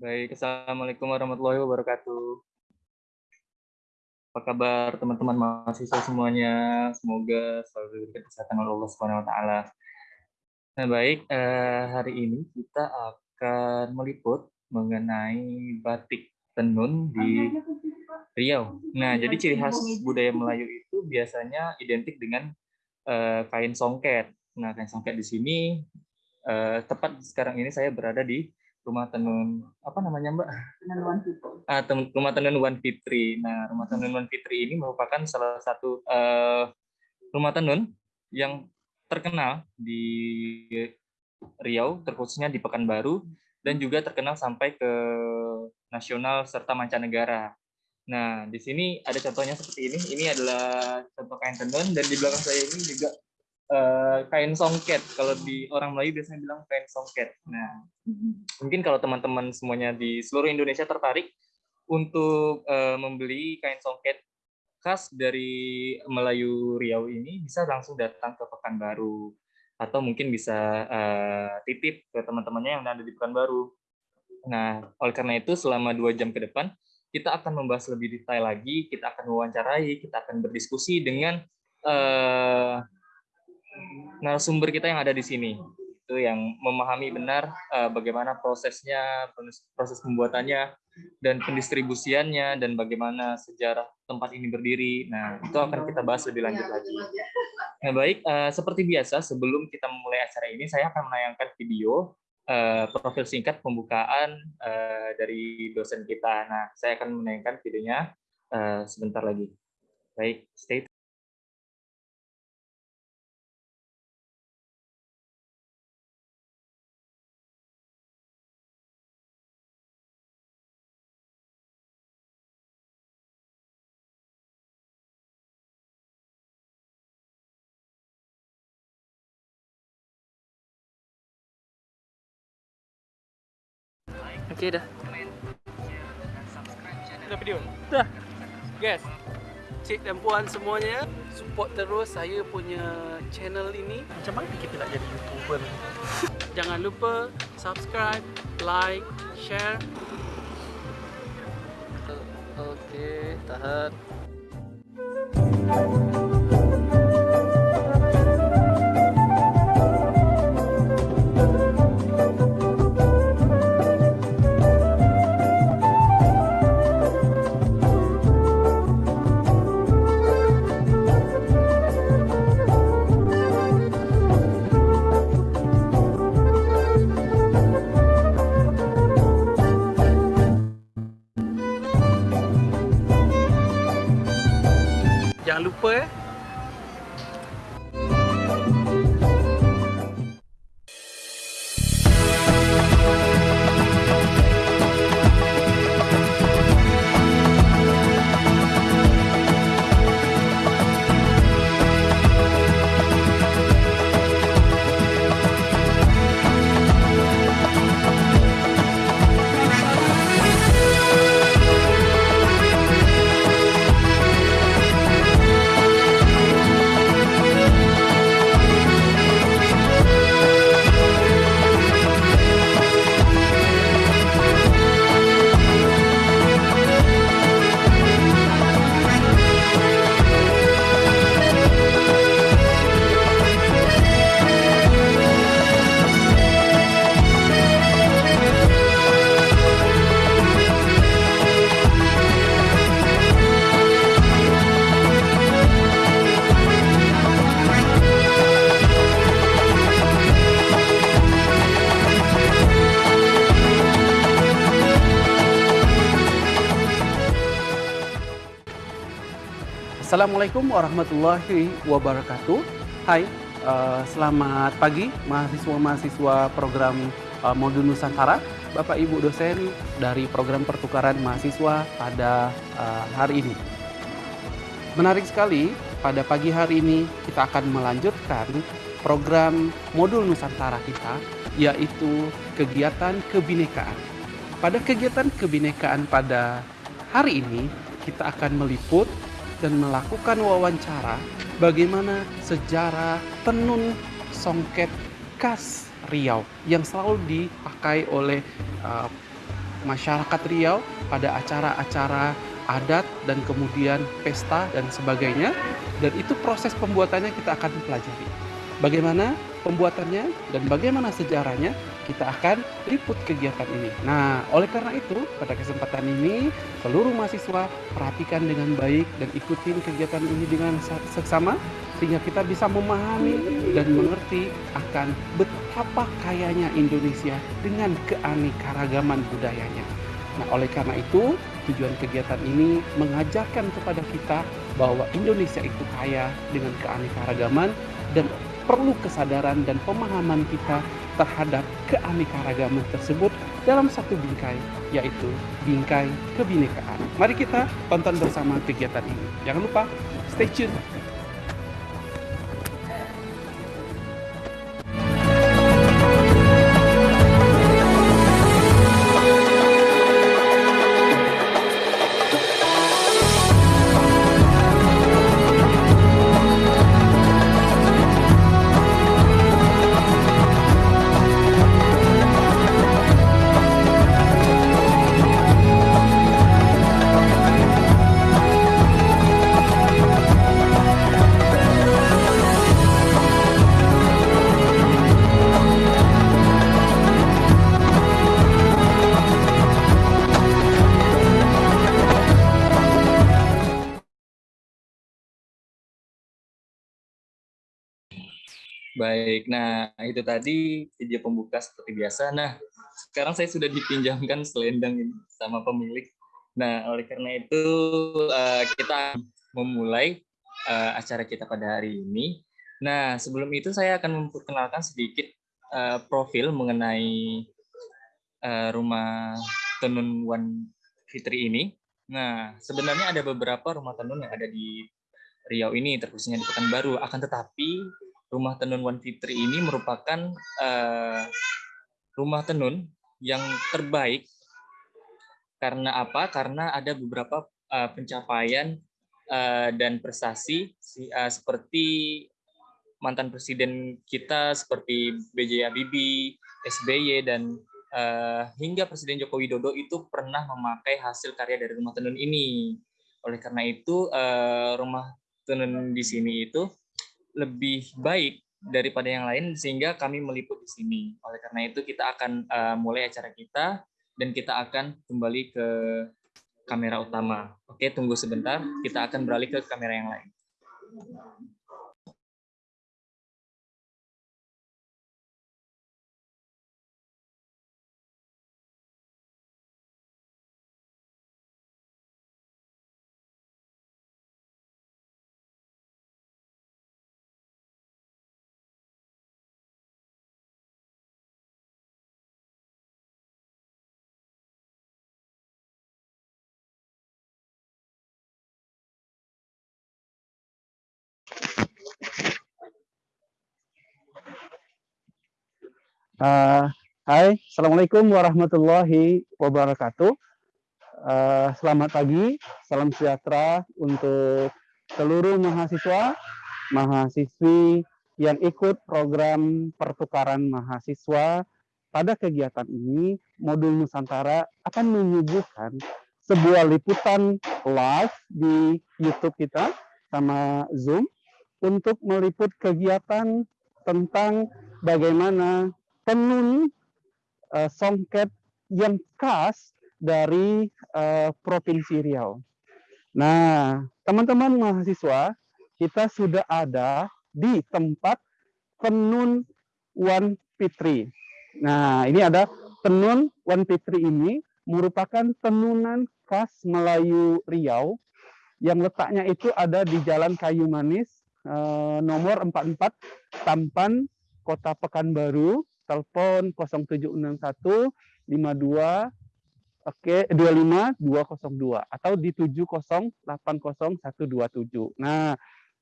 Baik, Assalamualaikum warahmatullahi wabarakatuh. Apa kabar teman-teman mahasiswa semuanya? Semoga selalu diberikan kesehatan oleh Allah Subhanahu wa taala. Nah, baik, eh, hari ini kita akan meliput mengenai batik tenun di Riau. Nah, jadi ciri khas budaya Melayu itu biasanya identik dengan eh, kain songket. Nah, kain songket di sini eh, tepat sekarang ini saya berada di rumah tenun apa namanya mbak? Tenun Fitri. Ah, tem- rumah tenun Wan Fitri. Nah, rumah tenun Wan Fitri ini merupakan salah satu eh, rumah tenun yang terkenal di Riau, terkhususnya di Pekanbaru, dan juga terkenal sampai ke nasional serta mancanegara. Nah, di sini ada contohnya seperti ini. Ini adalah contoh kain tenun, dan di belakang saya ini juga eh, kain songket. Kalau di orang Melayu biasanya bilang kain songket. Nah, mungkin kalau teman-teman semuanya di seluruh Indonesia tertarik untuk eh, membeli kain songket khas dari Melayu Riau ini bisa langsung datang ke Pekanbaru atau mungkin bisa eh, titip ke teman-temannya yang ada di Pekanbaru. Nah, oleh karena itu selama dua jam ke depan kita akan membahas lebih detail lagi, kita akan mewawancarai, kita akan berdiskusi dengan eh, narasumber kita yang ada di sini itu yang memahami benar uh, bagaimana prosesnya proses pembuatannya dan pendistribusiannya dan bagaimana sejarah tempat ini berdiri. Nah itu akan kita bahas lebih lanjut lagi. Nah baik uh, seperti biasa sebelum kita memulai acara ini saya akan menayangkan video uh, profil singkat pembukaan uh, dari dosen kita. Nah saya akan menayangkan videonya uh, sebentar lagi. Baik stay Oke dah. Dah video. Dah. Guys, cik dan puan semuanya, support terus saya punya channel ini. Macam mana kita nak jadi YouTuber? Jangan lupa subscribe, like, share. Okey, tahan. Lupa eh Assalamualaikum warahmatullahi wabarakatuh. Hai, uh, selamat pagi mahasiswa-mahasiswa program uh, Modul Nusantara, Bapak Ibu dosen dari program pertukaran mahasiswa pada uh, hari ini. Menarik sekali, pada pagi hari ini kita akan melanjutkan program Modul Nusantara kita, yaitu kegiatan kebinekaan. Pada kegiatan kebinekaan pada hari ini, kita akan meliput dan melakukan wawancara bagaimana sejarah tenun songket khas Riau yang selalu dipakai oleh uh, masyarakat Riau pada acara-acara adat dan kemudian pesta dan sebagainya. Dan itu proses pembuatannya kita akan pelajari. Bagaimana pembuatannya dan bagaimana sejarahnya kita akan liput kegiatan ini. Nah, oleh karena itu, pada kesempatan ini, seluruh mahasiswa perhatikan dengan baik dan ikutin kegiatan ini dengan seksama, sehingga kita bisa memahami dan mengerti akan betapa kayanya Indonesia dengan keanekaragaman budayanya. Nah, oleh karena itu, tujuan kegiatan ini mengajarkan kepada kita bahwa Indonesia itu kaya dengan keanekaragaman dan perlu kesadaran dan pemahaman kita terhadap keanekaragaman tersebut dalam satu bingkai, yaitu bingkai kebinekaan. Mari kita tonton bersama kegiatan ini. Jangan lupa, stay tune. Baik, nah itu tadi video pembuka seperti biasa. Nah, sekarang saya sudah dipinjamkan selendang ini sama pemilik. Nah, oleh karena itu uh, kita memulai uh, acara kita pada hari ini. Nah, sebelum itu saya akan memperkenalkan sedikit uh, profil mengenai rumah tenun Wan Fitri ini. Nah, sebenarnya ada beberapa rumah tenun yang ada di Riau ini, terkhususnya di Pekanbaru. Akan tetapi rumah tenun Wan Fitri ini merupakan uh, rumah tenun yang terbaik karena apa? Karena ada beberapa uh, pencapaian uh, dan prestasi uh, seperti mantan presiden kita seperti B.J. Habibie, SBY dan uh, hingga Presiden Joko Widodo itu pernah memakai hasil karya dari rumah tenun ini. Oleh karena itu uh, rumah tenun di sini itu lebih baik daripada yang lain sehingga kami meliput di sini. Oleh karena itu kita akan uh, mulai acara kita dan kita akan kembali ke kamera utama. Oke, tunggu sebentar. Kita akan beralih ke kamera yang lain. Uh, hai, Assalamualaikum warahmatullahi wabarakatuh. Uh, selamat pagi, salam sejahtera untuk seluruh mahasiswa, mahasiswi yang ikut program pertukaran mahasiswa. Pada kegiatan ini, Modul Nusantara akan menyuguhkan sebuah liputan live di YouTube kita sama Zoom untuk meliput kegiatan tentang bagaimana tenun uh, songket yang khas dari uh, Provinsi Riau. Nah, teman-teman mahasiswa, kita sudah ada di tempat tenun Wan Fitri. Nah, ini ada tenun Wan Fitri ini merupakan tenunan khas Melayu Riau yang letaknya itu ada di Jalan Kayu Manis eh, nomor 44 Tampan Kota Pekanbaru telepon 0761 52 Oke, 25 202 atau di 7080127. Nah,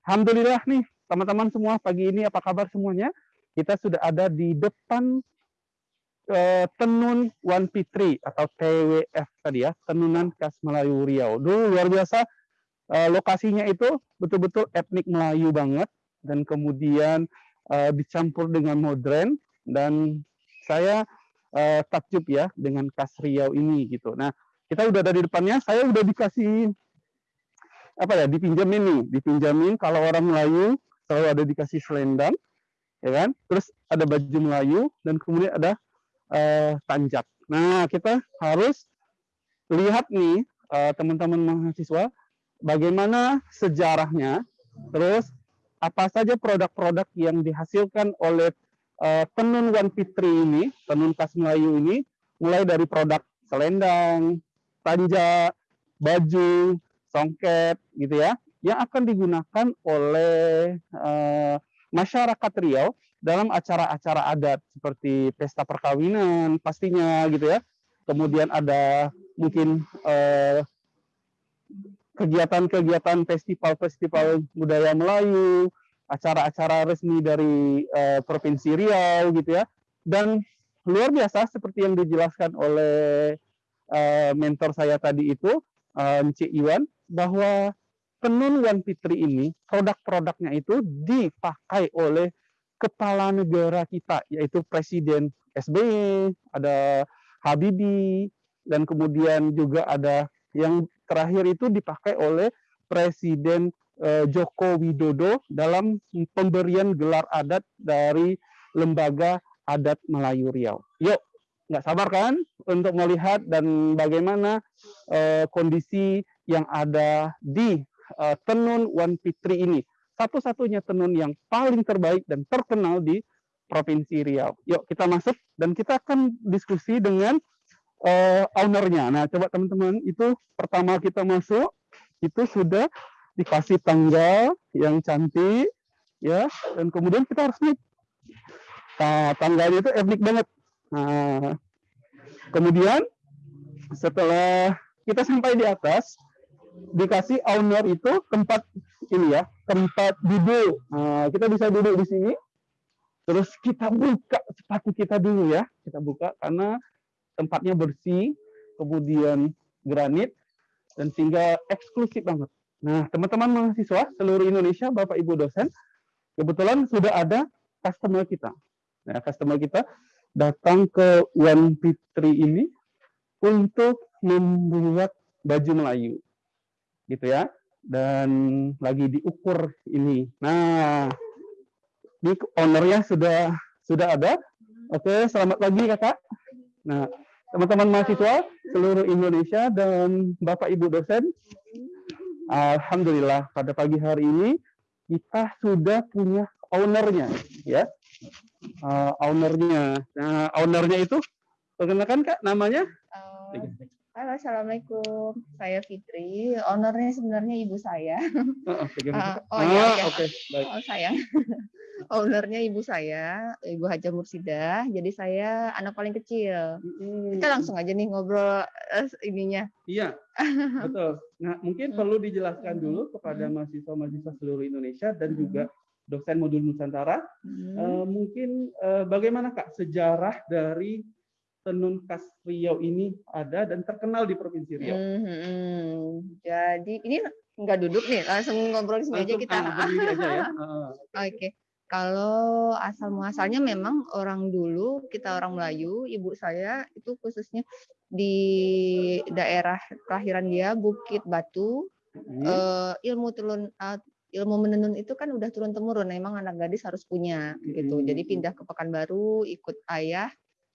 alhamdulillah nih teman-teman semua pagi ini apa kabar semuanya? Kita sudah ada di depan uh, Tenun One Fitri atau TWF tadi ya, Tenunan Khas Melayu Riau. Dulu luar biasa uh, lokasinya itu betul-betul etnik Melayu banget dan kemudian uh, dicampur dengan modern dan saya uh, takjub ya dengan kas Riau ini gitu. Nah, kita udah ada di depannya, saya udah dikasih apa ya, dipinjamin nih, dipinjamin kalau orang Melayu selalu ada dikasih selendang, ya kan? Terus ada baju Melayu dan kemudian ada uh, tanjak. Nah, kita harus lihat nih uh, teman-teman mahasiswa bagaimana sejarahnya, terus apa saja produk-produk yang dihasilkan oleh tenun Wan Fitri ini, tenun khas Melayu ini, mulai dari produk selendang, tanja, baju, songket, gitu ya, yang akan digunakan oleh uh, masyarakat Riau dalam acara-acara adat seperti pesta perkawinan pastinya gitu ya. Kemudian ada mungkin uh, kegiatan-kegiatan festival-festival budaya Melayu, acara-acara resmi dari uh, Provinsi Riau gitu ya. Dan luar biasa seperti yang dijelaskan oleh uh, mentor saya tadi itu, uh, Iwan, bahwa tenun Wan Fitri ini produk-produknya itu dipakai oleh kepala negara kita, yaitu Presiden SBY, ada Habibie, dan kemudian juga ada yang terakhir itu dipakai oleh Presiden Joko Widodo dalam pemberian gelar adat dari Lembaga Adat Melayu Riau. Yuk, nggak sabar kan untuk melihat dan bagaimana uh, kondisi yang ada di uh, Tenun Wan Fitri ini. satu-satunya tenun yang paling terbaik dan terkenal di Provinsi Riau. Yuk kita masuk dan kita akan diskusi dengan uh, ownernya. Nah, coba teman-teman, itu pertama kita masuk, itu sudah dikasih tangga yang cantik, ya, dan kemudian kita harus naik. Nah, tangganya itu etnik banget. Nah, kemudian setelah kita sampai di atas, dikasih owner itu tempat ini ya, tempat duduk. Nah, kita bisa duduk di sini. Terus kita buka sepatu kita dulu ya. Kita buka karena tempatnya bersih, kemudian granit, dan sehingga eksklusif banget. Nah, teman-teman mahasiswa seluruh Indonesia, Bapak Ibu dosen, kebetulan sudah ada customer kita. Nah, customer kita datang ke One Fitri ini untuk membuat baju Melayu. Gitu ya. Dan lagi diukur ini. Nah, ini ownernya sudah sudah ada. Oke, selamat pagi kakak. Nah, teman-teman mahasiswa seluruh Indonesia dan bapak ibu dosen, alhamdulillah pada pagi hari ini kita sudah punya ownernya, ya. Uh, ownernya. Nah, ownernya itu perkenalkan kak namanya? Uh, halo, assalamualaikum. Saya Fitri. Ownernya sebenarnya ibu saya. Uh, uh, oh iya, ah, oke. Okay. Baik. Oh sayang. ownernya ibu saya, Ibu Haja Mursidah. Jadi saya anak paling kecil. Hmm. Kita langsung aja nih ngobrol uh, ininya. Iya, betul. Nah, mungkin perlu dijelaskan dulu kepada mahasiswa-mahasiswa seluruh Indonesia dan juga dosen modul Nusantara. Hmm. Uh, mungkin uh, bagaimana Kak sejarah dari tenun khas Riau ini ada dan terkenal di Provinsi Riau. Hmm, jadi ini nggak duduk nih, langsung ngobrol sini aja kita. Aja ya. Oke. Okay. Kalau asal muasalnya memang orang dulu kita orang Melayu, ibu saya itu khususnya di daerah kelahiran dia Bukit Batu. Hmm. Uh, ilmu turun uh, ilmu menenun itu kan udah turun temurun, memang anak gadis harus punya gitu. Jadi pindah ke Pekanbaru ikut ayah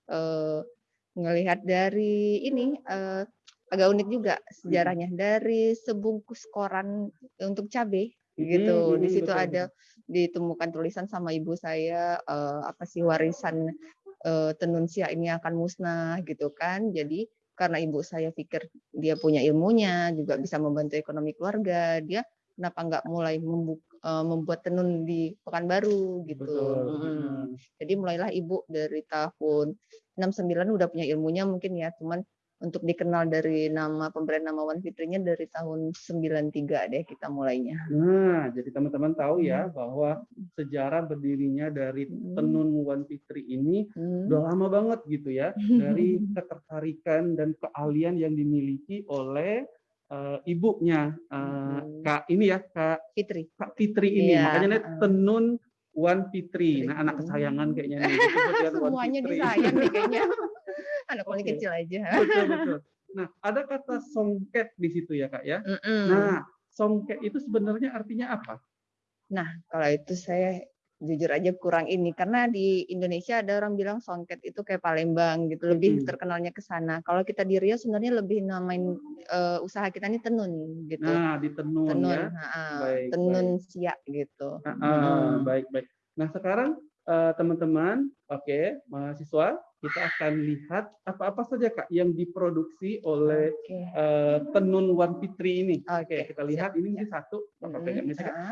uh, ngelihat dari ini uh, agak unik juga sejarahnya dari sebungkus koran untuk cabai gitu. Hmm, di situ betul. ada ditemukan tulisan sama ibu saya uh, apa sih warisan uh, tenun siak ini akan musnah gitu kan. Jadi karena ibu saya pikir dia punya ilmunya juga bisa membantu ekonomi keluarga, dia kenapa nggak mulai membuka, uh, membuat tenun di Pekanbaru gitu. Hmm. Jadi mulailah ibu dari tahun 69 udah punya ilmunya mungkin ya, cuman untuk dikenal dari nama pemberian nama Wan Fitrinya dari tahun 93 deh kita mulainya. Nah, jadi teman-teman tahu ya hmm. bahwa sejarah berdirinya dari tenun Wan Fitri ini hmm. udah lama banget gitu ya, dari ketertarikan dan keahlian yang dimiliki oleh uh, ibunya uh, hmm. Kak ini ya Kak Fitri. Kak Fitri ini. Iya. Makanya tenun Wan Fitri. Nah, anak kesayangan kayaknya nih. Semuanya disayang nih kayaknya anak paling okay. kecil aja. Betul betul. Nah, ada kata songket di situ ya kak ya. Mm -mm. Nah, songket itu sebenarnya artinya apa? Nah, kalau itu saya jujur aja kurang ini karena di Indonesia ada orang bilang songket itu kayak Palembang gitu lebih hmm. terkenalnya ke sana. Kalau kita di Rio sebenarnya lebih namain uh, usaha kita ini tenun gitu. Nah, di tenun, tenun ya. Nah, baik, tenun baik. siak gitu. Nah, hmm. baik baik. Nah, sekarang eh, teman-teman, uh, oke, okay, mahasiswa kita akan lihat apa-apa saja kak yang diproduksi oleh okay. uh, eh, tenun Wan Fitri ini. Oke, okay. kita lihat ini mungkin satu. Hmm.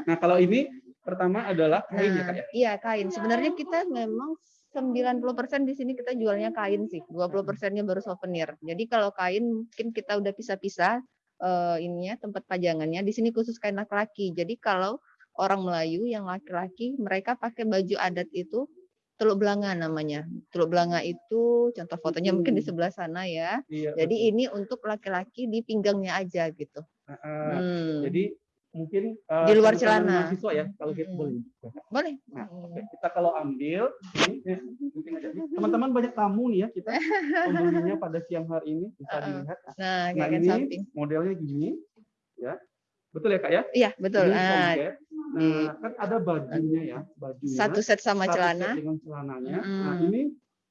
Nah kalau ini pertama adalah kain ya, nah, ya kak ya? Iya kain. Sebenarnya kita memang 90% di sini kita jualnya kain sih. 20 persennya baru souvenir. Jadi kalau kain mungkin kita udah pisah-pisah uh, ininya tempat pajangannya. Di sini khusus kain laki-laki. Jadi kalau orang Melayu yang laki-laki mereka pakai baju adat itu Teluk Belanga namanya. Teluk Belanga itu contoh fotonya hmm. mungkin di sebelah sana ya. Iya, jadi betul. ini untuk laki-laki di pinggangnya aja gitu. Uh, hmm. Jadi mungkin uh, di luar celana. Mahasiswa ya kalau kita hmm. boleh. Boleh. Nah, okay. kita kalau ambil teman-teman banyak tamu nih ya kita pembelinya pada siang hari ini bisa uh, dilihat. Nah, nah ini samping. modelnya gini ya. Betul ya Kak ya? Iya, betul. Ini nah, Nah, kan ada bajunya ya, bajunya. Satu set sama satu celana. Set dengan celananya. Hmm. Nah, ini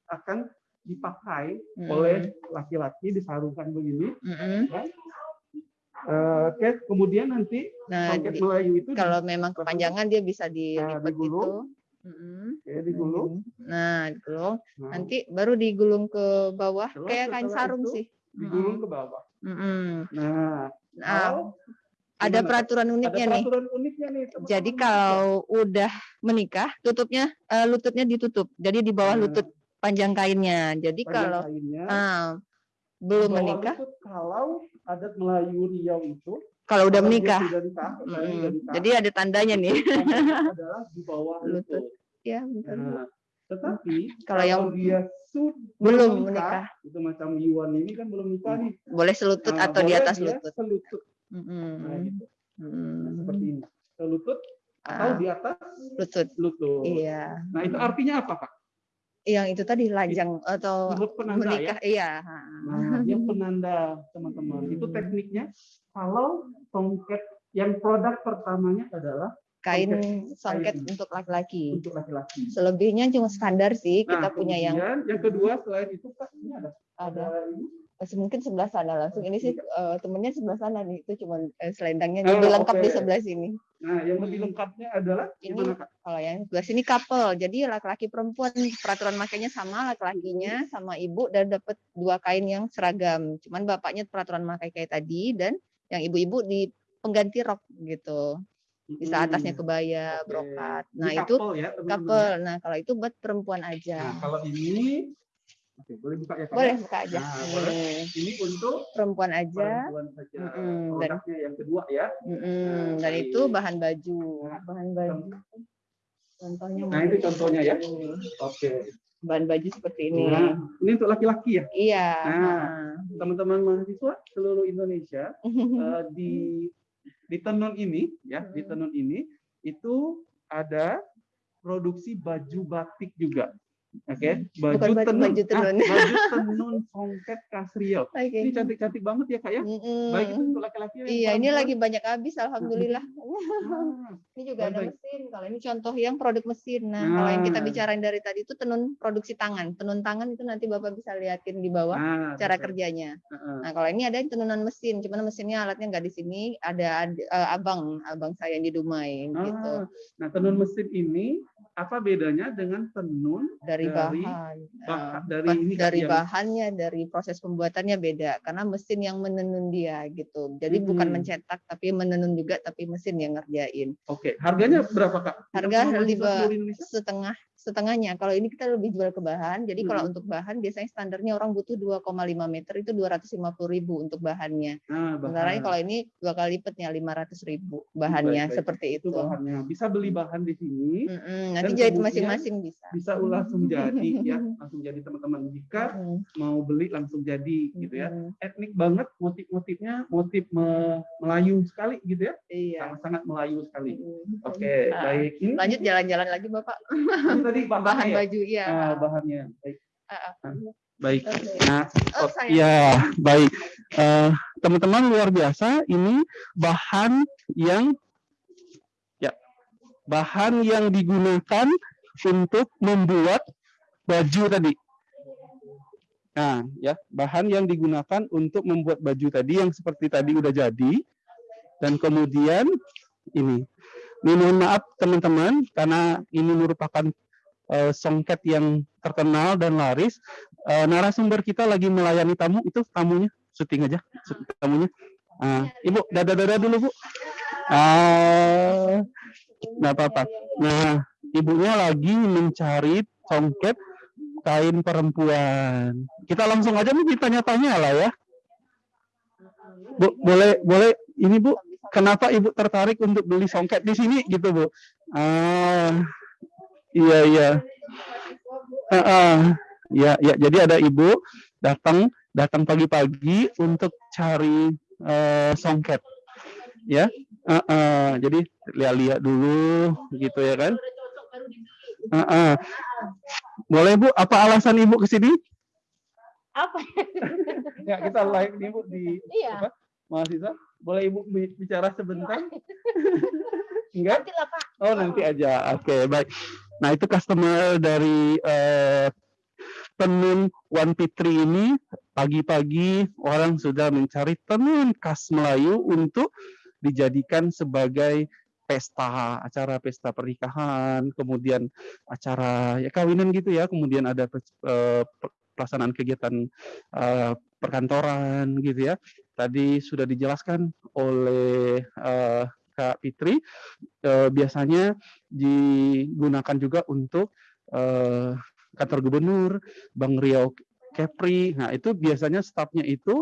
akan dipakai hmm. oleh laki-laki disarungkan begini. Hmm. Ya. Eh, Oke, kemudian nanti Nah, di- Melayu itu kalau memang kepanjangan dia bisa dilipat gitu. digulung. Mm-mm. di, ya, digulung. Nah, digulung. Nah, Nanti baru digulung ke bawah Terus kayak kain setelah sarung itu sih. digulung ke bawah. Mm-mm. Nah, Nah, kalau ada gimana, peraturan ada uniknya nih. peraturan uniknya nih. teman-teman. Jadi kalau udah menikah, tutupnya eh, lututnya ditutup. Jadi di bawah Nah. lutut panjang kainnya. Jadi Panjang kalau kainnya, ah, belum menikah, lutut kalau adat Melayu Riau itu kalau udah menikah. nikah, nikah, Jadi ada tandanya nih. adalah di bawah Lutut. ya, betul. Nah, tetapi Kalau yang dia belum menikah. itu macam Yuan ini kan belum nikah nih. boleh selutut Nah, atau di atas lutut. Selutut. Mm-mm. Nah, gitu. Nah, Mm-mm. seperti ini. Selutut atau Ah, di atas lutut. lutut. Iya. Nah, itu artinya apa, Kak? Yang itu tadi lajang atau Menurut penanda ya. menikah. Iya. Nah, dia penanda, teman-teman. Itu tekniknya kalau songket yang produk pertamanya adalah Kain Songket songket kain. untuk laki-laki. untuk laki-laki. Selebihnya cuma standar sih. Kita Nah, punya yang yang kedua selain itu Kak, ini ada ada ada ini. Masih mungkin sebelah sana langsung. Ini sih eh, temennya sebelah sana nih. Itu cuma eh, selendangnya Oh, lebih lengkap di oke. sebelah sini. Nah, yang lebih Hmm. lengkapnya adalah Ini gimana Kak? kalau yang sebelah sini couple. Jadi laki-laki perempuan peraturan makainya sama laki-lakinya sama ibu dan dapat dua kain yang seragam. Cuman bapaknya peraturan makai kayak tadi dan yang ibu-ibu di pengganti rok gitu. Bisa atasnya Hmm, kebaya, oke. brokat. Ini Nah, itu couple ya, teman-teman. couple. Nah, kalau itu buat perempuan Nah, aja. kalau ini Oke, boleh buka ya Kak? Boleh ya? buka aja. Nah, boleh. Nih, Ini untuk perempuan aja. perempuan saja. Mm-mm, dan- Produknya yang kedua ya. Mm-mm, dan baik. itu bahan baju. Nah, Bahan baju. Contohnya Nah, itu contohnya ya. Oke. Bahan baju seperti ini. Nah, ini untuk laki-laki ya. Iya. Nah. Teman-teman mahasiswa seluruh Indonesia eh, di di tenun ini ya, di Hmm. tenun ini itu ada produksi baju batik juga. Oke, baju Bukan baju- tenun. baju tenun. Ah, baju tenun songket khas Riau. Oke. Ini cantik-cantik banget ya kak ya. Mm-mm. Baik itu untuk laki-laki. Iya, ini lagi banyak habis, alhamdulillah. Ah, Ini juga ada Baik. mesin. Kalau ini contoh yang produk mesin. Nah, kalau yang kita Nah. bicarain dari tadi itu tenun produksi tangan. Tenun tangan itu nanti bapak bisa liatin di bawah ah, cara betul. kerjanya. Heeh. Nah, kalau ini ada yang tenunan mesin, cuman mesinnya alatnya nggak di sini. Ada ad- eh, abang, abang saya yang di Dumai gitu. Ah, Nah, tenun mesin ini apa bedanya dengan tenun Dari, dari bahan, bah- eh, dari bah- ini, dari yang- bahannya, dari proses pembuatannya beda. Karena mesin yang menenun dia gitu. Jadi bukan Hmm. mencetak, tapi menenun juga, tapi mesin yang ngerjain. Oke, harganya berapa kak? Harga lima- setengah setengahnya. Kalau ini kita lebih jual ke bahan. Jadi kalau Hmm. untuk bahan biasanya standarnya orang butuh 2,5 meter itu 250 ribu untuk bahannya. Nah, Sementara bahan. kalau ini dua kali lipatnya 500 ribu bahannya Baik, baik. seperti itu itu. bahannya. Bisa beli bahan di sini, Mm-mm, nanti jahit masing-masing bisa. bisa langsung jadi ya, langsung jadi teman-teman. Jika Mm, mau beli langsung jadi gitu ya. Etnik banget motif-motifnya, motif me- Melayu sekali gitu ya. Iya. Sangat-sangat Melayu sekali. Oke, Ah, baik. Ini Lanjut jalan-jalan lagi Bapak. Tadi Bahan bahannya ya? baju ya. Ah, bahannya. Baik. Ah. Baik. Oke. Nah, Oh, Oh, ya, baik. Eh, teman-teman luar biasa, ini bahan yang ya, bahan yang digunakan untuk membuat baju tadi. Nah, ya, bahan yang digunakan untuk membuat baju tadi yang seperti tadi udah jadi. Dan kemudian ini. Ini mohon maaf teman-teman karena ini merupakan eh, songket yang terkenal dan laris eh, narasumber kita lagi melayani tamu itu tamunya syuting aja tamunya. Ah, ibu dada dada dulu bu. Nggak apa-apa. Nah ibunya lagi mencari songket kain perempuan. Kita langsung aja nih ditanya-tanya lah ya. Bu boleh boleh ini bu? Kenapa ibu tertarik untuk beli songket di sini? Gitu bu. Ah iya iya Ah, ah. ya ya jadi ada ibu datang datang pagi-pagi untuk cari eh, songket ya Ah, ah. jadi lihat-lihat dulu gitu ya kan Ah, ah. boleh bu apa alasan ibu ke sini Apa? ya kita live nih bu di Iya. apa mahasiswa boleh ibu bi- bicara sebentar enggak Nanti lah Pak. Oh nanti aja. Oke baik. Nah itu customer dari eh, tenun One Pitri ini pagi-pagi orang sudah mencari tenun khas Melayu untuk dijadikan sebagai pesta, acara pesta pernikahan, kemudian acara ya kawinan gitu ya, kemudian ada eh, pelaksanaan kegiatan uh, perkantoran gitu ya. Tadi sudah dijelaskan oleh uh, Kak Fitri, uh, biasanya digunakan juga untuk uh, kantor gubernur, Bang Riau Kepri. Nah itu biasanya stafnya itu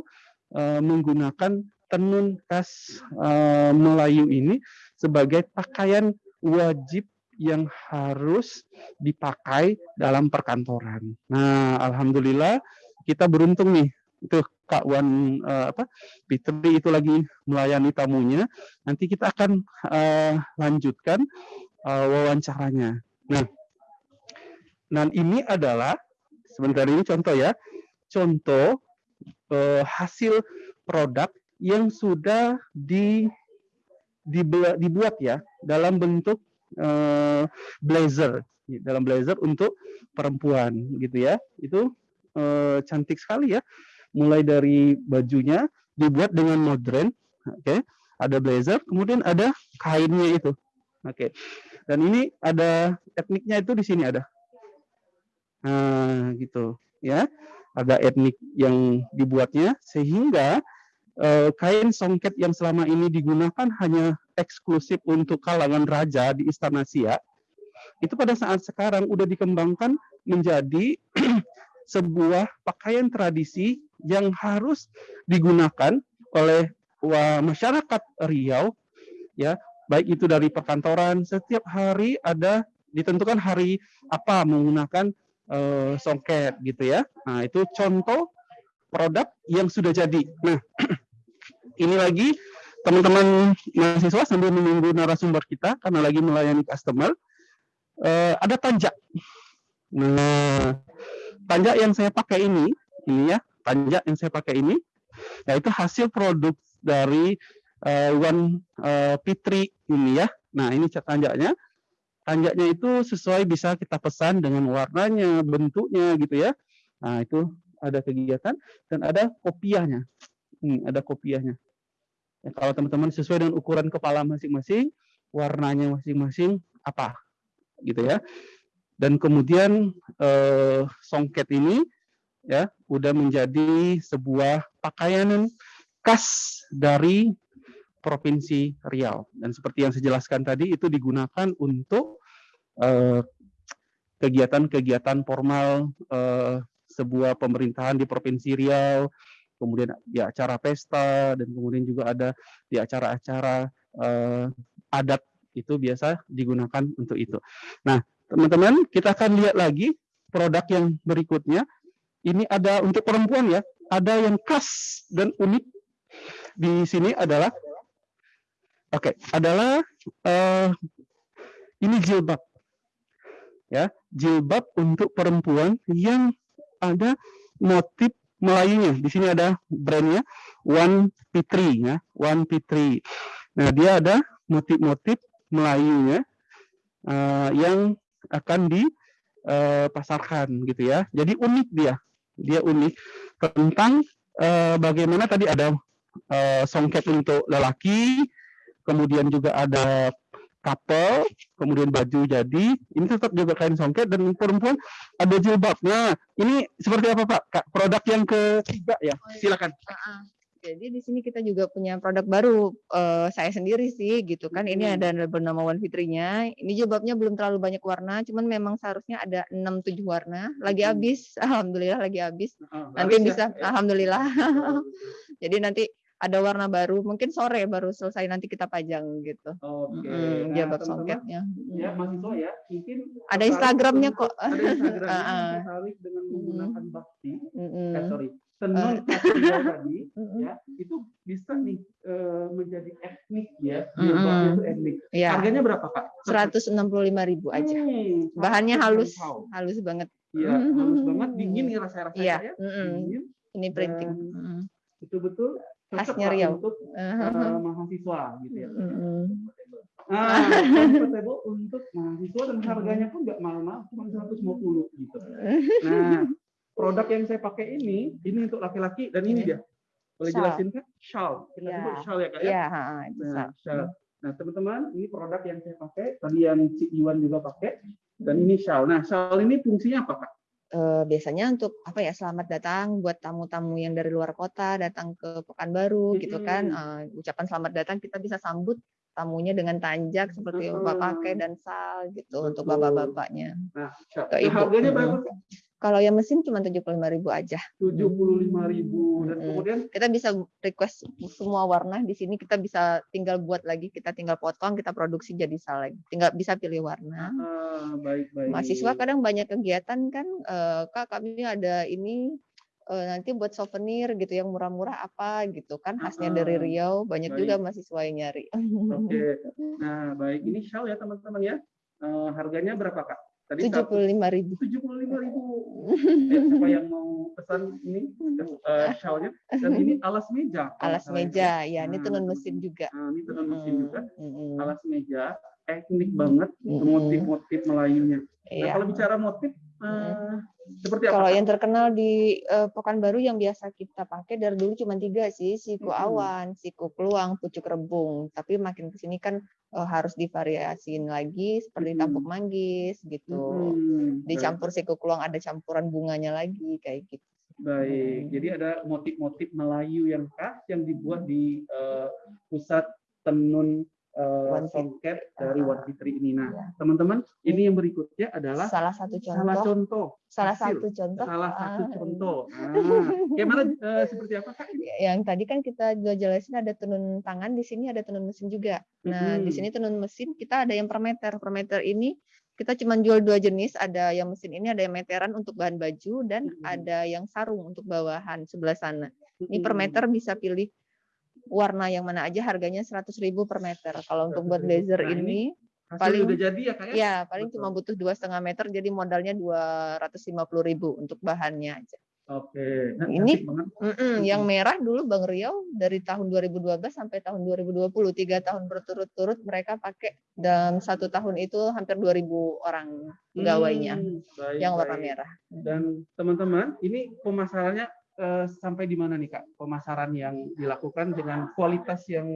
uh, menggunakan tenun khas uh, Melayu ini sebagai pakaian wajib yang harus dipakai dalam perkantoran. Nah, alhamdulillah kita beruntung nih. Itu Kak Wan uh, apa Fitri itu lagi melayani tamunya. Nanti kita akan uh, lanjutkan uh, wawancaranya. Nah, dan ini adalah sebentar ini contoh ya. Contoh uh, hasil produk yang sudah di dibuat ya dalam bentuk uh, blazer dalam blazer untuk perempuan gitu ya itu uh, cantik sekali ya mulai dari bajunya dibuat dengan modern oke okay. ada blazer kemudian ada kainnya itu oke okay. dan ini ada etniknya itu di sini ada nah gitu ya ada etnik yang dibuatnya sehingga uh, kain songket yang selama ini digunakan hanya eksklusif untuk kalangan raja di Istana Siak, itu pada saat sekarang udah dikembangkan menjadi sebuah pakaian tradisi yang harus digunakan oleh masyarakat Riau ya baik itu dari perkantoran setiap hari ada ditentukan hari apa menggunakan uh, songket gitu ya nah itu contoh produk yang sudah jadi nah ini lagi teman-teman mahasiswa sambil menunggu narasumber kita karena lagi melayani customer uh, ada tanjak. Nah, tanjak yang saya pakai ini, ini ya, tanjak yang saya pakai ini, yaitu hasil produk dari uh, One uh, Pitri ini ya. Nah, ini cat tanjaknya. Tanjaknya itu sesuai bisa kita pesan dengan warnanya, bentuknya gitu ya. Nah, itu ada kegiatan dan ada kopiahnya. Hmm, ada kopiahnya. Ya, kalau teman-teman sesuai dengan ukuran kepala masing-masing, warnanya masing-masing apa, gitu ya. Dan kemudian eh, songket ini ya udah menjadi sebuah pakaian khas dari provinsi Riau. Dan seperti yang saya jelaskan tadi, itu digunakan untuk eh, kegiatan-kegiatan formal eh, sebuah pemerintahan di provinsi Riau, kemudian di acara pesta dan kemudian juga ada di acara-acara uh, adat itu biasa digunakan untuk itu. Nah, teman-teman, kita akan lihat lagi produk yang berikutnya. Ini ada untuk perempuan ya, ada yang khas dan unik di sini adalah oke, okay, adalah uh, ini jilbab. Ya, jilbab untuk perempuan yang ada motif Melayunya. Di sini ada brandnya One P3 ya, One P3. Nah, dia ada motif-motif Melayunya uh, yang akan dipasarkan uh, gitu ya. Jadi unik dia. Dia unik tentang uh, bagaimana tadi ada uh, songket untuk lelaki, kemudian juga ada couple, kemudian baju jadi, ini tetap juga kain songket dan perempuan ada jilbabnya. Ini seperti apa Pak? Kak, produk yang ketiga ya, oh, iya. silakan. Jadi di sini kita juga punya produk baru uh, saya sendiri sih gitu kan. Ini ada bernama One Fitrinya. Ini jilbabnya belum terlalu banyak warna, cuman memang seharusnya ada 6 7 warna. Lagi habis, alhamdulillah lagi habis. Nanti bisa ya? alhamdulillah. Jadi nanti ada warna baru mungkin sore baru selesai nanti kita pajang gitu. Oke. Okay. Mm, nah, songketnya. Ya mahasiswa ya mungkin ada Instagramnya kok. Ada Instagramnya tertarik dengan menggunakan bakti. Mm. Eh, sorry tenun uh. tadi ya itu bisa nih uh, menjadi etnik ya mm -hmm. itu etnik ya. harganya berapa kak? Seratus enam puluh lima ribu aja hmm, bahannya halus halus banget Iya, halus banget, dingin ya rasa-rasanya ya. Mm -hmm. dingin. Ini printing. Itu betul khasnya Riau untuk uh, mahasiswa gitu ya. Mm-hmm. Nah, comfortable untuk mahasiswa dan harganya pun nggak mahal-mahal, cuma 150 gitu. Nah, produk yang saya pakai ini, ini untuk laki-laki dan ini Ini. dia. Boleh Shawl. jelasin kan? Shawl. Kita Iya. sebut shawl ya kak ya. Iya, ha, itu Nah, shawl. Nah, teman-teman, ini produk yang saya pakai, tadi yang Cik Iwan juga pakai, dan ini shawl. Nah, shawl ini fungsinya apa, Kak? Eh, biasanya untuk apa ya selamat datang buat tamu-tamu yang dari luar kota datang ke Pekanbaru gitu kan. Eh, ucapan selamat datang kita bisa sambut tamunya dengan tanjak seperti yang bapak pakai dan sal gitu untuk Betul. bapak-bapaknya Nah, Nah, ibu. harganya berapa? Kalau yang mesin cuma 75.000 aja Tujuh puluh lima ribu. Dan Mm-mm. kemudian, kita bisa request semua warna di sini kita bisa tinggal buat lagi kita tinggal potong kita produksi jadi sal lagi tinggal bisa pilih warna ah, baik-baik. mahasiswa kadang banyak kegiatan kan eh, kak kami ada ini eh, nanti buat souvenir gitu yang murah-murah apa gitu kan khasnya dari Ah, Riau banyak baik. juga mahasiswa yang nyari Oke. Nah, baik. Ini shawl ya, teman-teman ya. Eh, harganya berapa, Kak? Tadi tujuh puluh lima ribu tujuh puluh lima ribu. Eh, siapa yang mau pesan ini eh, shawlnya? Dan ini alas meja. alas meja ya ini Nah, tenun teman-teman. mesin juga Nah, ini tenun mesin Mm, juga. Alas meja, teknik banget, Mm-mm. motif-motif Melayunya. Nah, Iya. kalau bicara motif, eh, seperti apa? Kalau yang terkenal di eh, Pekanbaru yang biasa kita pakai dari dulu cuma tiga sih, siku Mm-mm. awan, siku peluang, pucuk rebung. Tapi makin ke sini kan eh, harus divariasiin lagi seperti Mm-mm. tampuk manggis gitu. Hmm, Dicampur siku peluang ada campuran bunganya lagi kayak gitu. Baik, Hmm. jadi ada motif-motif Melayu yang khas yang dibuat di eh, pusat tenun eh, One Fit- songket dari One Fitri ini. Nah, Ya. teman-teman, ini yang berikutnya adalah Salah satu salah contoh, contoh, salah hasil. satu contoh. salah satu ah, contoh. Nah, gimana eh, seperti apa kak? ini? yang tadi kan kita juga jelasin ada tenun tangan di sini ada tenun mesin juga. Nah di Mm-mm. sini tenun mesin kita ada yang per meter. Per meter ini kita cuma jual dua jenis. Ada yang mesin ini ada yang meteran untuk bahan baju dan Mm-mm. ada yang sarung untuk bawahan sebelah sana. Ini per Hmm, meter bisa pilih warna yang mana aja harganya 100.000 per meter. Kalau untuk buat 100.000. blazer Nah, ini paling- udah jadi ya kak ya? ya paling Betul. cuma butuh dua setengah meter jadi modalnya 250.000 untuk bahannya aja. Oke, nah, Ini- banget. Mm-mm, yang merah dulu Bang Riau dari tahun 2012 sampai tahun 2020 tiga tahun berturut-turut mereka pakai dalam satu tahun itu hampir 2000 orang Hmm, baik, yang warna baik. merah. Dan teman-teman, ini pemasarannya eh, sampai di mana nih kak? Pemasaran yang dilakukan dengan kualitas yang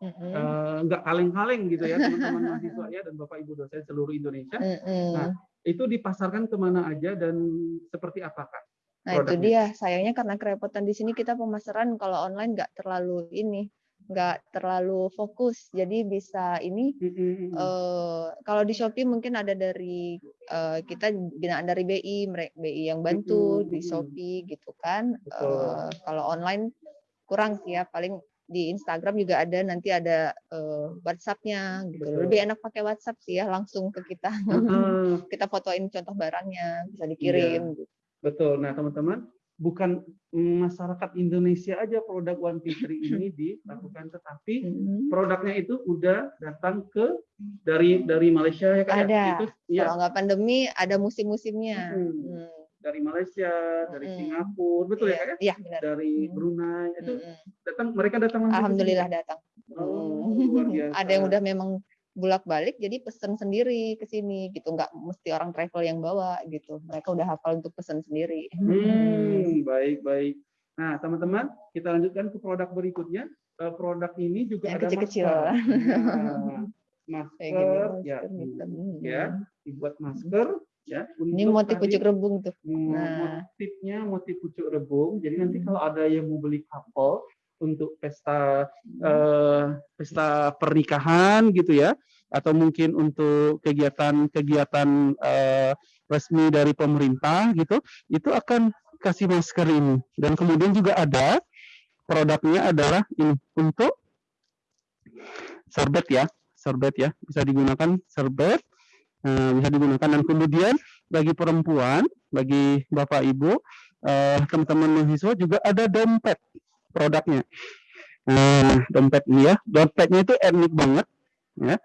eh, nggak kaleng-kaleng gitu ya teman-teman mahasiswa ya dan bapak ibu dosen seluruh Indonesia. Nah, Itu dipasarkan ke mana aja dan seperti apa kak? Nah itu dia sayangnya karena kerepotan di sini kita pemasaran kalau online nggak terlalu ini nggak terlalu fokus jadi bisa ini Mm-mm. eh kalau di Shopee mungkin ada dari eh, kita binaan dari BI, BI yang bantu Mm-mm, di. Shopee gitu kan. Betul. Eh, kalau online kurang sih ya, paling di Instagram juga ada nanti ada eh, WhatsApp-nya gitu. Betul. Lebih enak pakai WhatsApp sih ya langsung ke kita. Heeh. kita fotoin contoh barangnya, bisa dikirim. gitu. Betul. Nah, teman-teman, bukan masyarakat Indonesia aja produk One Fitri ini dilakukan, tetapi Mm. produknya itu udah datang ke dari dari Malaysia ya kan? Ada. Itu ya Kalau nggak pandemi ada musim-musimnya. Hmm. Hmm. dari Malaysia, dari Mm-mm. Singapura, betul ya ya? Iya benar. Dari Hmm. Brunei itu Mm-mm. datang mereka datang? Alhamdulillah datang. Oh, Hmm. luar biasa. ada yang udah memang bolak-balik jadi pesen sendiri ke sini gitu nggak mesti orang travel yang bawa gitu mereka udah hafal untuk pesen sendiri Hmm, baik baik. Nah, teman-teman, kita lanjutkan ke produk berikutnya. Eh, Produk ini juga Yang ada kecil-kecil. masker. Nah, gini masker, ya, ya, dibuat masker, ya. ini motif tadi, pucuk rebung tuh hmm, Nah. motifnya motif pucuk rebung. Jadi nanti Hmm. kalau ada yang mau beli couple untuk pesta eh, pesta pernikahan gitu ya, atau mungkin untuk kegiatan-kegiatan eh, resmi dari pemerintah gitu, itu akan kasih masker ini. Dan kemudian juga ada produknya adalah ini untuk serbet ya, serbet ya, bisa digunakan serbet, eh, bisa digunakan. Dan kemudian bagi perempuan, bagi bapak ibu, teman-teman mahasiswa juga ada dompet produknya. Nah, dompet ya, dompetnya itu etnik banget, ya,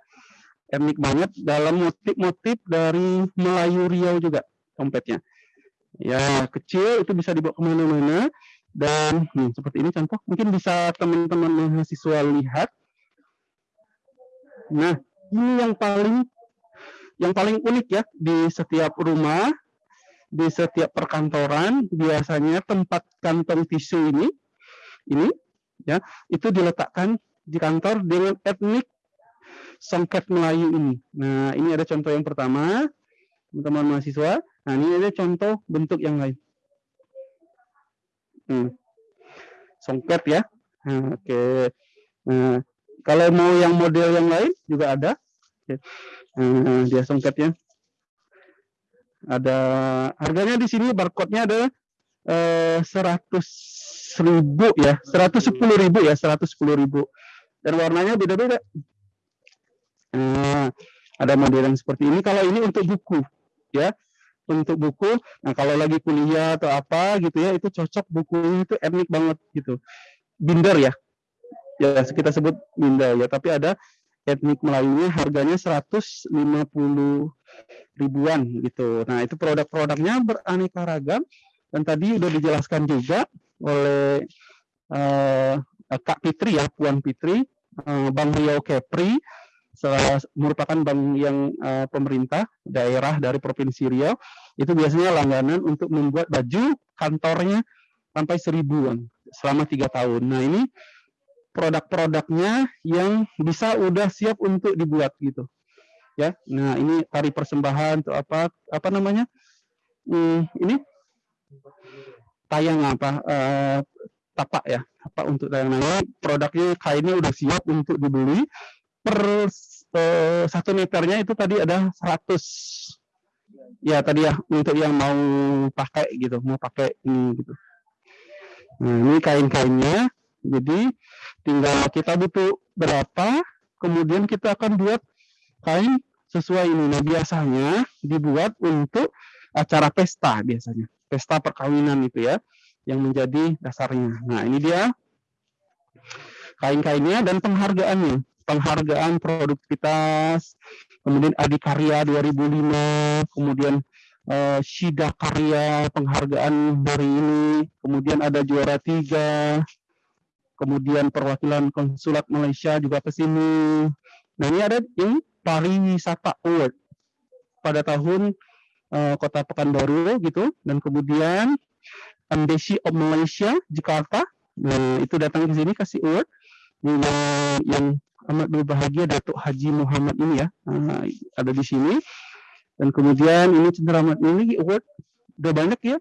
etnik banget dalam motif-motif dari Melayu Riau juga dompetnya. Ya kecil itu bisa dibawa ke mana-mana dan hmm, seperti ini contoh mungkin bisa teman-teman mahasiswa lihat. Nah ini yang paling yang paling unik ya di setiap rumah di setiap perkantoran biasanya tempat kantong tisu ini ini ya itu diletakkan di kantor dengan etnik songket Melayu ini. Nah, ini ada contoh yang pertama, teman-teman mahasiswa. Nah, ini ada contoh bentuk yang lain. Hmm. Songket ya. Nah, Oke. Okay. Nah, kalau mau yang model yang lain juga ada. Oke. Nah, dia songketnya. Ada harganya di sini barcode-nya ada eh, 100 ribu ya, 110 ribu ya, 110 ribu. Dan warnanya beda-beda. Nah, ada model yang seperti ini. Kalau ini untuk buku, ya, untuk buku. Nah, kalau lagi kuliah atau apa gitu ya, itu cocok bukunya itu etnik banget gitu. Binder ya, ya kita sebut binder ya. Tapi ada etnik Melayunya harganya 150 ribuan gitu. Nah, itu produk-produknya beraneka ragam dan tadi udah dijelaskan juga oleh uh, Kak Fitri ya, Puan Fitri, uh, Bang Riau Kepri, merupakan bank yang uh, pemerintah daerah dari Provinsi Riau, itu biasanya langganan untuk membuat baju kantornya sampai seribuan selama tiga tahun. Nah ini produk-produknya yang bisa udah siap untuk dibuat gitu. Ya nah ini tari persembahan atau apa apa namanya? Hmm, ini tayang apa uh, tapak ya apa untuk tayang nah produknya kainnya udah siap untuk dibeli. Per uh, satu meternya itu tadi ada 100 ya tadi ya untuk yang mau pakai gitu mau pakai ini gitu. Nah ini kain-kainnya. Jadi tinggal kita butuh berapa kemudian kita akan buat kain sesuai ini. Nah, biasanya dibuat untuk acara pesta biasanya. Pesta perkawinan itu ya yang menjadi dasarnya. Nah, ini dia kain-kainnya dan penghargaannya. Penghargaan produktivitas, kemudian Adikarya 2005, kemudian uh, Shida Karya penghargaan dari ini, kemudian ada juara tiga, kemudian perwakilan konsulat Malaysia juga ke sini. Nah ini ada ini pariwisata award pada tahun uh, Kota Pekanbaru gitu. Dan kemudian Embassy of Malaysia Jakarta. Nah, itu datang ke sini kasih award. Yang, yang amat berbahagia Datuk Haji Muhammad ini ya uh, ada di sini. Dan kemudian ini cenderamata ini award. Udah banyak ya.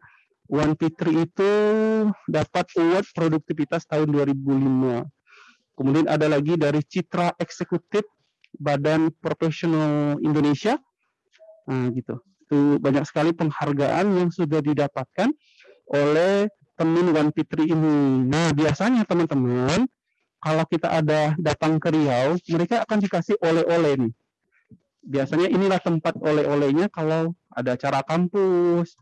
One Fitri itu dapat award produktivitas tahun 2005 kemudian ada lagi dari Citra Eksekutif Badan Profesional Indonesia. Nah, gitu. Itu banyak sekali penghargaan yang sudah didapatkan oleh teman Wan Fitri ini. Nah, biasanya teman-teman, kalau kita ada datang ke Riau, mereka akan dikasih oleh-oleh nih. Biasanya inilah tempat oleh-olehnya kalau ada acara kampus,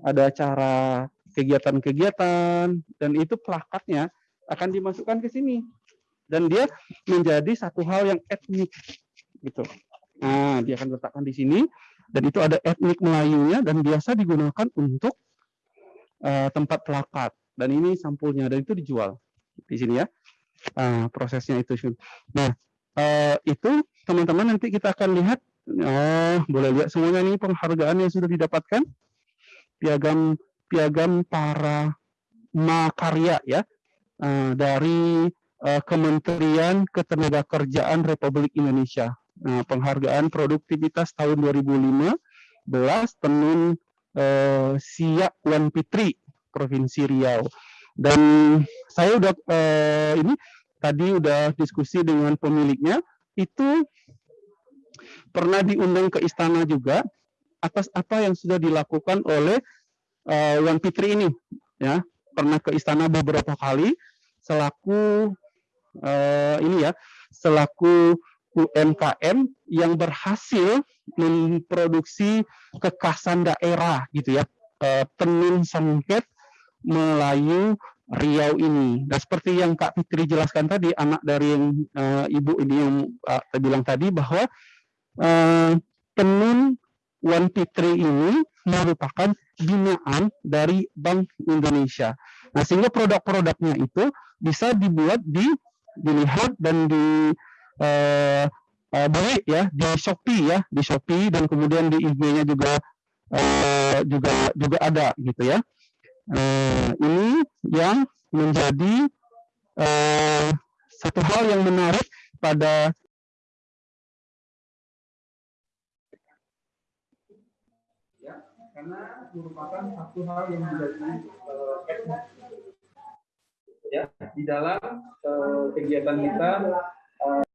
ada acara kegiatan-kegiatan, dan itu plakatnya akan dimasukkan ke sini dan dia menjadi satu hal yang etnik gitu. Nah, dia akan letakkan di sini dan itu ada etnik Melayunya dan biasa digunakan untuk uh, tempat pelakat dan ini sampulnya dan itu dijual di sini ya. Uh, prosesnya itu. Nah, uh, itu teman-teman nanti kita akan lihat oh, boleh lihat semuanya ini penghargaan yang sudah didapatkan piagam piagam para makarya ya uh, dari uh, Kementerian Ketenagakerjaan Republik Indonesia. Nah, penghargaan produktivitas tahun 2015 tenun uh, Siak Wan Pitri Provinsi Riau. Dan saya udah uh, ini tadi udah diskusi dengan pemiliknya itu pernah diundang ke istana juga atas apa yang sudah dilakukan oleh uh, Wan Pitri ini ya pernah ke istana beberapa kali selaku uh, ini ya selaku UMKM yang berhasil memproduksi kekasan daerah gitu ya tenun songket Melayu Riau ini. Dan seperti yang Kak Fitri jelaskan tadi, anak dari yang uh, ibu ini yang uh, bilang tadi bahwa uh, tenun Wan Fitri ini merupakan binaan dari Bank Indonesia. Nah, sehingga produk-produknya itu bisa dibuat di dilihat dan di uh, uh, beli ya di Shopee ya di Shopee dan kemudian di IG-nya juga eh, juga juga ada gitu ya. Eh, ini yang menjadi eh, satu hal yang menarik pada karena merupakan satu hal yang menjadi eh, ya di dalam eh, kegiatan kita eh,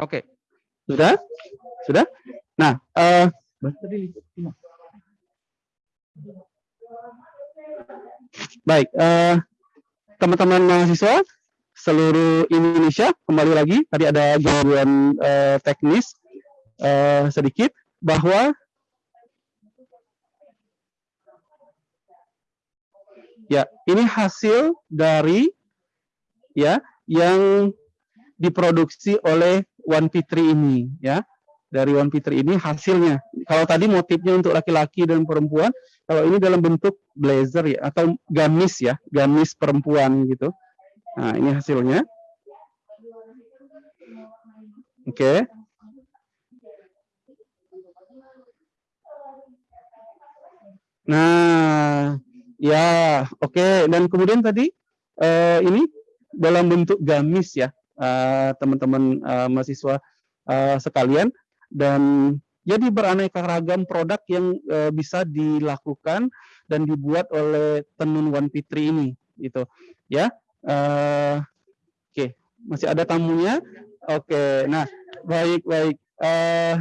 Oke, sudah, sudah. Nah, eh baik, eh, teman-teman mahasiswa seluruh Indonesia kembali lagi. Tadi ada gangguan eh, teknis eh, sedikit bahwa ya ini hasil dari ya yang diproduksi oleh One Fitri ini ya. Dari One Fitri ini hasilnya. Kalau tadi motifnya untuk laki-laki dan perempuan kalau ini dalam bentuk blazer ya atau gamis ya gamis perempuan gitu. Nah ini hasilnya. Oke. Nah ya oke. Dan kemudian tadi eh, ini dalam bentuk gamis ya eh, teman-teman eh, mahasiswa eh, sekalian. Dan jadi beraneka ragam produk yang eh, bisa dilakukan dan dibuat oleh tenun One Fitri ini gitu. Ya Eh, oke. Masih ada tamunya? Oke. Nah baik baik. Eh,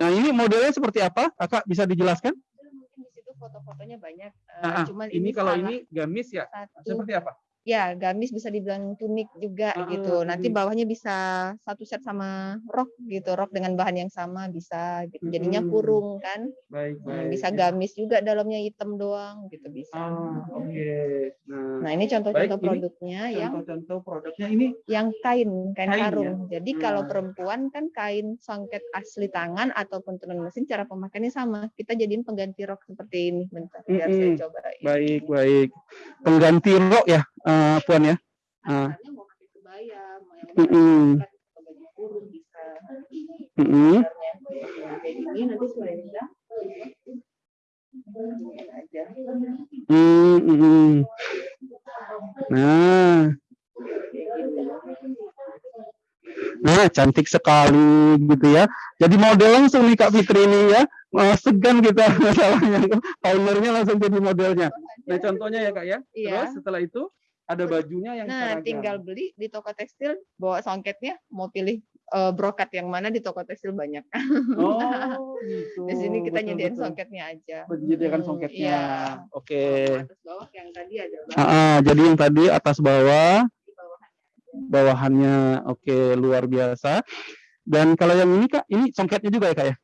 nah ini modelnya seperti apa? Kakak bisa dijelaskan? Mungkin di situ foto-fotonya banyak. eh, Nah, cuman ini kalau salah ini gamis ya? satu. Seperti apa ya gamis bisa dibilang tunik juga Ah, gitu. Nanti bawahnya bisa satu set sama rok gitu, rok dengan bahan yang sama bisa gitu. Jadinya kurung kan. baik Hmm, bisa gamis juga dalamnya hitam doang gitu bisa. ah oke nah Nah, ini contoh-contoh Baik, ini produknya yang contoh-contoh produknya ini yang kain, kain Kain, ya? karung. Jadi kalau Nah. perempuan kan kain songket asli tangan ataupun tenun mesin cara pemakaiannya sama. Kita jadiin pengganti rok seperti ini bentar biar saya Mm-mm. coba. baik baik pengganti rok ya eh, puan ya. Asalnya mau pakai kebaya, mau yang Mm-mm. baju kurung bisa. Mm-mm. Sebenarnya. Nah, kayak gini nanti. Mm. Nah, nah cantik sekali gitu ya. Jadi model langsung nih Kak Fitri ini ya. Wah, segan kita masalahnya. Ownernya langsung jadi modelnya. Nah contohnya ya Kak ya. Iya. Terus setelah itu ada bajunya yang Nah, seragam. tinggal beli di toko tekstil, bawa songketnya, mau pilih eh, brokat yang mana di toko tekstil banyak. Oh gitu. Di sini kita Betul, nyediain betul. songketnya aja. Menyediakan Hmm, songketnya. iya. Oke. Atas bawah yang tadi adalah Ah, ah, jadi yang tadi atas bawah bawahannya oke luar biasa. Dan kalau yang ini kak, ini songketnya juga ya kak ya?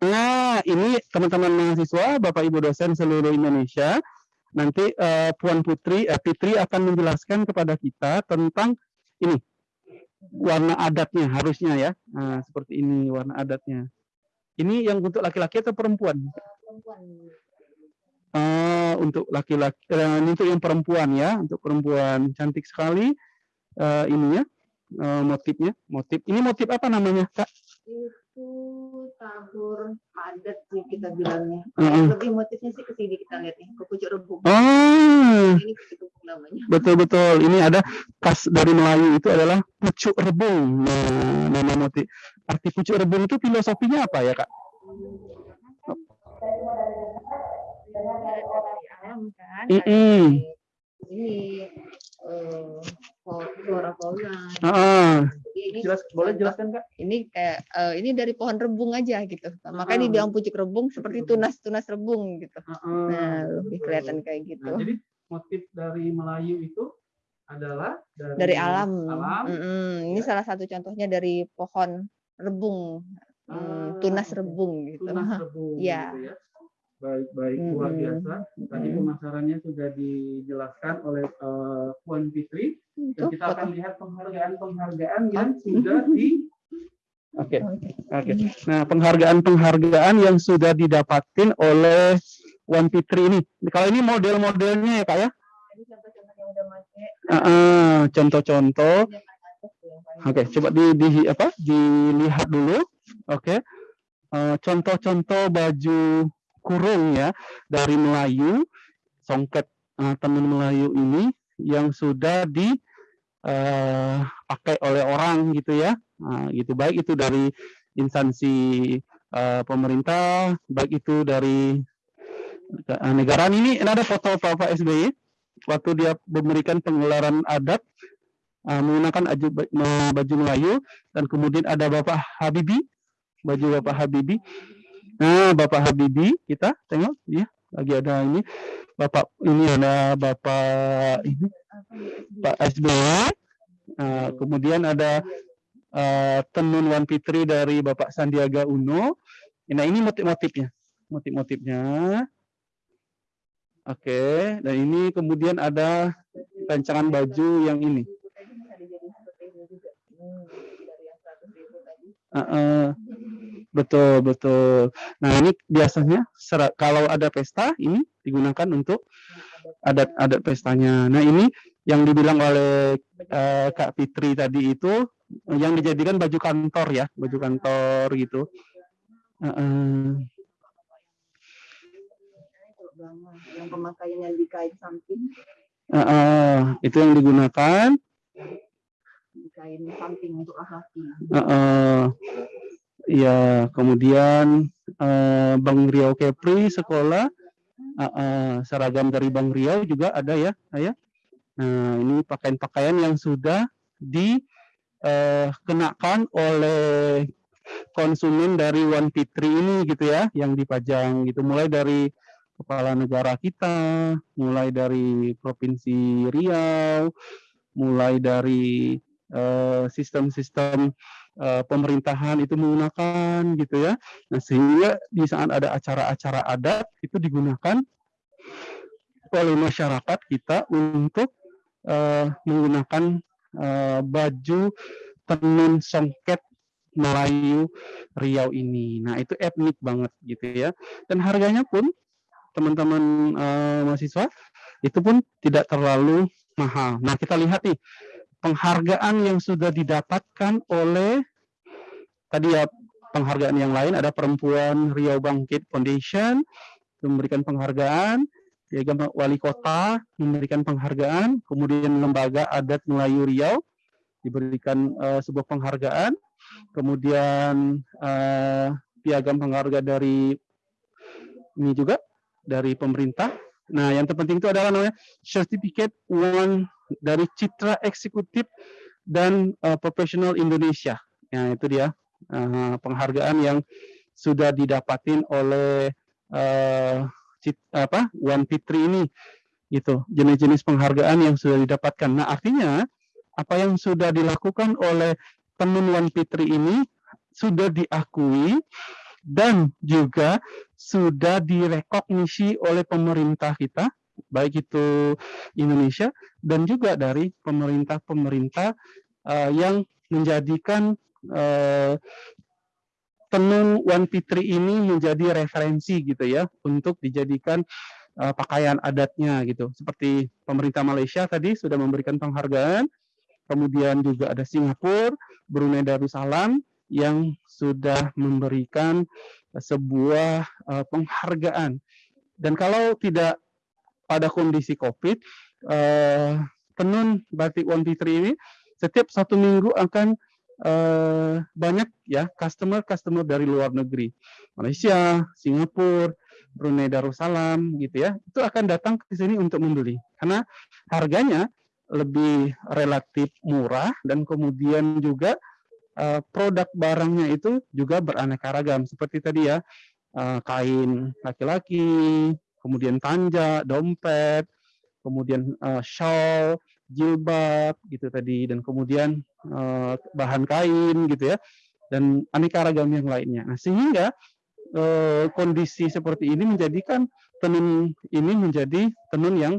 Nah, ini teman-teman mahasiswa, bapak ibu dosen seluruh Indonesia, nanti eh, Puan Putri, eh, Fitri akan menjelaskan kepada kita tentang ini warna adatnya harusnya ya. Nah, seperti ini warna adatnya. Ini yang untuk laki-laki atau perempuan? Perempuan. Ah, untuk laki-laki, ini untuk yang perempuan ya, untuk perempuan cantik sekali eh, ininya eh, motifnya, motif. Ini motif apa namanya, Kak? Itu tahur padat sih kita bilangnya. Heeh. Lebih motifnya sih ke sini kita lihat nih, ke pucuk rebung. Oh, Ini pucuk rebung namanya. betul-betul. Ini ada khas dari Melayu itu adalah pucuk rebung. Nah, nama motif. Arti pucuk rebung itu filosofinya apa ya, Kak? Dari alam kan. Ini eh flora fauna. Ah, ini jelas, boleh jelaskan, Kak? Ini kayak eh, ini dari pohon rebung aja gitu. Makanya Ah. dibilang pucuk rebung seperti tunas-tunas rebung gitu. Nah, lebih kelihatan kayak gitu. Nah, jadi motif dari Melayu itu adalah dari, dari alam. alam. Mm-mm. Ini ya. salah satu contohnya dari pohon rebung, Ah, Mm, tunas rebung gitu. tunas rebung Iya. gitu ya. Baik baik luar biasa. Tadi Mm. pemasarannya sudah dijelaskan oleh eh, Puan Fitri. Dan kita akan lihat penghargaan-penghargaan yang Ah. sudah di Oke. Oke. Oke. Nah, penghargaan-penghargaan yang sudah didapatkan oleh Wan Fitri ini. Kalau ini model-modelnya ya, Kak ya? Jadi contoh-contoh yang udah make. Ah, ah, contoh-contoh. yang paling Oke, coba di, di apa? Dilihat dulu. Oke. Eh, contoh-contoh baju kurung ya dari Melayu, songket eh, tenun Melayu ini yang sudah di eh, pakai oleh orang gitu ya. Nah, gitu. Baik itu dari instansi eh, pemerintah, baik itu dari eh, negara ini ada foto Bapak SBY waktu dia memberikan penggelaran adat uh, menggunakan aju, ba- baju Melayu dan kemudian ada Bapak Habibi baju Bapak Habibi nah Bapak Habibi kita tengok dia lagi ada ini. Bapak ini ada Bapak ini Pak SBY Nah, kemudian ada uh, tenun Wan Fitri dari Bapak Sandiaga Uno. Nah ini motif-motifnya motif-motifnya. Oke dan ini kemudian ada rancangan baju yang ini. Tadi bisa betul betul. Nah ini biasanya kalau ada pesta ini digunakan untuk adat-adat pestanya. Nah ini yang dibilang oleh eh, Kak Fitri tadi itu yang dijadikan baju kantor ya, baju kantor gitu. Kalau belanga, yang pemakaian yang di kain samping, Heeh. itu yang digunakan. di kain samping untuk laki-laki. Heeh. Ya, kemudian eh, Bang Riau Kepri sekolah Heeh, seragam dari Bang Riau juga ada ya, saya. Nah, ini pakaian-pakaian yang sudah dikenakan oleh konsumen dari One Fitri ini gitu ya, yang dipajang gitu, mulai dari kepala negara kita, mulai dari provinsi Riau, mulai dari eh, sistem-sistem eh, pemerintahan itu menggunakan gitu ya. Nah, sehingga di saat ada acara-acara adat itu digunakan oleh masyarakat kita untuk eh, menggunakan eh, baju tenun songket Melayu Riau ini. Nah, itu etnik banget gitu ya. Dan harganya pun teman-teman eh, mahasiswa itu pun tidak terlalu mahal. Nah, kita lihat nih penghargaan yang sudah didapatkan oleh tadi ya penghargaan yang lain ada perempuan Riau Bangkit Foundation memberikan penghargaan Piagam Wali Kota memberikan penghargaan, kemudian Lembaga Adat Melayu Riau diberikan eh, sebuah penghargaan, kemudian eh, piagam penghargaan dari ini juga dari pemerintah. Nah, yang terpenting itu adalah namanya Certificate One dari Citra Eksekutif dan eh, Profesional Indonesia. Nah, itu dia eh, penghargaan yang sudah didapatin oleh eh, cit- apa One Fitri ini gitu jenis-jenis penghargaan yang sudah didapatkan. Nah artinya apa yang sudah dilakukan oleh tenun One Fitri ini sudah diakui dan juga sudah direkognisi oleh pemerintah kita baik itu Indonesia dan juga dari pemerintah-pemerintah eh, yang menjadikan eh, tenun Wan Fitri ini menjadi referensi gitu ya untuk dijadikan uh, pakaian adatnya gitu. Seperti pemerintah Malaysia tadi sudah memberikan penghargaan, kemudian juga ada Singapura, Brunei Darussalam yang sudah memberikan sebuah uh, penghargaan. Dan kalau tidak pada kondisi COVID, uh, tenun batik Wan Fitri ini setiap satu minggu akan eh, banyak ya customer-customer dari luar negeri, Malaysia, Singapura, Brunei Darussalam gitu ya, itu akan datang ke sini untuk membeli. Karena harganya lebih relatif murah dan kemudian juga eh, produk barangnya itu juga beraneka ragam. Seperti tadi ya eh, kain laki-laki, kemudian tanja, dompet, kemudian eh, shawl, jilbab gitu tadi dan kemudian eh, bahan kain gitu ya dan aneka ragam yang lainnya. Nah, sehingga eh, kondisi seperti ini menjadikan tenun ini menjadi tenun yang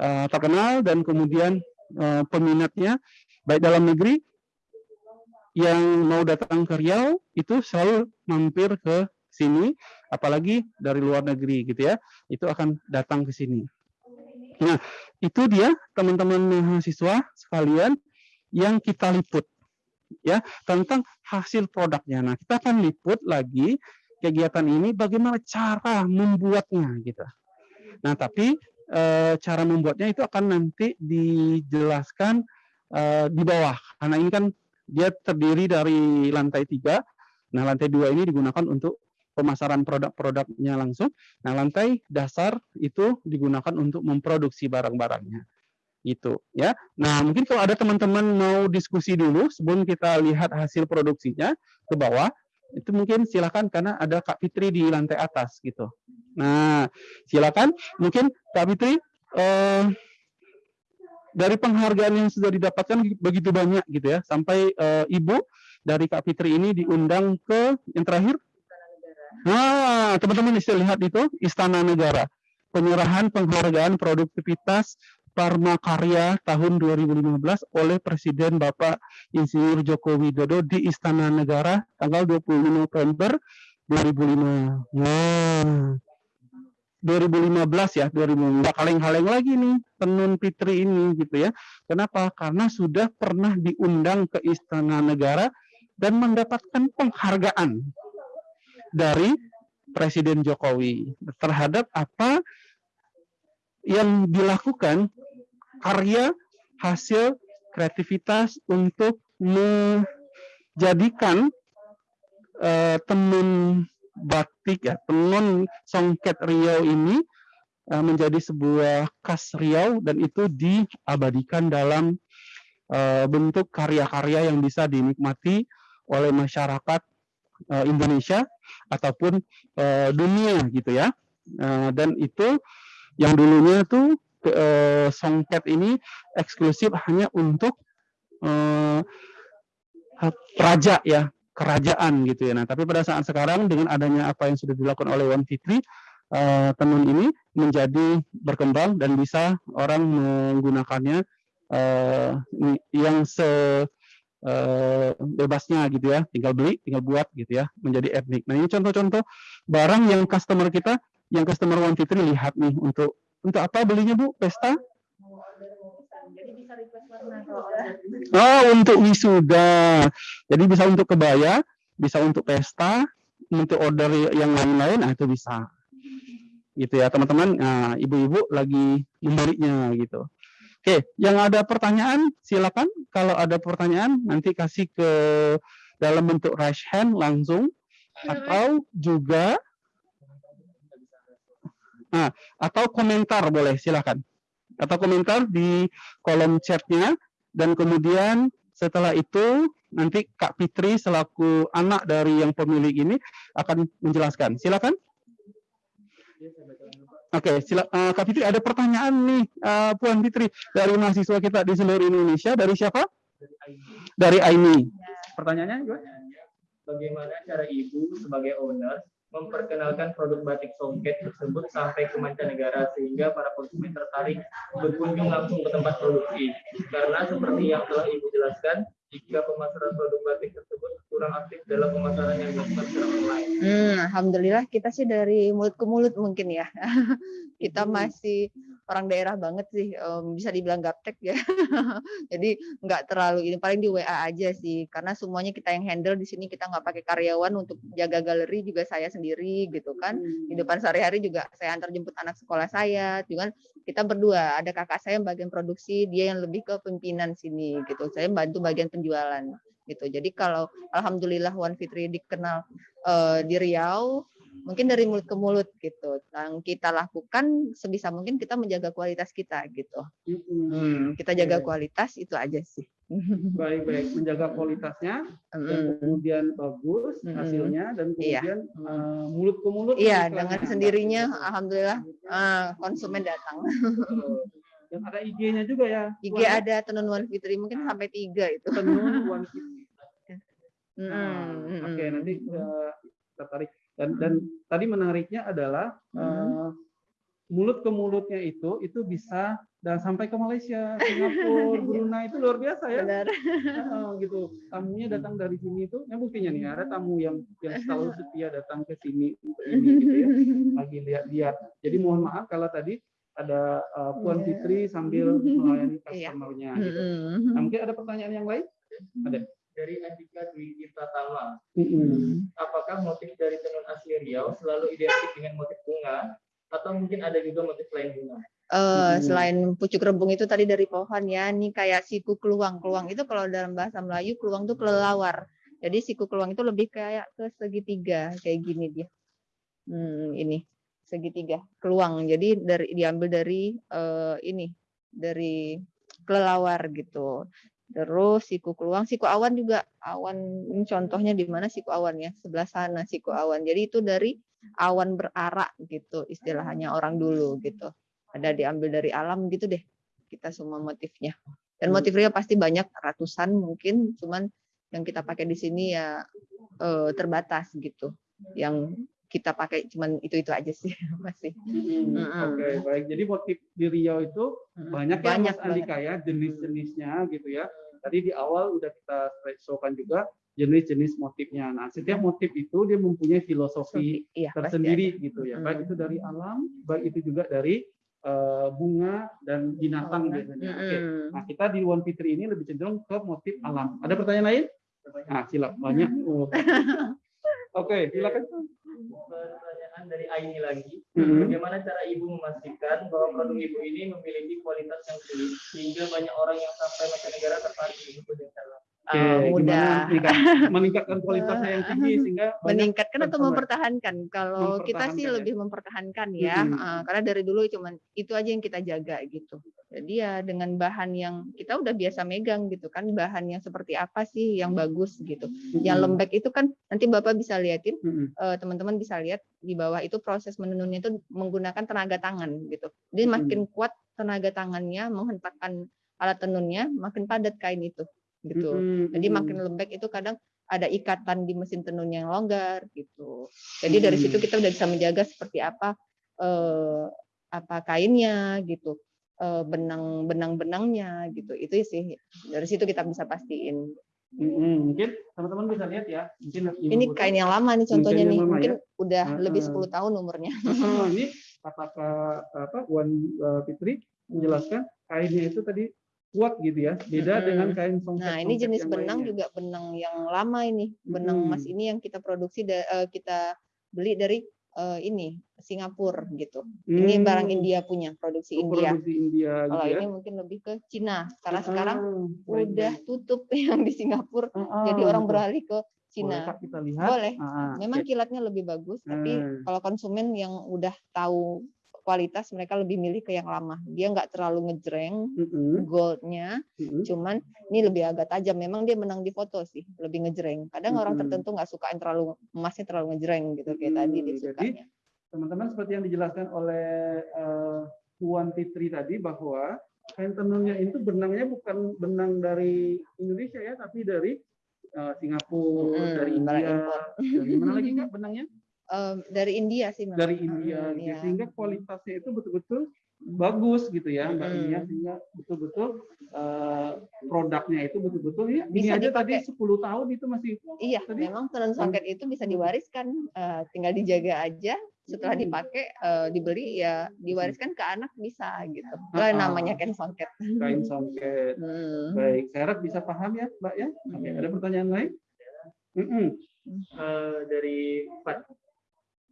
eh, terkenal dan kemudian eh, peminatnya baik dalam negeri yang mau datang ke Riau itu selalu mampir ke sini, apalagi dari luar negeri gitu ya, itu akan datang ke sini. Nah, itu dia teman-teman mahasiswa sekalian yang kita liput ya tentang hasil produknya. Nah, kita akan liput lagi kegiatan ini bagaimana cara membuatnya gitu. Nah, tapi e, cara membuatnya itu akan nanti dijelaskan e, di bawah karena ini kan dia terdiri dari lantai tiga. Nah, lantai dua ini digunakan untuk pemasaran produk-produknya langsung. Nah, lantai dasar itu digunakan untuk memproduksi barang-barangnya. Itu ya. Nah, mungkin kalau ada teman-teman mau diskusi dulu sebelum kita lihat hasil produksinya ke bawah, itu mungkin silakan karena ada Kak Fitri di lantai atas gitu. Nah, silakan mungkin Kak Fitri eh, dari penghargaan yang sudah didapatkan begitu banyak gitu ya, sampai eh, Ibu dari Kak Fitri ini diundang ke yang terakhir Nah, teman-teman bisa lihat itu Istana Negara. Penyerahan penghargaan produktivitas Parma Karya tahun 2015 oleh Presiden Bapak Insinyur Joko Widodo di Istana Negara tanggal 25 November 2005. Nah, 2015 ya, 2015 kaleng-kaleng lagi nih tenun Fitri ini gitu ya. Kenapa? Karena sudah pernah diundang ke Istana Negara dan mendapatkan penghargaan dari Presiden Jokowi terhadap apa yang dilakukan karya hasil kreativitas untuk menjadikan uh, tenun batik ya tenun songket Riau ini uh, menjadi sebuah khas Riau dan itu diabadikan dalam uh, bentuk karya-karya yang bisa dinikmati oleh masyarakat uh, Indonesia ataupun uh, dunia gitu ya. Uh, dan itu yang dulunya tuh uh, songket ini eksklusif hanya untuk uh, raja ya, kerajaan gitu ya. Nah, tapi pada saat sekarang dengan adanya apa yang sudah dilakukan oleh Wan Fitri, uh, tenun ini menjadi berkembang dan bisa orang menggunakannya uh, yang se uh, bebasnya gitu ya, tinggal beli, tinggal buat gitu ya, menjadi etnik. Nah ini contoh-contoh barang yang customer kita, yang customer One Fitri lihat nih untuk untuk apa belinya bu? Pesta? Oh untuk wisuda, jadi bisa untuk kebaya, bisa untuk pesta, untuk order yang lain-lain, nah itu bisa gitu ya teman-teman. Nah ibu-ibu lagi memberinya gitu. Oke, yang ada pertanyaan silakan. Kalau ada pertanyaan nanti kasih ke dalam bentuk raise hand langsung atau juga nah, atau komentar boleh silakan. Atau komentar di kolom chatnya dan kemudian setelah itu nanti Kak Fitri selaku anak dari yang pemilik ini akan menjelaskan. Silakan. Oke, okay, sila, uh, Kak Fitri ada pertanyaan nih, uh, Puan Fitri dari mahasiswa kita di seluruh Indonesia. Dari siapa? Dari Aini. Dari Aini. Pertanyaannya gimana? Bagaimana cara Ibu sebagai owner memperkenalkan produk batik songket tersebut sampai ke mancanegara sehingga para konsumen tertarik berkunjung langsung ke tempat produksi. Karena seperti yang telah Ibu jelaskan, jika pemasaran produk batik tersebut kurang aktif dalam pemasaran yang dilakukan secara online? Hmm, Alhamdulillah kita sih dari mulut ke mulut mungkin ya. kita hmm. masih orang daerah banget sih, um, bisa dibilang gaptek ya. Jadi nggak terlalu ini, paling di WA aja sih, karena semuanya kita yang handle di sini kita nggak pakai karyawan untuk jaga galeri juga saya sendiri gitu kan. Di hmm. depan sehari-hari juga saya antar jemput anak sekolah saya, juga kita berdua ada kakak saya yang bagian produksi, dia yang lebih ke pimpinan sini gitu. Saya bantu bagian penjualan gitu. Jadi kalau alhamdulillah Wan Fitri dikenal uh, di Riau, mungkin dari mulut ke mulut gitu. Yang kita lakukan sebisa mungkin kita menjaga kualitas kita gitu. Hmm, kita jaga kualitas itu aja sih. Baik-baik, menjaga kualitasnya, hmm. dan kemudian bagus hasilnya, dan iya. kemudian iya. uh, mulut ke mulut. Iya, dengan sendirinya, alhamdulillah uh, konsumen datang. Dan ada IG-nya juga ya. IG ada Tenun Wan Fitri mungkin sampai tiga itu. Tenun Wan Fitri. Nah, Oke, okay, nanti uh, tertarik. Dan dan tadi menariknya adalah eh, mulut ke mulutnya itu itu bisa dan sampai ke Malaysia, Singapura, Brunei itu luar biasa ya. Benar. Heeh, gitu. Tamunya datang dari sini itu, ya buktinya nih ada tamu yang yang selalu setia datang ke sini untuk ini gitu ya. Lagi lihat-lihat. Jadi mohon maaf kalau tadi ada uh, Puan Iya. Fitri sambil melayani Iya. customer-nya gitu. Mm-mm. Nah, mungkin ada pertanyaan yang lain? Ada. Dari Andika Dwi Tirta Tama, Mm-mm. apakah motif dari tenun asli Riau selalu identik dengan motif bunga atau mungkin ada juga motif lain bunga? Eh, Mm-mm. selain pucuk rebung itu tadi dari pohon ya, ini kayak siku keluang. Keluang itu kalau dalam bahasa Melayu keluang itu kelelawar. Jadi siku keluang itu lebih kayak ke segitiga kayak gini dia. Hmm, ini segitiga keluang. Jadi dari diambil dari eh, ini dari kelelawar gitu. Terus siku keluang, siku awan juga awan ini contohnya di mana siku awan ya sebelah sana siku awan. Jadi itu dari awan berarak gitu istilahnya orang dulu gitu ada diambil dari alam gitu deh kita semua motifnya dan Hmm. motif Rio pasti banyak ratusan mungkin cuman yang kita pakai di sini ya eh, terbatas gitu yang kita pakai cuman itu itu aja sih masih. Mm-mm. Oke, baik. Jadi motif di Riau itu banyak, ya Banyak Mas Andika ya jenis-jenisnya gitu ya. Tadi di awal udah kita showkan juga jenis-jenis motifnya. Nah, setiap motif itu dia mempunyai filosofi iya tersendiri gitu ya. Hmm. Baik itu dari alam, baik itu juga dari eh, bunga dan binatang Bunga. biasanya. Oke. Mm-mm. Nah, kita di One Fitri ini lebih cenderung ke motif alam. Ada pertanyaan lain? Nah, silakan banyak. Oh. Oke, silakan. Pertanyaan dari Aini lagi, Mhm. bagaimana cara ibu memastikan bahwa produk ibu ini memiliki kualitas yang tinggi sehingga banyak orang yang sampai mancanegara tertarik untuk berjalan? Oke, gimana mudah. meningkat- meningkatkan kualitasnya yang tinggi sehingga meningkatkan atau mempertahankan. Kalau kita sih Mempertahankan ya. lebih mempertahankan ya. Mm-mm. Ah, karena dari dulu cuman itu aja yang kita jaga gitu. Jadi ya dengan bahan yang kita udah biasa megang gitu kan. Bahan yang seperti apa sih yang bagus gitu. Yang Mm-mm. lembek itu kan nanti bapak bisa liatin eh, teman-teman bisa lihat di bawah itu proses menenunnya itu menggunakan tenaga tangan gitu. Jadi makin kuat tenaga tangannya menghentakkan alat tenunnya makin padat kain itu gitu Mm-mm. jadi makin lembek itu kadang ada ikatan di mesin tenunnya yang longgar gitu. Jadi dari situ kita udah bisa menjaga seperti apa eh, apa kainnya gitu, eh, benang benang benangnya gitu. Itu sih dari situ kita bisa pastiin. Mm-mm. Mungkin teman-teman bisa lihat ya. Mungkin Ini kain yang lama nih contohnya nih, lama mungkin udah Heeh. lebih 10 tahun umurnya. Oh, ini kata apa Wan uh, Fitri menjelaskan kainnya itu tadi kuat gitu ya. Beda Mm-mm. dengan kain songket. Nah, ini jenis benang lainnya. juga benang yang lama ini. Benang Hmm. emas ini yang kita produksi da- eh, kita beli dari eh, ini Singapura gitu. Ini Hmm. barang India punya, produksi Oh, India. Produksi India gitu Kalau ya. ini mungkin lebih ke Cina karena Ah, sekarang baik, udah baik. tutup yang di Singapura. Ah, Jadi ah, orang beralih ke Boleh, Cina. Kak, kita lihat. Boleh. Ah, Memang oke. kilatnya lebih bagus, tapi Hmm. kalau konsumen yang udah tahu kualitas mereka lebih milih ke yang lama. Dia nggak terlalu ngejreng Mm-mm, goldnya, mm-mm. cuman ini lebih agak tajam. Memang dia menang di foto sih, lebih ngejreng. Kadang orang Mm-mm. tertentu nggak suka yang terlalu emasnya terlalu ngejreng gitu kayak tadi Mm, dia jadi sukanya. teman-teman seperti yang dijelaskan oleh eh, Puan Fitri tadi bahwa kain tenunnya itu benangnya bukan benang dari Indonesia ya, tapi dari eh, Singapura, Mm, dari India, dari mana lagi nggak benangnya? Em, dari India sih memang. Dari India, Mm, gitu. iya. sehingga kualitasnya itu betul-betul bagus gitu ya, Mbak. Nia, sehingga betul-betul eh, produknya itu betul-betul ya. Ini Bisa aja tadi dipakai. 10 tahun itu masih Iya, Tadi- memang tenun songket itu bisa diwariskan, eh, tinggal dijaga aja. Setelah Hmm. dipakai, eh, dibeli ya diwariskan ke anak bisa gitu. Lah ah. namanya kain songket. kain songket. Hmm. Baik, saya harap bisa paham ya, Mbak ya. Oke, Hmm. ada pertanyaan lain? Mm-mm. Eh, dari Pak,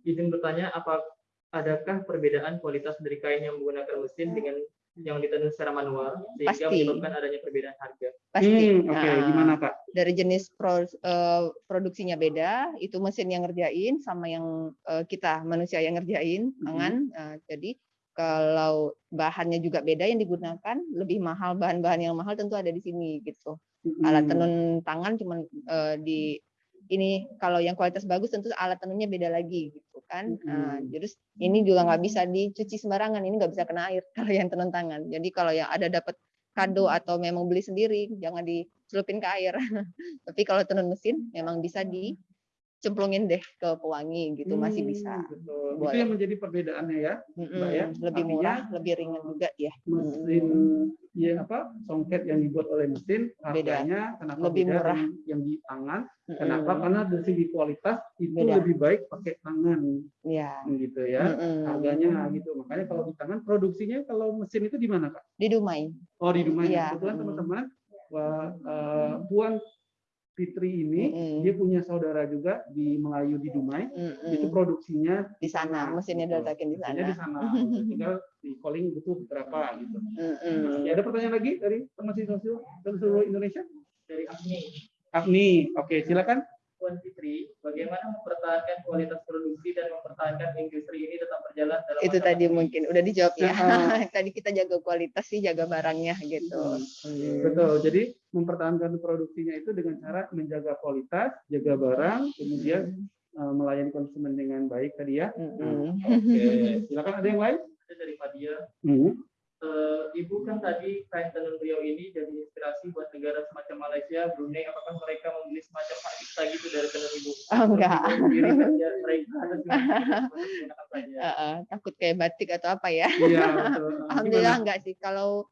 izin bertanya, apa adakah perbedaan kualitas dari kain yang menggunakan mesin dengan yang ditenun secara manual sehingga Pasti. menyebabkan adanya perbedaan harga? Pasti. Hmm, Oke, Ah, gimana Kak? Dari jenis pro- eh, produksinya beda, itu mesin yang ngerjain sama yang eh, kita manusia yang ngerjain Hmm. tangan. Nah, jadi kalau bahannya juga beda yang digunakan, lebih mahal bahan-bahan yang mahal tentu ada di sini gitu. alat Mm-mm. tenun tangan cuman eh, di ini kalau yang kualitas bagus tentu alat tenunnya beda lagi gitu kan. Nah, Mm-mm. jadi ini juga nggak bisa dicuci sembarangan ini nggak bisa kena air kalau yang tenun tangan. Jadi kalau yang ada dapat kado atau memang beli sendiri jangan dicelupin ke air. Tapi kalau tenun mesin memang bisa di cemplungin deh ke pewangi gitu masih bisa. Hmm, betul. Itu Boleh. yang menjadi perbedaannya ya. Mm-mm, Mbak ya, lebih artinya- murah, lebih ringan juga ya. Mesin ya apa songket yang dibuat oleh mesin Beda. harganya kenapa Lebih beda murah. dengan yang di tangan? Mm-mm. Kenapa? Karena dari segi kualitas itu Beda. lebih baik pakai tangan Ya. gitu ya. Mm-mm. Harganya gitu. Makanya kalau di tangan produksinya kalau mesin itu di mana Kak? Di Dumai. Oh di Dumai. Iya. Kebetulan Mm. teman-teman wah, eh, Puan Fitri ini Mm-mm. dia punya saudara juga di Melayu di Dumai. Mm-mm. Itu produksinya di sana, mesinnya Gitu. diletakin di Mesinnya di sana. sana. Tinggal di calling butuh berapa gitu. Mm-mm. Ya, ada pertanyaan lagi dari teman siswa dari seluruh Indonesia? Dari Agni. Agni, oke silakan. Puan Fitri, bagaimana mempertahankan kualitas produksi dan mempertahankan industri ini tetap berjalan dalam Itu tadi pandemi? mungkin udah dijawab ya. Tadi kita jaga kualitas sih, jaga barangnya gitu. Betul. Jadi mempertahankan produksinya itu dengan cara menjaga kualitas, jaga barang, kemudian eh, melayani konsumen dengan baik tadi ya. Mm-mm. Oke, silakan ada yang lain? Ada dari Fadia. Hmm. Eh, Ibu kan tadi kain tenun Riau ini jadi inspirasi buat negara semacam Malaysia, Brunei. Apakah mereka memilih semacam hak cipta gitu dari tenun Ibu? Oh, enggak. Sendiri saja mereka saja? Heeh, takut kayak batik atau apa ya? Iya. Alhamdulillah Gimana? enggak sih. Kalau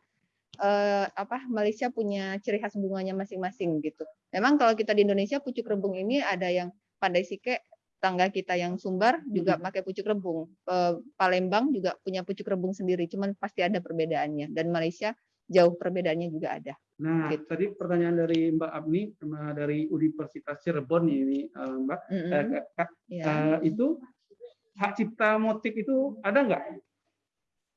eh, apa Malaysia punya ciri khas bunganya masing-masing gitu. Memang kalau kita di Indonesia pucuk rebung ini ada yang pandai sike tangga kita yang Sumbar juga pakai pucuk rebung. Eh, Palembang juga punya pucuk rebung sendiri, cuman pasti ada perbedaannya. Dan Malaysia jauh perbedaannya juga ada. Nah, Gitu. tadi pertanyaan dari Mbak Abni sama dari Universitas Cirebon ini, eh, Mbak. Mm-mm. Eh, Kak, Kak, Ya. eh, itu hak cipta motif itu ada nggak?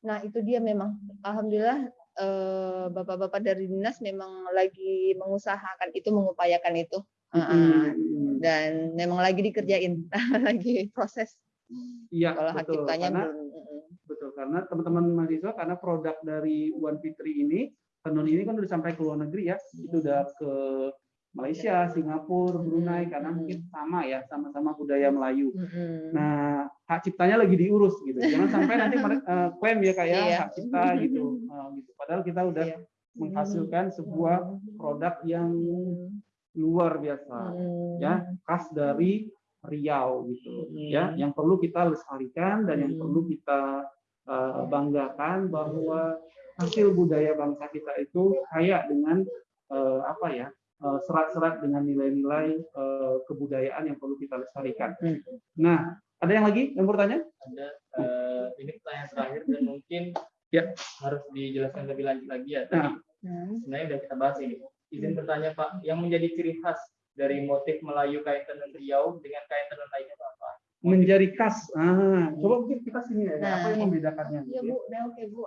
Nah, itu dia memang alhamdulillah eh, bapak-bapak dari dinas memang lagi mengusahakan itu, mengupayakan itu. Hmm. Dan memang lagi dikerjain, lagi proses. Iya, Kalau hak betul. ciptanya Karena belum. betul karena teman-teman mahasiswa karena produk dari Wan Fitri ini tenun ini kan udah sampai ke luar negeri ya, itu udah ke Malaysia, Singapura, Brunei karena mungkin sama ya, sama-sama budaya Melayu. Nah, hak ciptanya lagi diurus gitu. Jangan sampai nanti eh, klaim ya kayak Iya. hak cipta gitu. Eh, gitu. Padahal kita udah Iya. menghasilkan sebuah produk yang luar biasa Mm. ya, khas dari Riau gitu. Hmm. Ya, yang perlu kita lestarikan dan yang Hmm. perlu kita eh, banggakan bahwa hasil budaya bangsa kita itu kaya dengan eh, apa ya? eh, serat-serat dengan nilai-nilai eh, kebudayaan yang perlu kita lestarikan. Hmm. Nah, ada yang lagi yang bertanya? Ada eh, ini pertanyaan terakhir dan mungkin Ya. harus dijelaskan lebih lanjut lagi ya. Tadi Nah. Hmm. sebenarnya udah kita bahas ini. Izin bertanya Pak, yang menjadi ciri khas dari motif Melayu kain tenun Riau dengan kain tenun lainnya apa? Menjadi khas. Ah, coba mungkin kita sini ya, Nah, apa yang membedakannya? Iya? Bu, udah oke Bu.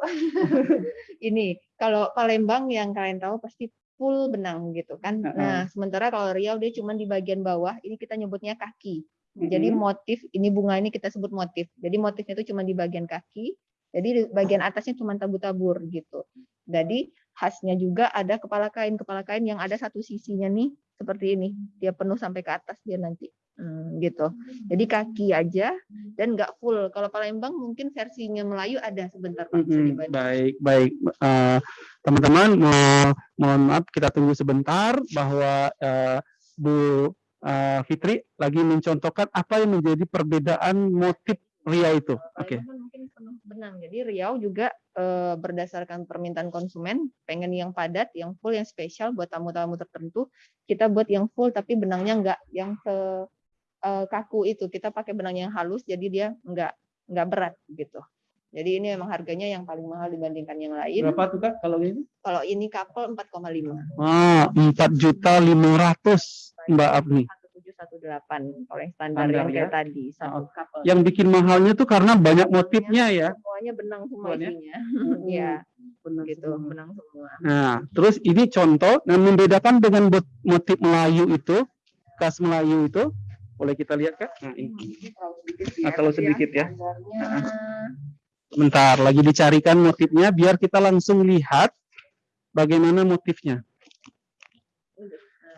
Ini kalau Palembang yang kalian tahu pasti full benang gitu kan. Nah, sementara kalau Riau dia cuma di bagian bawah, ini kita nyebutnya kaki. Jadi motif ini bunga ini kita sebut motif. Jadi motifnya itu cuma di bagian kaki. Jadi di bagian atasnya cuma tabur-tabur gitu. Jadi khasnya juga ada kepala kain kepala kain yang ada satu sisinya nih seperti ini. Dia penuh sampai ke atas dia nanti. Hmm, gitu. Jadi kaki aja dan nggak full. Kalau Palembang mungkin versinya Melayu ada sebentar Pak. dibantu. Baik, baik. Eh, Teman-teman, mo- mohon maaf kita tunggu sebentar bahwa eh, Bu eh, Fitri lagi mencontohkan apa yang menjadi perbedaan motif Riau itu. Oke. Palembang kan mungkin penuh benang. Jadi Riau juga eh, berdasarkan permintaan konsumen pengen yang padat, yang full, yang spesial buat tamu-tamu tertentu. Kita buat yang full tapi benangnya enggak yang se eh, kaku itu. Kita pakai benang yang halus jadi dia enggak enggak berat gitu. Jadi ini memang harganya yang paling mahal dibandingkan yang lain. Berapa tuh Kak kalau ini? Kalau ini couple 4,5. Ah, empat juta lima ratus Mbak Abni. 1718 kalau yang standar, Standar yang ya? kayak tadi satu couple. Yang bikin mahalnya tuh karena banyak motifnya ya. Semuanya benang semua Semuanya? isinya. Iya, Benar gitu, semua. benang semua. Nah, terus ini contoh yang membedakan dengan motif Melayu itu, khas Melayu itu, boleh kita lihat Kak? Nah, ini. Terlalu sedikit Ah, terlalu sedikit ya. Standarnya, Bentar, lagi dicarikan motifnya biar kita langsung lihat bagaimana motifnya.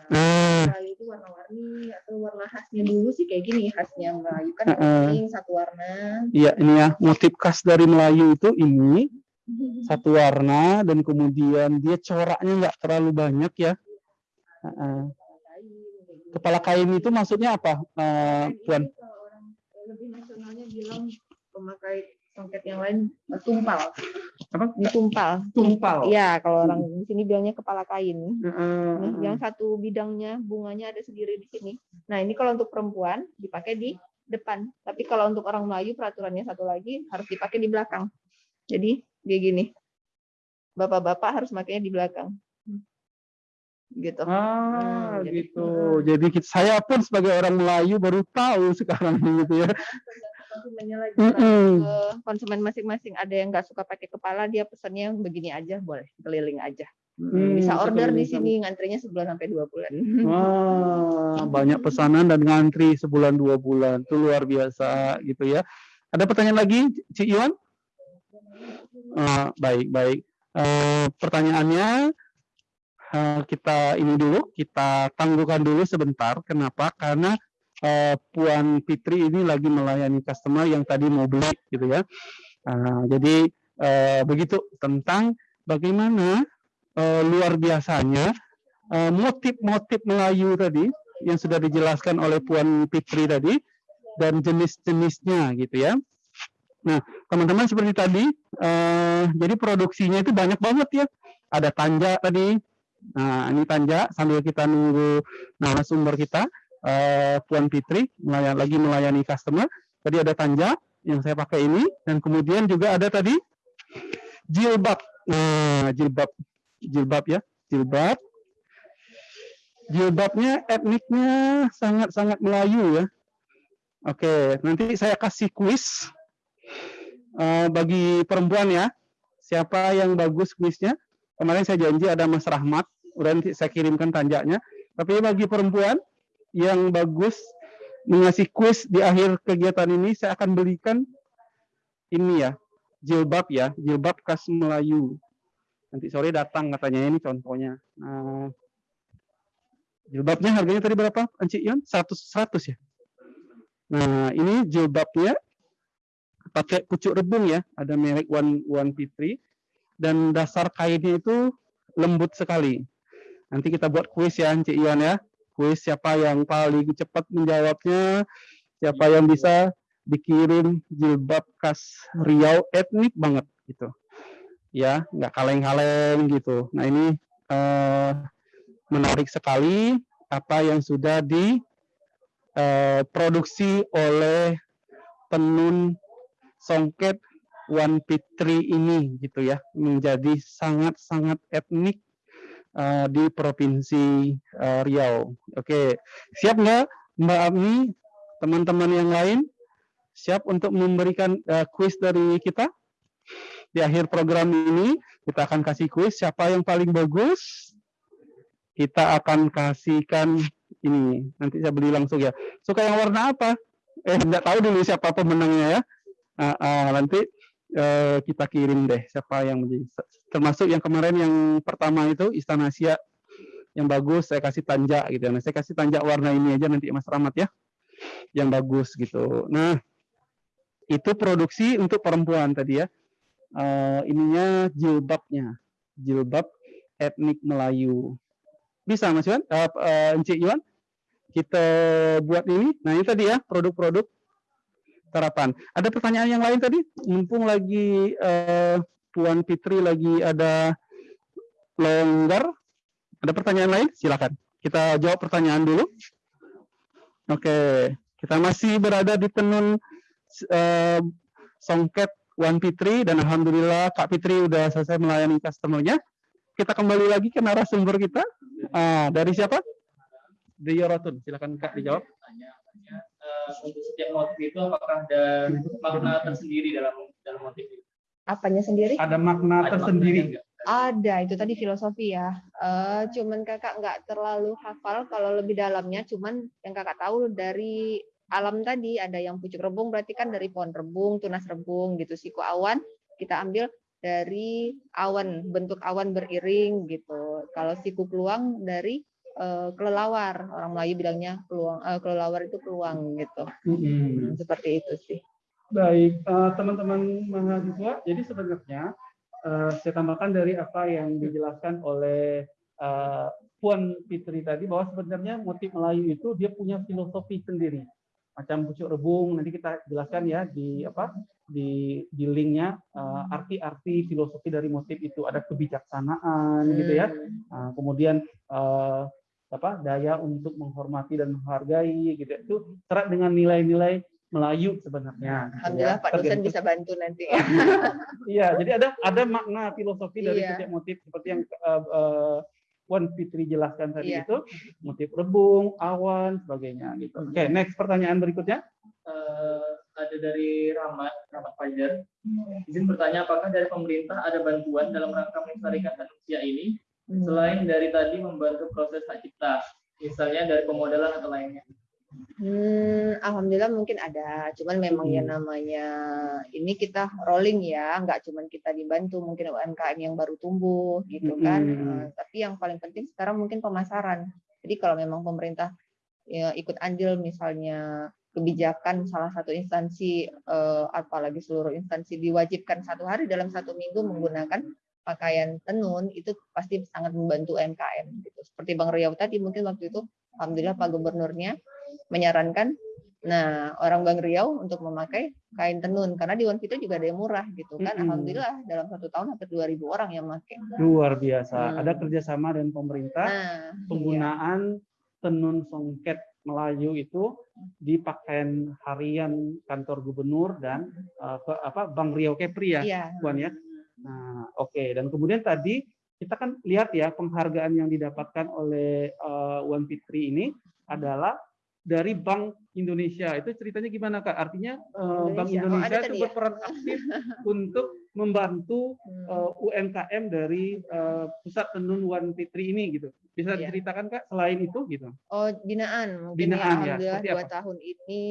Nah, Melayu itu warna-warni atau warna khasnya dulu sih kayak gini khasnya Melayu kan Heeh. kuning satu warna. iya ini ya, motif khas dari Melayu itu ini satu warna dan kemudian dia coraknya nggak terlalu banyak ya. Heeh. kepala kain itu maksudnya apa, eh, Puan? Lebih nasionalnya bilang pemakai songket yang lain tumpal. Apa? Tumpal. Tumpal. Iya, kalau orang di sini bilangnya kepala kain. Heeh. yang satu bidangnya bunganya ada sendiri di sini. Nah, ini kalau untuk perempuan dipakai di depan. Tapi kalau untuk orang Melayu peraturannya satu lagi harus dipakai di belakang. Jadi dia gini. Bapak-bapak harus makainya di belakang. Gitu. Ah, Hmm, jadi- gitu. Jadi kita- saya pun sebagai orang Melayu baru tahu sekarang gitu ya. Konsumennya lagi Mm-mm. ke konsumen masing-masing. Ada yang nggak suka pakai kepala, dia pesannya yang begini aja, boleh keliling aja. Hmm, Bisa order di sini, ngantrinya sebulan sampai dua bulan. Wah, banyak pesanan dan ngantri sebulan dua bulan. Itu luar biasa gitu ya. Ada pertanyaan lagi, Cik Iwan? Ah, baik, baik. Eh, pertanyaannya eh, kita ini dulu, kita tangguhkan dulu sebentar. Kenapa? Karena eh, Puan Fitri ini lagi melayani customer yang tadi mau beli gitu ya. Ah, jadi eh, begitu tentang bagaimana eh, luar biasanya motif-motif Melayu tadi yang sudah dijelaskan oleh Puan Fitri tadi dan jenis-jenisnya gitu ya. Nah, teman-teman seperti tadi, eh, jadi produksinya itu banyak banget ya. Ada tanja tadi. Nah, ini tanja sambil kita nunggu narasumber kita, eh, Puan Fitri melayan, lagi melayani customer. Tadi ada tanja yang saya pakai ini dan kemudian juga ada tadi jilbab. Nah, jilbab, jilbab ya, jilbab. Jilbabnya etniknya sangat-sangat Melayu ya. Oke, nanti saya kasih kuis eh, bagi perempuan ya. Siapa yang bagus kuisnya? Kemarin saya janji ada Mas Rahmat, udah nanti saya kirimkan tanjaknya. Tapi bagi perempuan yang bagus mengasih kuis di akhir kegiatan ini, saya akan belikan ini ya, jilbab ya, jilbab khas Melayu. Nanti sore datang katanya ini contohnya. Nah, jilbabnya harganya tadi berapa, Anci Ion? 100 100 ya. Nah, ini jilbabnya pakai pucuk rebung ya, ada merek One One Fitri dan dasar kainnya itu lembut sekali. Nanti kita buat kuis ya, Cik Iwan ya. Kuis siapa yang paling cepat menjawabnya, siapa yang bisa dikirim jilbab khas Riau etnik banget gitu. Ya, nggak kaleng-kaleng gitu. Nah, ini eh, menarik sekali apa yang sudah di eh, oleh penun songket One Fitri ini gitu ya menjadi sangat-sangat etnik eh, di provinsi eh, Riau. Oke, siap nggak Mbak Ami, teman-teman yang lain? Siap untuk memberikan eh, kuis dari kita? Di akhir program ini kita akan kasih kuis siapa yang paling bagus. Kita akan kasihkan ini. Nanti saya beli langsung ya. Suka yang warna apa? Eh, nggak tahu dulu siapa pemenangnya ya. Ah, ah, nanti eh, kita kirim deh siapa yang menjadi termasuk yang kemarin yang pertama itu Istana Asia yang bagus saya kasih tanja gitu ya. Nah, saya kasih tanja warna ini aja nanti Mas Rahmat ya. Yang bagus gitu. Nah, itu produksi untuk perempuan tadi ya. Eh, ininya jilbabnya. Jilbab etnik Melayu. Bisa Mas Iwan? Eh, eh, Encik Iwan? Kita buat ini. Nah, ini tadi ya produk-produk terapan. Ada pertanyaan yang lain tadi? Mumpung lagi eh, Puan Fitri lagi ada longgar. Ada pertanyaan lain? Silakan. Kita jawab pertanyaan dulu. Oke, kita masih berada di tenun eh, songket Wan Fitri dan alhamdulillah Kak Fitri udah selesai melayani customernya. Kita kembali lagi ke narasumber kita. Ah, dari siapa? Dari Rotun. Silakan Kak dijawab. Eh, untuk setiap motif itu apakah ada makna tersendiri dalam dalam motif itu? Apanya sendiri? Ada makna Ada tersendiri. Ada, itu tadi filosofi ya. Eh, cuman kakak nggak terlalu hafal kalau lebih dalamnya, cuman yang kakak tahu dari alam tadi ada yang pucuk rebung berarti kan dari pohon rebung, tunas rebung gitu. Siku awan kita ambil dari awan, bentuk awan beriring gitu. Kalau siku peluang dari eh, kelelawar, orang Melayu bilangnya peluang, eh, kelelawar itu peluang gitu. Mm-mm. Seperti itu sih. Baik, eh, teman-teman mahasiswa, jadi sebenarnya eh, saya tambahkan dari apa yang dijelaskan oleh uh, Puan Fitri tadi bahwa sebenarnya motif Melayu itu dia punya filosofi sendiri. Macam pucuk rebung nanti kita jelaskan ya di apa di di linknya uh, arti-arti filosofi dari motif itu ada kebijaksanaan gitu ya. Uh, kemudian uh, apa daya untuk menghormati dan menghargai gitu itu serat dengan nilai-nilai Melayu sebenarnya. Gitu Alhamdulillah ya. Pak dosen bisa bantu nanti. Iya, jadi ada ada makna filosofi dari iya. setiap motif seperti yang uh, uh, Wan Fitri jelaskan tadi iya. itu motif rebung, awan, sebagainya gitu. Oke, okay, next pertanyaan berikutnya. Uh, ada dari Rahmat, Rahmat Fajar. Izin bertanya apakah dari pemerintah ada bantuan dalam rangka melestarikan manusia ini. Selain dari tadi membantu proses hak cipta, misalnya dari pemodelan atau lainnya? Hmm, alhamdulillah mungkin ada, cuman memang ya hmm. ya namanya ini kita rolling ya, nggak cuman kita dibantu, mungkin UMKM yang baru tumbuh gitu kan. Hmm. Tapi yang paling penting sekarang mungkin pemasaran. Jadi kalau memang pemerintah ya, ikut andil misalnya kebijakan salah satu instansi, uh, apalagi seluruh instansi diwajibkan satu hari dalam satu minggu menggunakan pakaian tenun itu pasti sangat membantu UMKM gitu. Seperti Bang Riau tadi mungkin waktu itu, alhamdulillah Pak Gubernurnya menyarankan nah orang Bang Riau untuk memakai kain tenun karena di One Fito juga ada yang murah gitu kan. Hmm. Alhamdulillah dalam satu tahun hampir 2000 orang yang pakai. Luar biasa. Hmm. Ada kerjasama dengan pemerintah nah, penggunaan iya. tenun songket Melayu itu di pakaian harian kantor gubernur dan uh, ke, apa Bang Riau Kepri ya, iya. Puan ya. Nah, oke. Okay. Dan kemudian tadi kita kan lihat ya penghargaan yang didapatkan oleh uh, Wan Fitri ini adalah dari Bank Indonesia. Itu ceritanya gimana Kak? Artinya uh, Bank Indonesia oh, itu ya? berperan aktif untuk membantu uh, hmm. eh, UMKM dari uh, pusat tenun Wan Fitri ini gitu. Bisa ya. diceritakan Kak selain itu gitu? Oh, binaan. Mungkin binaan ya. Alhamdulillah dua apa? tahun ini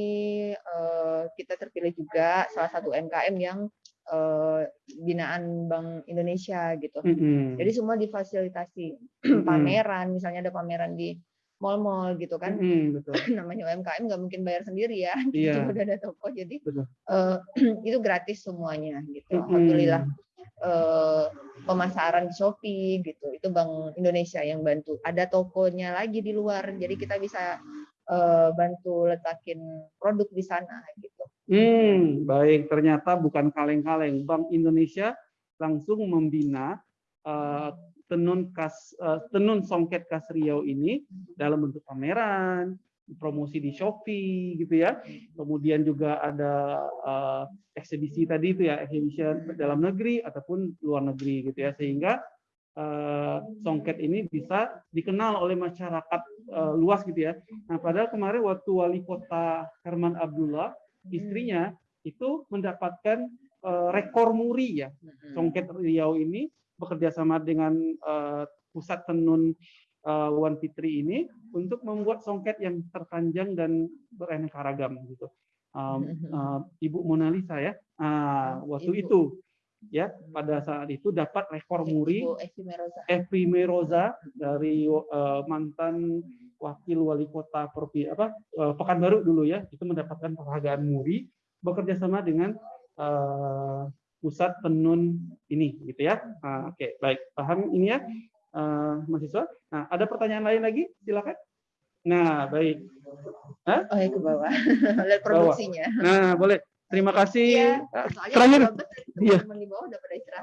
uh, kita terpilih juga salah satu UMKM yang uh, binaan Bank Indonesia gitu. Mm -hmm. Jadi semua difasilitasi pameran, misalnya ada pameran di mall-mall gitu kan. Hmm, betul. Namanya UMKM nggak mungkin bayar sendiri ya. Iya. Cuma udah ada toko jadi uh, itu gratis semuanya gitu. Hmm. Alhamdulillah uh, pemasaran di Shopee gitu. Itu Bank Indonesia yang bantu. Ada tokonya lagi di luar. Jadi kita bisa uh, bantu letakin produk di sana gitu. Hmm, baik. Ternyata bukan kaleng-kaleng. Bank Indonesia langsung membina uh, tenun khas uh, tenun songket khas Riau ini dalam bentuk pameran, promosi di Shopee gitu ya. Kemudian juga ada uh, eksibisi tadi itu ya, eksibisi dalam negeri ataupun luar negeri gitu ya sehingga uh, songket ini bisa dikenal oleh masyarakat uh, luas gitu ya. Nah, padahal kemarin waktu wali kota Herman Abdullah istrinya itu mendapatkan uh, rekor muri ya. Songket Riau ini bekerja sama dengan uh, pusat tenun uh, Wan Fitri ini untuk membuat songket yang terpanjang dan beraneka ragam gitu. Um, uh, Ibu Mona Lisa ya, uh, waktu Ibu. itu ya pada saat itu dapat rekor muri Evi Meroza. Dari uh, mantan wakil wali kota Provinsi apa uh, Pekanbaru dulu ya itu mendapatkan penghargaan muri bekerja sama dengan uh, pusat penun ini gitu ya. Nah, Oke, okay, baik. Paham ini ya uh, mahasiswa? Nah, ada pertanyaan lain lagi? Silakan. Nah, baik. Hah? Oh, ya ke bawah. Lihat produksinya. Nah, boleh. Terima kasih. Ya, terakhir, iya.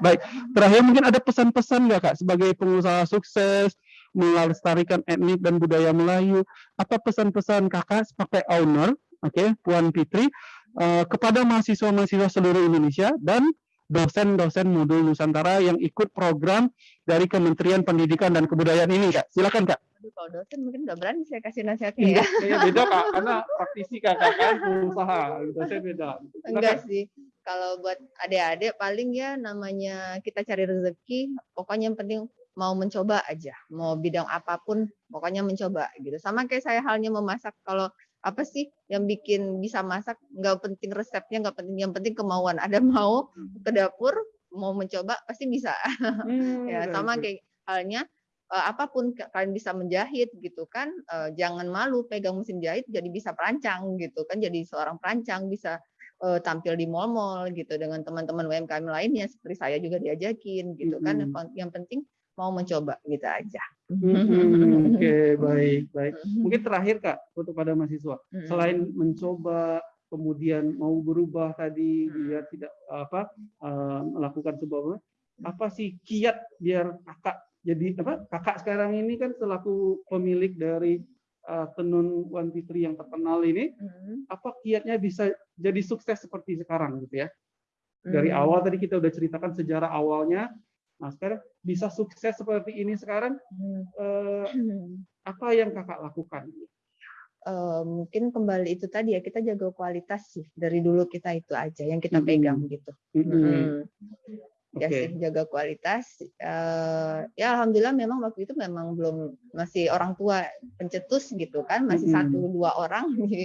Baik. Terakhir mungkin ada pesan-pesan nggak kak sebagai pengusaha sukses melestarikan etnik dan budaya Melayu. Apa pesan-pesan kakak sebagai owner, oke, okay, Puan Fitri, uh, kepada mahasiswa-mahasiswa seluruh Indonesia dan dosen-dosen modul Nusantara yang ikut program dari Kementerian Pendidikan dan Kebudayaan ini, Kak. Silakan, Kak. Aduh, kalau dosen mungkin nggak berani saya kasih nasihatnya ya. Iya, beda, Kak. Karena praktisi Kakak kan usaha. Dosen beda. Silakan. Enggak sih. Kalau buat adik-adik paling ya namanya kita cari rezeki, pokoknya yang penting mau mencoba aja. Mau bidang apa pun, pokoknya mencoba gitu. Sama kayak saya halnya memasak. Kalau apa sih yang bikin bisa masak nggak penting resepnya nggak penting yang penting kemauan ada mau ke dapur mau mencoba pasti bisa hmm, ya sama kayak halnya uh, apa pun kalian bisa menjahit gitu kan uh, jangan malu pegang mesin jahit jadi bisa perancang gitu kan jadi seorang perancang bisa uh, tampil di mall-mall gitu dengan teman-teman UMKM lainnya seperti saya juga diajakin gitu kan yang penting mau mencoba gitu aja. Mm-mm, Oke, baik, baik. Mungkin terakhir Kak untuk pada mahasiswa, Mm-mm. selain mencoba kemudian mau berubah tadi biar tidak apa eh, melakukan sebuah apa sih kiat biar kakak jadi apa kakak sekarang ini kan selaku pemilik dari eh, tenun One Fitri yang terkenal ini apa kiatnya bisa jadi sukses seperti sekarang gitu ya? Dari awal tadi kita udah ceritakan sejarah awalnya nah sekarang bisa sukses seperti ini sekarang eh, apa yang kakak lakukan Eh, mungkin kembali itu tadi ya kita jaga kualitas sih dari dulu kita itu aja yang kita pegang gitu. Mm-mm. Mm. Ya sih jaga kualitas. Eh, ya alhamdulillah memang waktu itu memang belum masih orang tua pencetus gitu kan masih Mm-mm. satu dua orang di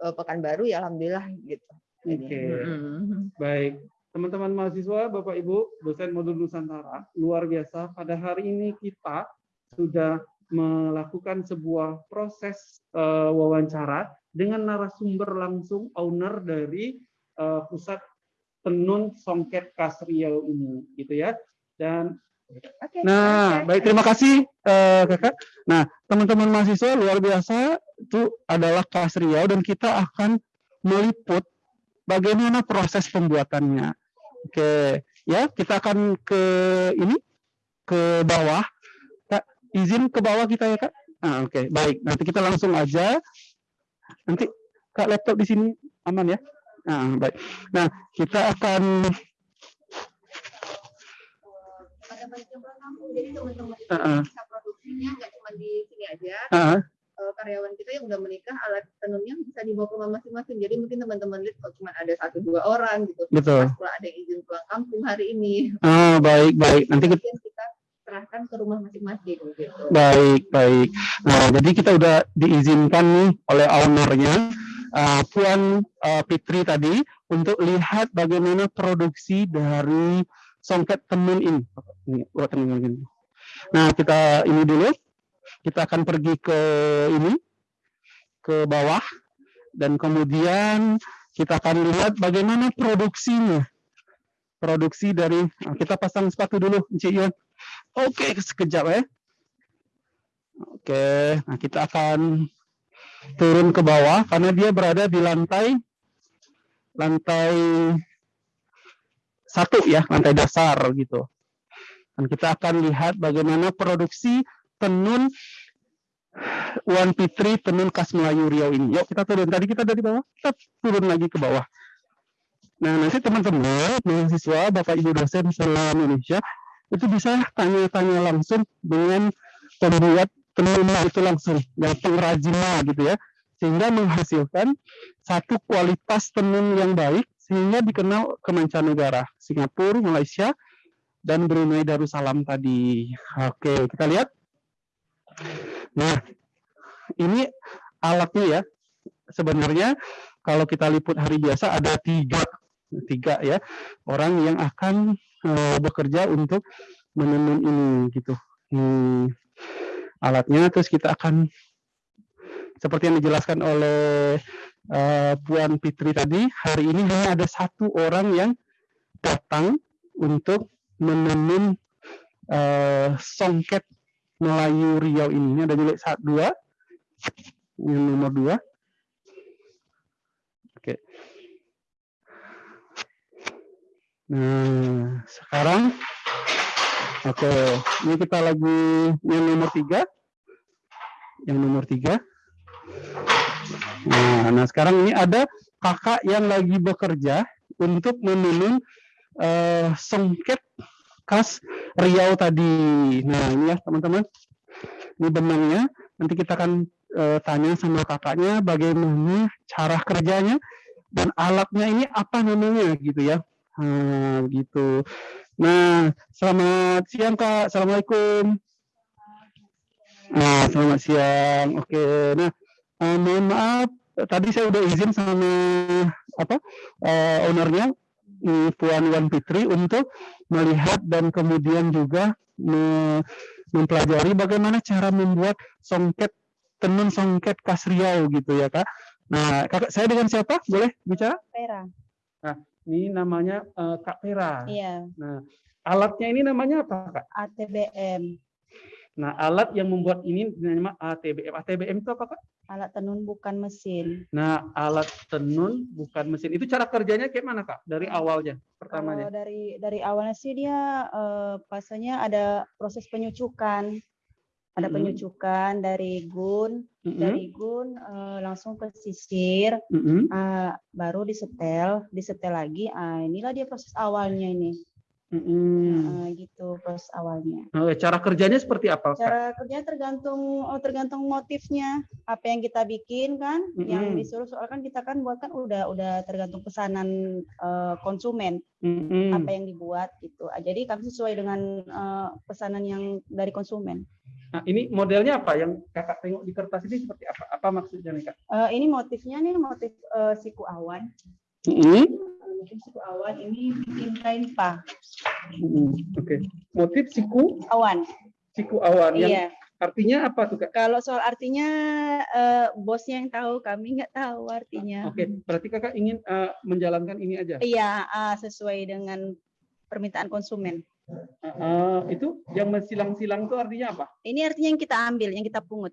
eh, Pekanbaru ya alhamdulillah gitu. Oke. mm. Baik, teman-teman mahasiswa, Bapak Ibu, dosen modul Nusantara, luar biasa. Pada hari ini kita sudah melakukan sebuah proses eh, wawancara dengan narasumber langsung owner dari eh, pusat tenun songket Kas Riau ini, gitu ya. Dan Oke. Nah, oke. baik terima kasih eh, kakak. Nah, teman-teman mahasiswa luar biasa itu adalah kelas Riau dan kita akan meliput bagaimana proses pembuatannya. Oke, ya kita akan ke ini ke bawah. Kak, izin ke bawah kita ya kak. Nah, oke, baik. Nanti kita langsung aja. Nanti kak laptop di sini aman ya. Nah, baik. Nah, kita akan Pada percobaan kampung jadi teman-teman itu Heeh. bisa produksinya nggak cuma di sini aja. ah, eh, karyawan kita yang udah menikah alat tenunnya bisa dibawa ke rumah masing-masing. Jadi mungkin teman-teman lihat kalau cuma ada satu dua orang gitu. betul. Pas pula ada yang izin pulang kampung hari ini. Ah, baik, baik. Nanti kita serahkan ke rumah masing-masing gitu. Baik, baik. Nah, jadi kita udah diizinkan nih oleh ownernya, uh, Puan uh, Fitri tadi, untuk lihat bagaimana produksi dari songket tenun ini. Nah, kita ini dulu. Kita akan pergi ke ini, ke bawah, dan kemudian kita akan lihat bagaimana produksinya. Produksi dari, kita pasang sepatu dulu, Cik Iwan. Oke, sekejap ya. Oke, nah kita akan turun ke bawah karena dia berada di lantai lantai satu ya, lantai dasar gitu. Dan kita akan lihat bagaimana produksi tenun Wan Fitri tenun khas Melayu Riau ini. Yuk kita turun. Tadi kita dari bawah, kita turun lagi ke bawah. Nah nanti teman-teman mahasiswa, bapak ibu dosen seluruh Indonesia itu bisa tanya-tanya langsung dengan pembuat tenunnya itu langsung dan pengrajinnya gitu ya sehingga menghasilkan satu kualitas tenun yang baik sehingga dikenal ke mancanegara Singapura, Malaysia dan Brunei Darussalam tadi. Oke, kita lihat. Nah, ini alatnya ya. Sebenarnya kalau kita liput hari biasa ada tiga tiga ya orang yang akan eh, bekerja untuk menenun ini gitu. Hmm, alatnya terus kita akan seperti yang dijelaskan oleh eh, Puan Fitri tadi, hari ini hanya ada satu orang yang datang untuk menenun eh, songket Melayu Riau ini. Ini ada milik satu dua, yang nomor dua. Oke. Nah, sekarang Oke, ini kita lagi yang nomor tiga. Yang nomor tiga. Nah, nah sekarang ini ada kakak yang lagi bekerja untuk menenun eh, songket khas Riau tadi. Nah, ini ya teman-teman. Ini benangnya. Nanti kita akan eh, tanya sama kakaknya bagaimana cara kerjanya dan alatnya ini apa namanya gitu ya. Nah, gitu. Nah, selamat siang Kak. Assalamualaikum. Nah, selamat siang. Oke. Nah, eh, mohon maaf tadi saya udah izin sama apa eh, ownernya Puan Wan Fitri untuk melihat dan kemudian juga me- mempelajari bagaimana cara membuat songket tenun songket khas Riau gitu ya kak. Nah kakak saya dengan siapa boleh bicara? Pera. Ini namanya eh, Kak Pera. Iya, Nah alatnya ini namanya apa kak? ATBM. Nah, alat yang membuat ini dinamakan ATBM. ATBM itu apa, Kak? Alat tenun bukan mesin. Nah, alat tenun bukan mesin. Itu cara kerjanya kayak mana, Kak? Dari awalnya, pertamanya. Kalau dari dari awalnya sih dia eh, pasalnya ada proses penyucukan. Ada Mhm. penyucukan dari gun, Mm-mm, dari gun eh, langsung ke sisir, mm-mm, eh, baru disetel, disetel lagi. Ah, inilah dia proses awalnya ini. Mm-mm. Ah, gitu proses awalnya. Nah, cara kerjanya seperti apa, Kak? Cara kerjanya tergantung oh, tergantung motifnya. Apa yang kita bikin kan, yang Mm-mm. disuruh soal kan kita kan buat kan udah udah tergantung pesanan eh, konsumen. Mm-mm. apa yang dibuat gitu. Ah, Jadi kami sesuai dengan eh, pesanan yang dari konsumen. Nah, ini modelnya apa? Yang kakak tengok di kertas ini seperti apa? Apa maksudnya nih, Kak? Eh, ini motifnya nih motif eh, siku awan. Mm-mm. Eh, Motif siku awan ini bikin kain pa Mm-mm. Oke. Motif siku awan. siku awan yang Iya. artinya apa tuh, Kak? Kalau soal artinya eh, bosnya yang tahu, kami nggak tahu artinya. Oke, berarti kakak ingin eh, menjalankan ini aja. Iya, ah, sesuai dengan permintaan konsumen. Eh, itu yang mensilang-silang itu artinya apa? Ini artinya yang kita ambil, yang kita pungut,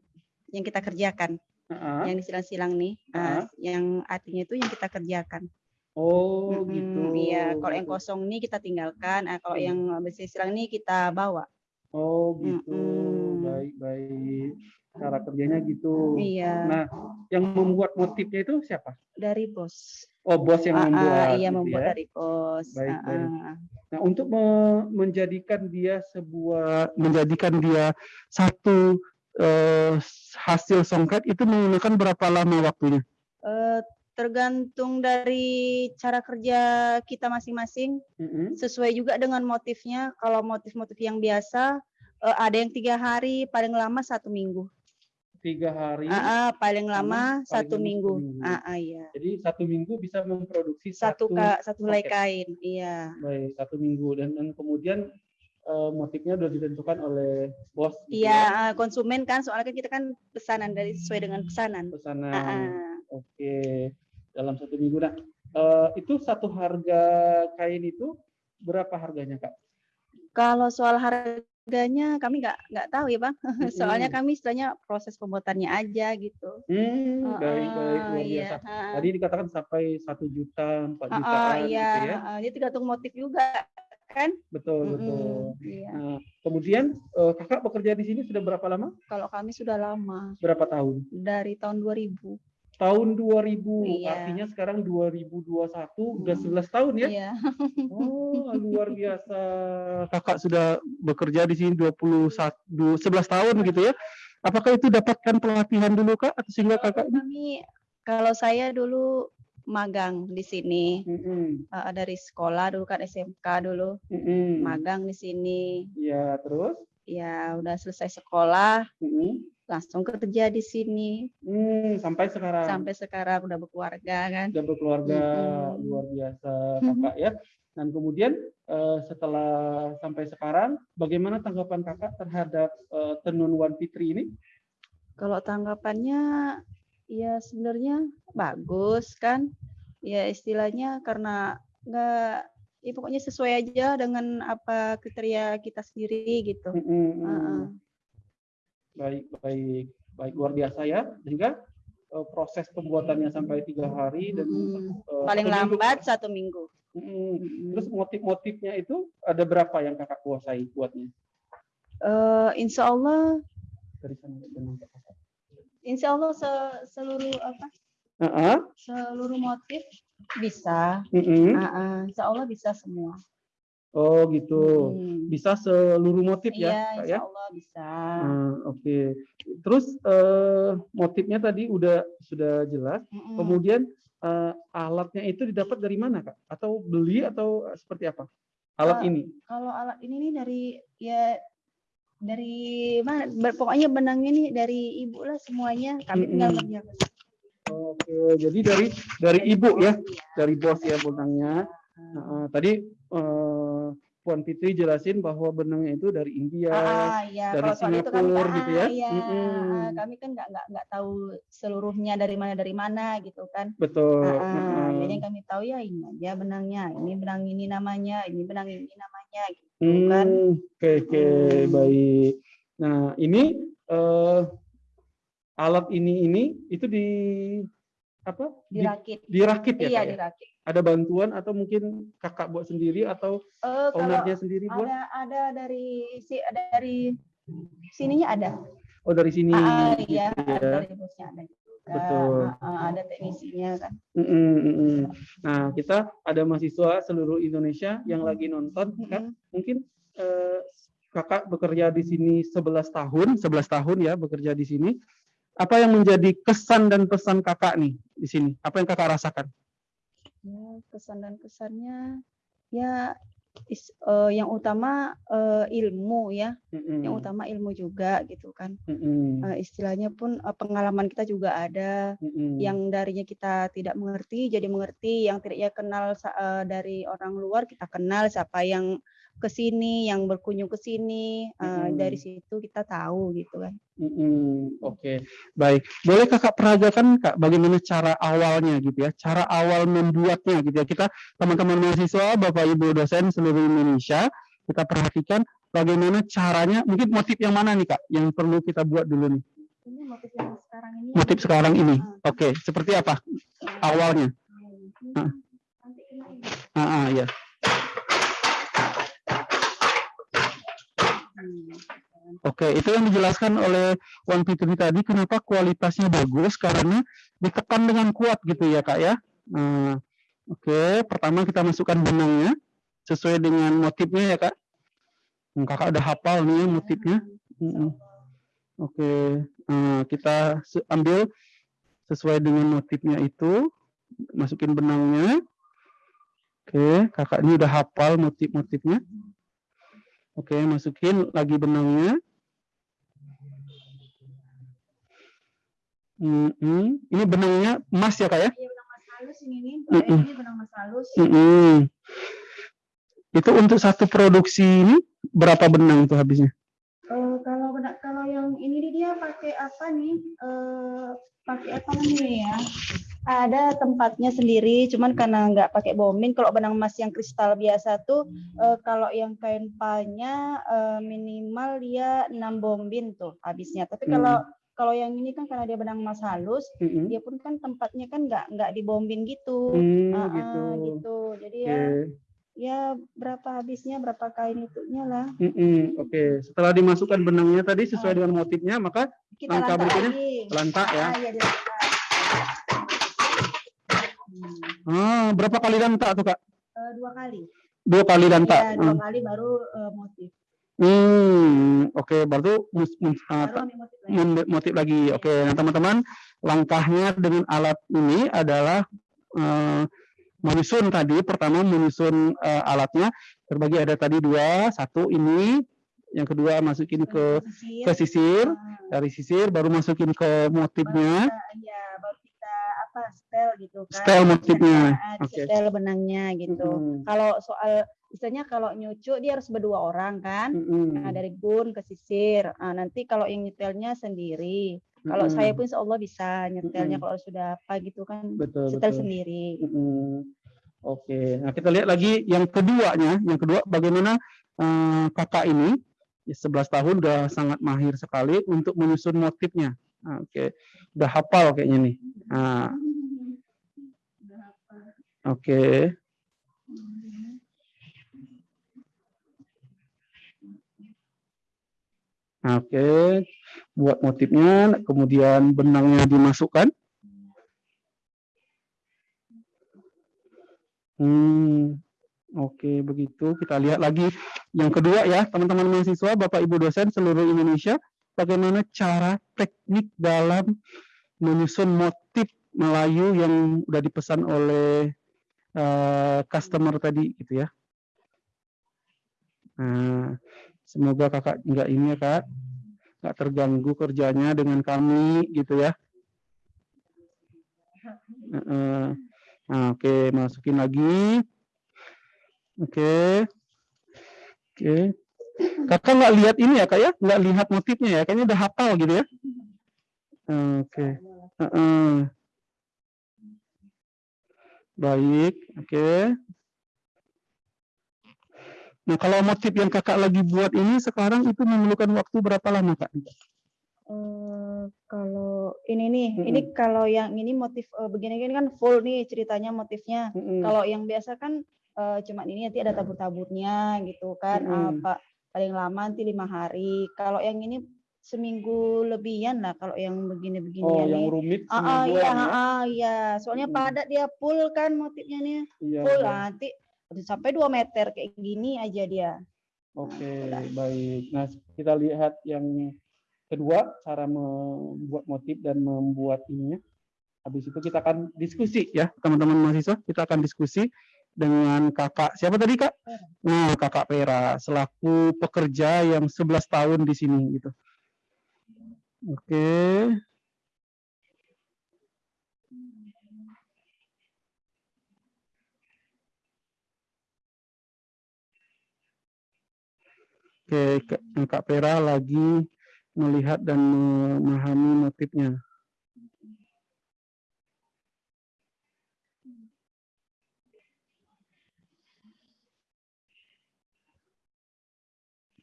yang kita kerjakan, Heeh. yang disilang-silang nih, ah, yang artinya itu yang kita kerjakan. Oh, Mm-mm, gitu. Iya, kalau yang kosong nih kita tinggalkan, ah, kalau yang besi silang nih kita bawa. Oh, gitu. Mm-mm. Baik, baik. Cara kerjanya gitu. Iya, Nah, yang membuat motifnya itu siapa? dari bos. Oh, bos yang Ah, ah, membuat. iya gitu membuat ya. dari bos. Baik, Ah, baik. ah. Nah, untuk me- menjadikan dia sebuah menjadikan dia satu eh, hasil songket itu menggunakan berapa lama waktunya? Eh, tergantung dari cara kerja kita masing-masing, Mm-mm. sesuai juga dengan motifnya. Kalau motif-motif yang biasa, eh, ada yang tiga hari, paling lama satu minggu. Tiga hari. Ah, paling Hmm, lama paling satu minggu. minggu. Ah, iya. Jadi satu minggu bisa memproduksi Satu satu, ka, satu helai kain, iya. baik satu minggu dan, dan kemudian eh, motifnya sudah ditentukan oleh bos. gitu Iya, ya, ah, konsumen kan soalnya kan kita kan pesanan dari sesuai dengan pesanan. Pesanan. Ah, ah. Oke, dalam satu minggu. Nah, eh, itu satu harga kain itu berapa harganya kak? Kalau soal harganya kami nggak nggak tahu ya bang. Soalnya Mm-mm. kami istilahnya proses pembuatannya aja gitu. Hmm, baik baik Ah, luar iya, biasa. ah. Tadi dikatakan sampai satu juta, empat Ah, ah, jutaan iya, gitu ya. ah, dia tergantung motif juga kan. Betul betul. Mm-mm, iya. Nah, kemudian eh, kakak bekerja di sini sudah berapa lama? Kalau kami sudah lama Berapa tahun? dari tahun 2000. Tahun 2000, Iya. artinya sekarang 2021 udah Hmm. 11 tahun ya? Iya. Oh, luar biasa. Kakak sudah bekerja di sini 21 du- 11 tahun gitu ya. Apakah itu dapatkan pelatihan dulu Kak atau sehingga Kakak Kami kalau saya dulu magang di sini Mm-mm, eh, dari sekolah dulu kan SMK dulu mm-mm. magang di sini. Ya, terus? Ya udah selesai sekolah Mm-mm. langsung kerja di sini Hmm, sampai sekarang sampai sekarang udah berkeluarga kan. sudah berkeluarga Mm-mm. luar biasa Kakak ya. Dan kemudian eh, setelah sampai sekarang bagaimana tanggapan Kakak terhadap eh, tenun Wan Fitri ini? Kalau tanggapannya ya sebenarnya bagus kan. Ya istilahnya karena nggak ya pokoknya sesuai aja dengan apa kriteria kita sendiri gitu. Mm-mm. Heeh. Baik, baik, baik luar biasa ya. Sehingga eh, proses pembuatannya sampai tiga hari dan Mm-mm. eh, Paling satu minggu. lambat satu minggu. Mm-mm. Mm-mm. Terus motif-motifnya itu ada berapa yang kakak kuasai buatnya? Eh, insya Allah, Dari sana. Insya Allah se- seluruh apa Heeh. seluruh motif bisa. Mm-mm. Ah, ah, insya Allah bisa semua. Oh gitu. Mm. Bisa seluruh motif Iya, ya, Kak insya ya? Allah bisa. Hmm, Oke. Terus eh, motifnya tadi udah sudah jelas. Mm-mm. Kemudian eh, alatnya itu didapat dari mana kak? Atau beli atau seperti apa? Alat Eh, ini? Kalau alat ini nih dari ya dari mana? ber- Pokoknya benangnya nih dari ibu lah semuanya. Kami tinggal Mm-mm. kerjakan. Oke. Jadi dari dari ibu ya, Iya. dari bos ya benangnya. Nah, tadi eh, Puan Fitri jelasin bahwa benangnya itu dari India. Ah, iya. dari Kalau Singapura ah, gitu ya? Iya. Mm-mm. Ah, kami kan nggak nggak nggak tahu seluruhnya dari mana dari mana gitu kan. Betul. Ah, Heeh. jadi yang kami tahu ya ini aja benangnya, ini benang ini namanya, ini benang ini namanya gitu Hmm, kan. Oke, oke, Hmm. baik. Nah, ini eh, alat ini ini itu di apa? Di- Dirakit. dirakit ya, Iya, Kak, ya? dirakit. Ada bantuan atau mungkin kakak buat sendiri atau kalau ownernya sendiri buat? ada ada dari si dari sininya ada. Oh dari sini. Ah, gitu iya, ya. dari bosnya ada. Betul. Ah, ada teknisinya kan. Mm-mm, mm-mm. Nah, kita ada mahasiswa seluruh Indonesia yang lagi nonton, kan? Mungkin eh, kakak bekerja di sini 11 tahun, 11 tahun ya bekerja di sini. Apa yang menjadi kesan dan pesan kakak nih di sini? Apa yang kakak rasakan? Ya, kesan dan kesannya ya is- eh, yang utama eh, ilmu ya. Mm-mm, Yang utama ilmu juga gitu kan. mm-mm, Eh, istilahnya pun eh, pengalaman kita juga ada. mm-mm, yang darinya kita tidak mengerti jadi mengerti yang tidak ya kenal eh, dari orang luar kita kenal siapa yang ke sini yang berkunjung ke sini eh, Mm-mm. dari situ kita tahu gitu kan mm-mm. Oke, baik. Boleh kakak peragakan kak bagaimana cara awalnya gitu ya? Cara awal membuatnya gitu ya? Kita teman-teman mahasiswa, bapak ibu dosen seluruh Indonesia, kita perhatikan bagaimana caranya. Mungkin motif yang mana nih kak? Yang perlu kita buat dulu nih? ini motif yang sekarang ini Motif sekarang ini. Ah. Oke, seperti apa awalnya? Ah. Ah, ah, ya. Oke, itu yang dijelaskan oleh Wan Fitri tadi kenapa kualitasnya bagus karena ditekan dengan kuat gitu ya kak ya. Nah, Oke, pertama kita masukkan benangnya sesuai dengan motifnya ya kak. Hmm, Kakak udah hafal nih ya motifnya. Mm-mm. Oke, nah, kita ambil sesuai dengan motifnya itu, masukin benangnya. Oke, kakak ini udah hafal motif-motifnya. Oke, masukin lagi benangnya. Mm-mm. Ini benangnya emas ya kak ya? Iya, benang halus ini benang halus. Itu untuk satu produksi ini berapa benang itu habisnya? Eh, kalau kalau yang ini dia pakai apa nih Eh, pakai apa nih ya ada tempatnya sendiri cuman karena nggak pakai bombin kalau benang emas yang kristal biasa tuh eh, kalau yang kain palnya eh, minimal dia 6 bombin tuh habisnya tapi Hmm. kalau kalau yang ini kan karena dia benang emas halus Mm-mm. dia pun kan tempatnya kan nggak nggak dibombin gitu Hmm, Ah, ah, gitu. gitu jadi Oke. ya ya berapa habisnya berapa kain itunya lah Mm-mm. Oke, setelah dimasukkan benangnya tadi sesuai dengan motifnya, maka kita Langkah berikutnya, lantak ya. Ah, iya, Ah, berapa kali lantak tuh kak? Eh, dua kali. Dua kali lantak. Iya, dua kali baru eh, motif. Hmm, oke, baru mus- mus- Baru ambil motif lagi. motif lagi. Oke, nah teman-teman, langkahnya dengan alat ini adalah eh, menyusun tadi. Pertama menyusun eh, alatnya terbagi ada tadi dua, satu ini, yang kedua masukin ke Sisir. ke sisir, Ah, dari sisir baru masukin ke baru motifnya, kita, iya, baru apa setel gitu kan. Setel motifnya. Oke. Setel benangnya gitu. Mm-mm. Kalau soal istilahnya kalau nyucuk dia harus berdua orang kan. Mm-mm. Nah, dari gun ke sisir. Ah, nanti kalau yang nyetelnya sendiri. Kalau Mm-mm. saya pun insya Allah bisa nyetelnya Mm-mm. kalau sudah apa gitu kan. betul setel betul. sendiri. Mm-mm. Oke, nah kita lihat lagi yang keduanya, yang kedua bagaimana eh, kakak ini ya, 11 tahun udah sangat mahir sekali untuk menyusun motifnya. Oke, udah hafal kayaknya nih. Nah, oke. Oke, buat motifnya, kemudian benangnya dimasukkan. Hmm, oke begitu. Kita lihat lagi yang kedua ya, teman-teman mahasiswa, Bapak Ibu dosen seluruh Indonesia, bagaimana cara teknik dalam menyusun motif Melayu yang udah dipesan oleh eh, customer tadi gitu ya. Nah, semoga kakak nggak ini ya kak, nggak terganggu kerjanya dengan kami gitu ya. Heeh. Nah, oke, masukin lagi. Oke. Oke. Kakak nggak lihat ini ya, Kak ya? Nggak lihat motifnya ya? Kayaknya udah hafal gitu ya? Oke. Heeh. Baik, oke. Nah, kalau motif yang kakak lagi buat ini sekarang itu memerlukan waktu berapa lama kak? Eh, kalau ini nih, Mm-mm. ini kalau yang ini motif eh, begini-gini kan full nih ceritanya motifnya. Mm-mm. Kalau yang biasa kan eh, cuma ini nanti ada tabur-taburnya gitu kan. Mm-mm. Apa paling lama nanti lima hari. Kalau yang ini seminggu lebihan lah. Kalau yang begini-begini Oh, ya yang nih. rumit Ah, ah, iya, ya? ah, ah, iya. Soalnya Mm-mm. padat dia full kan motifnya nih. Iya, Full iya. lah, nanti sampai dua meter kayak gini aja dia. Oke, baik. Nah, kita lihat yang kedua, cara membuat motif dan membuat ininya. Habis itu kita akan diskusi ya, teman-teman mahasiswa. Kita akan diskusi dengan kakak, siapa tadi kak? Nah, kakak Pera, selaku pekerja yang 11 tahun di sini gitu. Oke. Oke, Kak- Kak Pera lagi melihat dan memahami motifnya.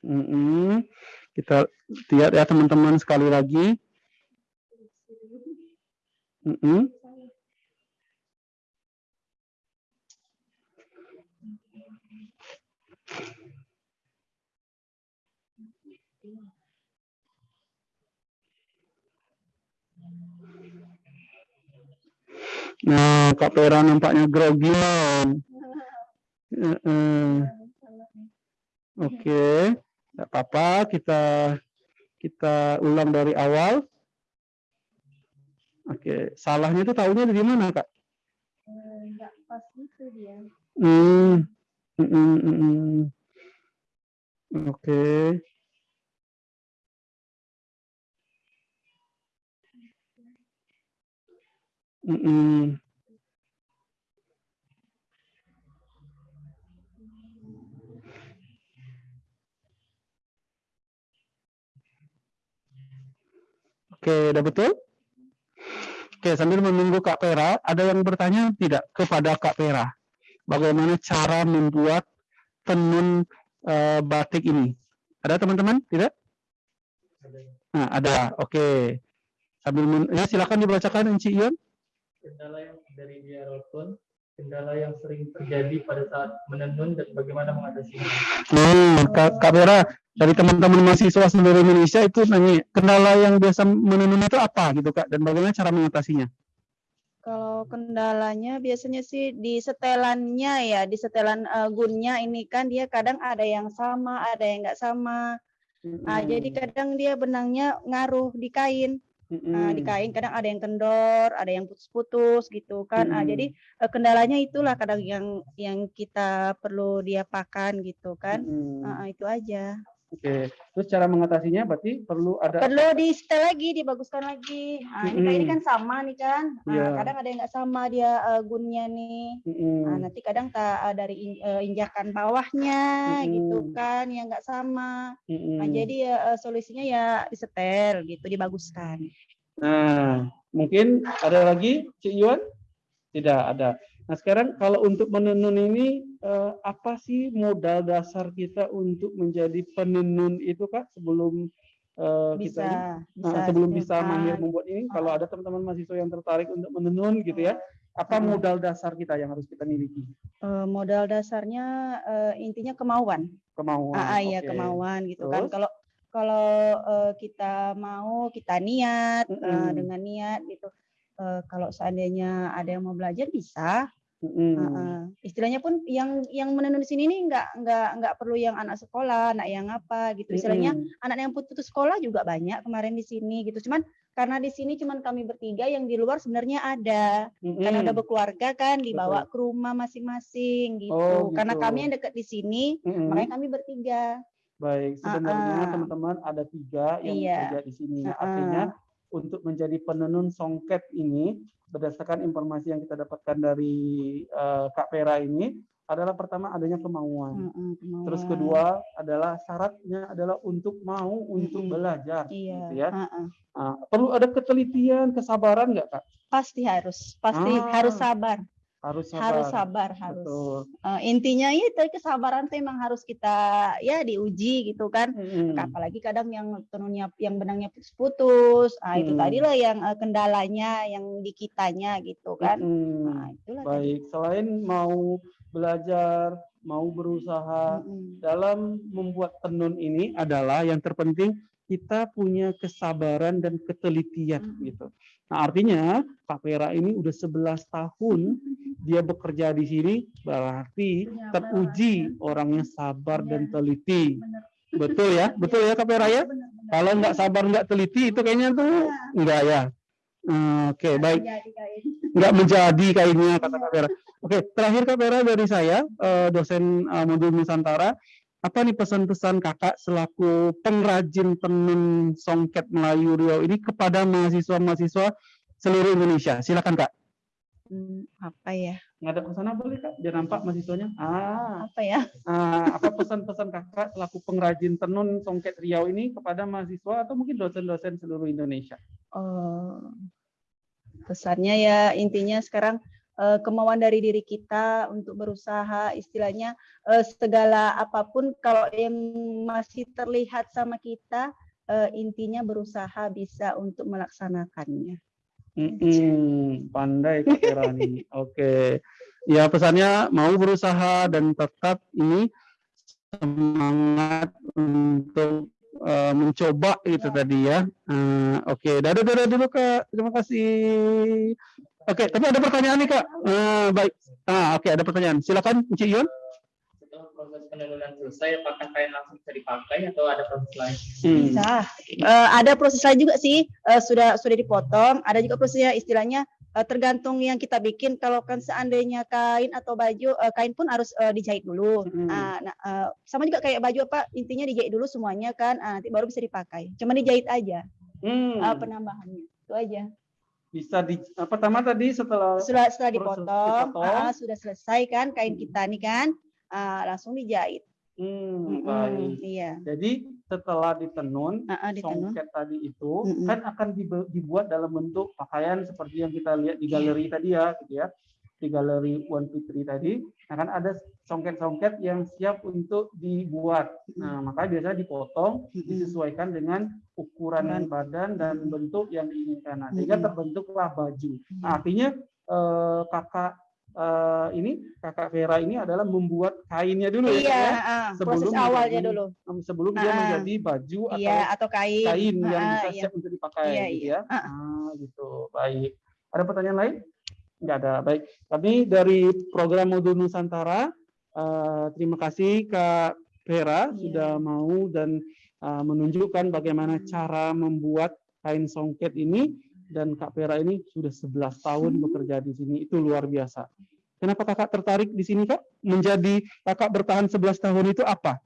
Mm-mm. Kita lihat ya teman-teman sekali lagi. Mm-mm. Nah, Kak Pera nampaknya grogi. Heeh. Oke, tidak apa-apa. Kita kita ulang dari awal. Oke, salahnya itu tahunya dari mana, Kak? Enggak pas gitu dia. Hmm. mm, mm, mm, mm. Oke. Mm, mm. Oke, udah betul? Oke, sambil menunggu Kak Pera, ada yang bertanya tidak kepada Kak Pera? Bagaimana cara membuat tenun eh, batik ini? Ada teman-teman? Tidak? Nah, ada. Oke. Sambil men- ya silakan dibacakan Enci Ion. Kendala yang dari dia Rolton, kendala yang sering terjadi pada saat menenun dan bagaimana mengatasinya. Hmm, Kak, Kak Pera, dari teman-teman mahasiswa seluruh Indonesia itu nanya, kendala yang biasa menenun itu apa gitu Kak? Dan bagaimana cara mengatasinya? Kalau kendalanya biasanya sih di setelannya ya, di setelan eh, gunnya ini kan dia kadang ada yang sama, ada yang nggak sama. Ah, jadi kadang dia benangnya ngaruh di kain. Nah, di kain kadang ada yang kendor, ada yang putus-putus gitu kan. Ah, Mm-mm. jadi eh, kendalanya itulah kadang yang yang kita perlu diapakan gitu kan. Hmm, Ah, ah, itu aja. Oke, terus cara mengatasinya berarti perlu ada Perlu di setel lagi, dibaguskan lagi. Ah, ini kayak ini kan sama nih kan. Ah, Iya. kadang ada yang nggak sama dia eh, gunnya nih. Mm-mm. Nah, nanti kadang tak eh, dari in- eh, injakan bawahnya gitu Mm-mm. kan yang nggak sama. Mm-mm. Nah, jadi eh, solusinya ya disetel gitu, dibaguskan. Nah, mungkin ada lagi, Cik Yuan? Tidak ada. Nah, sekarang kalau untuk menenun ini, eh, apa sih modal dasar kita untuk menjadi penenun itu, Kak, sebelum eh, kita ini? Bisa, Nah, bisa. sebelum bisa kan. mahir membuat ini, kalau Ah. ada teman-teman mahasiswa yang tertarik untuk menenun gitu ya, apa Ah. modal dasar kita yang harus kita miliki? Eh, modal dasarnya eh, intinya kemauan. Kemauan. Ah, ah, iya oke. kemauan gitu kan. Terus? Kalau kalau eh, kita mau kita niat eh, Mm-mm. dengan niat gitu. Eh, kalau seandainya ada yang mau belajar bisa. Ah. Istilahnya pun yang yang menenun di sini nih nggak nggak nggak perlu yang anak sekolah, anak yang apa gitu. Istilahnya Mm-mm. anak yang putus sekolah juga banyak kemarin di sini gitu. Cuman karena di sini cuman kami bertiga yang di luar sebenarnya ada. Karena udah Mm-mm. berkeluarga kan dibawa Betul. ke rumah masing-masing gitu. Oh, Karena gitu. kami yang dekat di sini, Mm-mm. makanya kami bertiga. Baik, sebenarnya ah. teman-teman ada tiga yang Iya. bekerja di sini. Ah. Artinya untuk menjadi penenun songket ini, berdasarkan informasi yang kita dapatkan dari eh, Kak Pera ini, adalah pertama adanya kemauan. Mm-mm, Terus kemauan. kedua adalah syaratnya adalah untuk mau untuk Mm-mm. belajar. iya, gitu ya. ah, ah. Ah, perlu ada ketelitian, kesabaran nggak Kak? pasti harus, pasti Ah. harus sabar. Harus sabar. harus sabar harus Betul. Eh, intinya itu kesabaran tuh emang harus kita ya diuji gitu kan Mm-mm. apalagi kadang yang tenunnya yang benangnya putus-putus ah itu Hmm. tadilah yang eh, kendalanya yang di kitanya gitu kan Mm-mm. nah itulah tadi. Baik, selain mau belajar, mau berusaha dalam membuat tenun ini adalah yang terpenting kita punya kesabaran dan ketelitian gitu. Nah, artinya Kak Vera ini udah 11 tahun dia bekerja di sini berarti Punya teruji orangnya sabar dan teliti. Betul ya? Betul ya Kak Vera ya? Kalau nggak sabar nggak teliti itu kayaknya tuh enggak ya. Oke, baik. Jadi kayak Nggak menjadi kainnya kata Kak Vera. Oke, terakhir Kak Vera dari saya, eh, dosen eh, modul Nusantara. Apa nih pesan-pesan kakak selaku pengrajin tenun songket Melayu Riau ini kepada mahasiswa-mahasiswa seluruh Indonesia? Silakan kak. Hmm, apa ya Nggak ada pesan apa boleh kak? Biar nampak mahasiswanya. Ah, apa ya ah, apa pesan-pesan kakak selaku pengrajin tenun songket Riau ini kepada mahasiswa atau mungkin dosen-dosen seluruh Indonesia? Oh, pesannya ya intinya sekarang kemauan dari diri kita untuk berusaha istilahnya eh, segala apa pun kalau yang masih terlihat sama kita eh, intinya berusaha bisa untuk melaksanakannya. Mm-mm, pandai Kak Vera nih. Oke. Ya pesannya mau berusaha dan tetap ini semangat untuk eh, mencoba itu tadi ya. Eh, Oke, dadah dadah dulu Kak. Terima kasih. Oke, tapi ada pertanyaan nih Kak. Eh, baik. Ah, oke ada pertanyaan. Silakan Cik Yun. Setelah proses penurunan selesai, apakah kain langsung bisa dipakai atau ada proses lain? Hmm. Bisa. Eh, ada proses lain juga sih eh, sudah sudah dipotong. Ada juga prosesnya istilahnya eh, tergantung yang kita bikin. Kalau kan seandainya kain atau baju eh, kain pun harus eh, dijahit dulu. Mm. Ah, nah, eh, sama juga kayak baju apa intinya dijahit dulu semuanya kan ah, nanti baru bisa dipakai. Cuma dijahit aja Hmm. eh, penambahannya itu aja. Bisa di apa pertama tadi setelah Setelah setelah dipotong dipotong. ah, sudah selesai kan kain kita nih kan ah, langsung dijahit. Hmm, baik. Iya. Jadi setelah ditenun, Ah, ah, ditenun. songket tadi itu Mm-mm. kan akan dibuat dalam bentuk pakaian seperti yang kita lihat di galeri tadi ya, gitu ya. Di galeri One Fitri tadi, akan ada songket-songket yang siap untuk dibuat. Nah, makanya biasanya dipotong, disesuaikan dengan ukuran badan dan bentuk yang diinginkan. Nah, sehingga Mm-mm. terbentuklah baju. Nah, artinya eh, kakak eh, ini, kakak Vera ini adalah membuat kainnya dulu ya, Iya, ya? ah, Sebelum proses awalnya menjadi dulu. sebelum dia Ah, menjadi baju atau Iya, atau kain. kain yang Ah, bisa iya. siap untuk dipakai Iya, gitu iya. ya. Ah, gitu. Baik. Ada pertanyaan lain? Enggak ada. Baik. Kami dari program Modul Nusantara eh, terima kasih Kak Vera Iya. sudah mau dan eh, menunjukkan bagaimana cara membuat kain songket ini dan Kak Vera ini sudah 11 tahun bekerja di sini. Itu luar biasa. Kenapa Kakak tertarik di sini, Kak? Menjadi Kakak bertahan 11 tahun itu apa?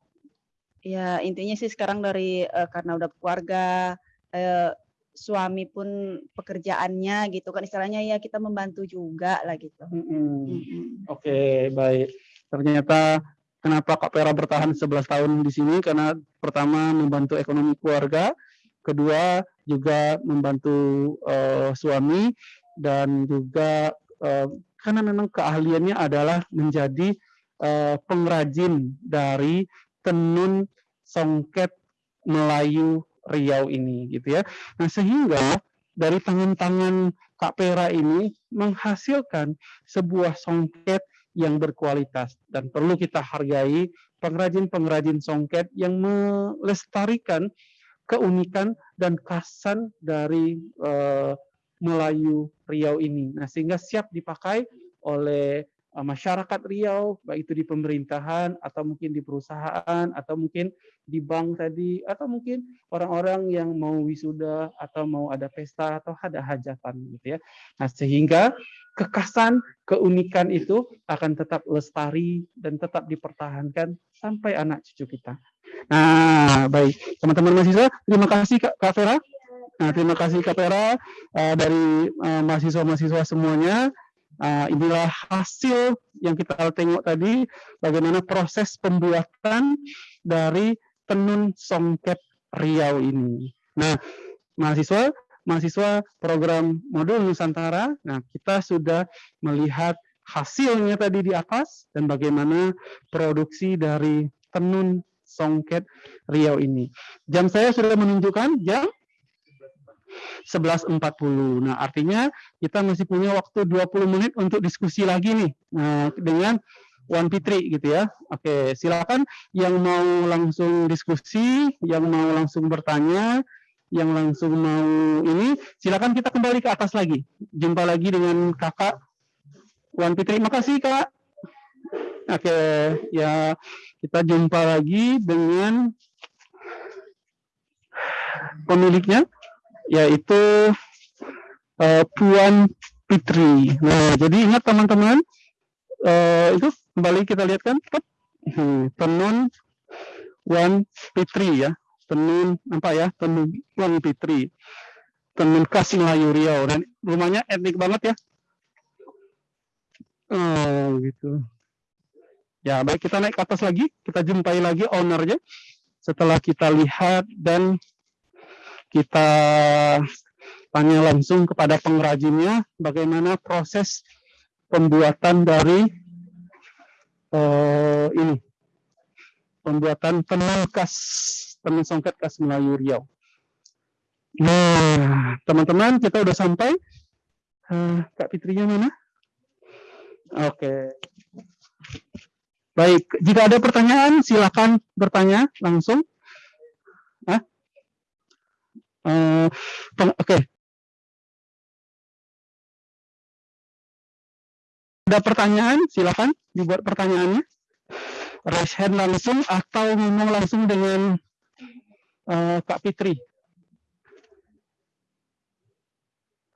Ya intinya sih sekarang dari eh, karena udah keluarga, eh, suami pun pekerjaannya gitu kan istilahnya ya kita membantu juga lah gitu. Mm-mm. Mm-mm. Oke, baik. Ternyata kenapa Kak Vera bertahan 11 tahun di sini karena pertama membantu ekonomi keluarga, kedua juga membantu eh, suami dan juga eh, karena memang keahliannya adalah menjadi eh, pengrajin dari tenun songket Melayu Riau ini gitu ya. Nah, sehingga dari tangan-tangan Kak Pera ini menghasilkan sebuah songket yang berkualitas dan perlu kita hargai pengrajin-pengrajin songket yang melestarikan keunikan dan khasan dari eh, Melayu Riau ini. Nah, sehingga siap dipakai oleh eh, masyarakat Riau, baik itu di pemerintahan atau mungkin di perusahaan atau mungkin di bank tadi atau mungkin orang-orang yang mau wisuda atau mau ada pesta atau ada hajatan gitu ya. Nah, sehingga kekasan, keunikan itu akan tetap lestari dan tetap dipertahankan sampai anak cucu kita. Nah, baik. Teman-teman mahasiswa, terima kasih Kak, Kak Vera. Nah, terima kasih Kak Vera eh, dari eh, mahasiswa-mahasiswa semuanya. Ah, inilah hasil yang kita tengok tadi, bagaimana proses pembuatan dari tenun songket Riau ini. Nah, mahasiswa, mahasiswa program modul Nusantara, nah kita sudah melihat hasilnya tadi di atas dan bagaimana produksi dari tenun songket Riau ini. Jam saya sudah menunjukkan jam 11.40. Nah, artinya kita masih punya waktu 20 menit untuk diskusi lagi nih nah, dengan Wan Fitri gitu ya. Oke, silakan yang mau langsung diskusi, yang mau langsung bertanya, yang langsung mau ini, silakan kita kembali ke atas lagi. Jumpa lagi dengan Kakak Wan Fitri. Makasih, Kak. Oke, ya kita jumpa lagi dengan pemiliknya yaitu uh, Puan Fitri. Nah, jadi ingat teman-teman, uh, itu kembali kita lihat kan, hmm, tenun Puan Fitri ya, tenun apa ya, tenun Puan Fitri, tenun khas Melayu Riau dan rumahnya etnik banget ya. Oh gitu. Ya baik kita naik ke atas lagi, kita jumpai lagi ownernya setelah kita lihat dan kita tanya langsung kepada pengrajinnya bagaimana proses pembuatan dari uh, ini pembuatan tenun khas tenun songket khas Melayu Riau. Nah, teman-teman kita udah sampai. Uh, Kak Fitrinya mana? Oke. Okay. Baik, jika ada pertanyaan silakan bertanya langsung. Uh, Oke. Okay. Ada pertanyaan, silakan dibuat pertanyaannya. Raise hand langsung atau ngomong langsung dengan uh, Kak Fitri.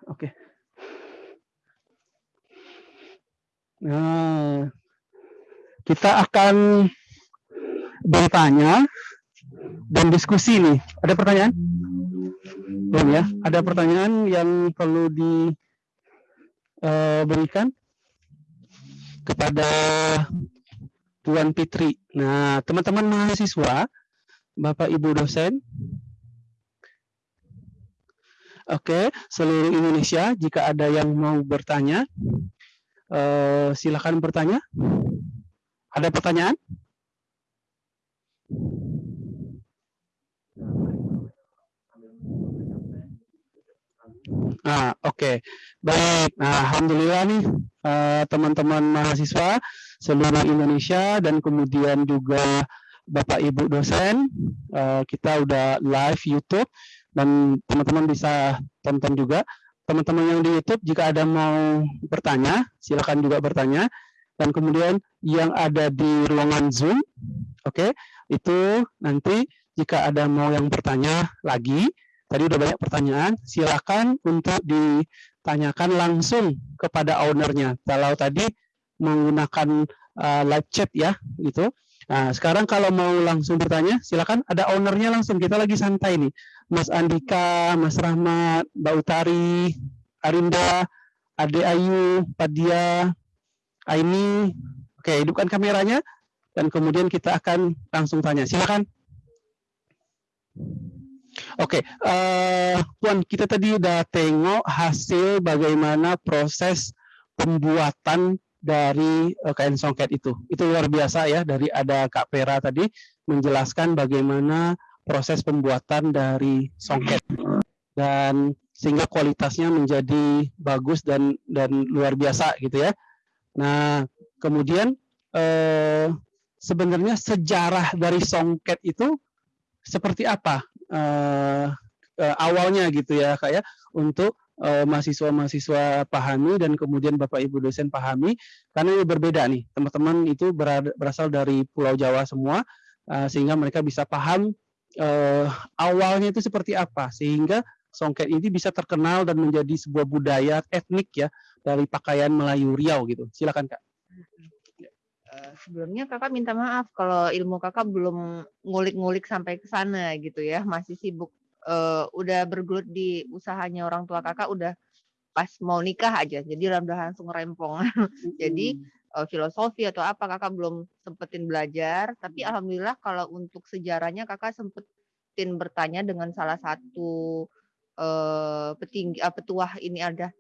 Oke. Okay. Nah, kita akan bertanya dan diskusi nih. Ada pertanyaan? Belum ya? Ada pertanyaan yang perlu diberikan eh, kepada Tuan Fitri. Nah, teman-teman mahasiswa, Bapak Ibu dosen, Oke, seluruh Indonesia, jika ada yang mau bertanya, eh, silakan bertanya. Ada pertanyaan? Nah, oke. Okay. Baik. Nah, alhamdulillah nih eh, teman-teman uh, mahasiswa seluruh Indonesia dan kemudian juga Bapak Ibu dosen, uh, kita udah live YouTube dan teman-teman bisa tonton juga. Teman-teman yang di YouTube jika ada mau bertanya, silakan juga bertanya. Dan kemudian yang ada di ruangan Zoom, oke, okay, itu nanti jika ada mau yang bertanya lagi, Tadi udah banyak pertanyaan, silakan untuk ditanyakan langsung kepada ownernya. Kalau tadi menggunakan uh, live chat ya, gitu. Nah, sekarang kalau mau langsung bertanya, silakan ada ownernya langsung. Kita lagi santai nih. Mas Andika, Mas Rahmat, Mbak Utari, Arinda, Ade Ayu, Padia, Aini. Oke, hidupkan kameranya dan kemudian kita akan langsung tanya. Silakan. Oke, okay, uh, eh, Puan, kita tadi udah tengok hasil bagaimana proses pembuatan dari uh, kain songket itu. Itu luar biasa ya, dari ada Kak Pera tadi menjelaskan bagaimana proses pembuatan dari songket. Dan sehingga kualitasnya menjadi bagus dan dan luar biasa gitu ya. Nah, kemudian eh, sebenarnya sejarah dari songket itu seperti apa uh, uh, awalnya gitu ya kak ya untuk mahasiswa-mahasiswa pahami dan kemudian Bapak Ibu dosen pahami karena ini berbeda nih teman-teman itu berasal dari Pulau Jawa semua uh, sehingga mereka bisa paham uh, awalnya itu seperti apa sehingga songket ini bisa terkenal dan menjadi sebuah budaya etnik ya dari pakaian Melayu Riau gitu silakan kak. Eh, sebelumnya kakak minta maaf kalau ilmu kakak belum ngulik-ngulik sampai ke sana gitu ya, masih sibuk uh, udah bergelut di usahanya orang tua kakak udah pas mau nikah aja, jadi udah langsung rempong. jadi uh, filosofi atau apa kakak belum sempetin belajar, tapi hmm. alhamdulillah kalau untuk sejarahnya kakak sempetin bertanya dengan salah satu uh, petinggi uh, petuah ini ada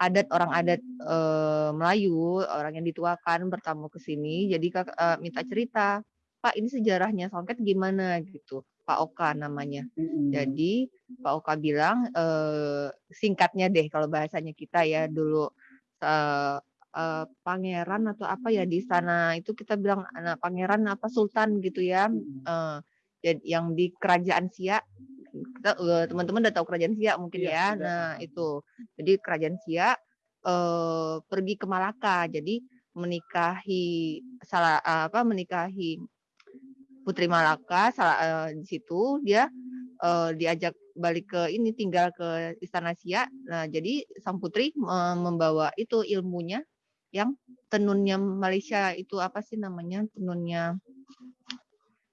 adat orang adat eh, Melayu, orang yang dituakan bertamu ke sini. Jadi kakak eh, minta cerita, Pak ini sejarahnya songket gimana gitu. Pak Oka namanya. Jadi Pak Oka bilang eh, singkatnya deh kalau bahasanya kita ya dulu eh, eh, pangeran atau apa ya di istana itu kita bilang anak pangeran apa sultan gitu ya. Jadi yang di kerajaan Siak teman-teman udah tahu kerajaan Siak mungkin Iya, ya. sudah. Nah, itu. Jadi kerajaan Siak eh pergi ke Malaka. Jadi menikahi salah apa menikahi Putri Malaka salah eh, di situ dia eh, diajak balik ke ini tinggal ke istana Siak. Nah, jadi sang putri eh, membawa itu ilmunya yang tenunnya Malaysia itu apa sih namanya? Tenunnya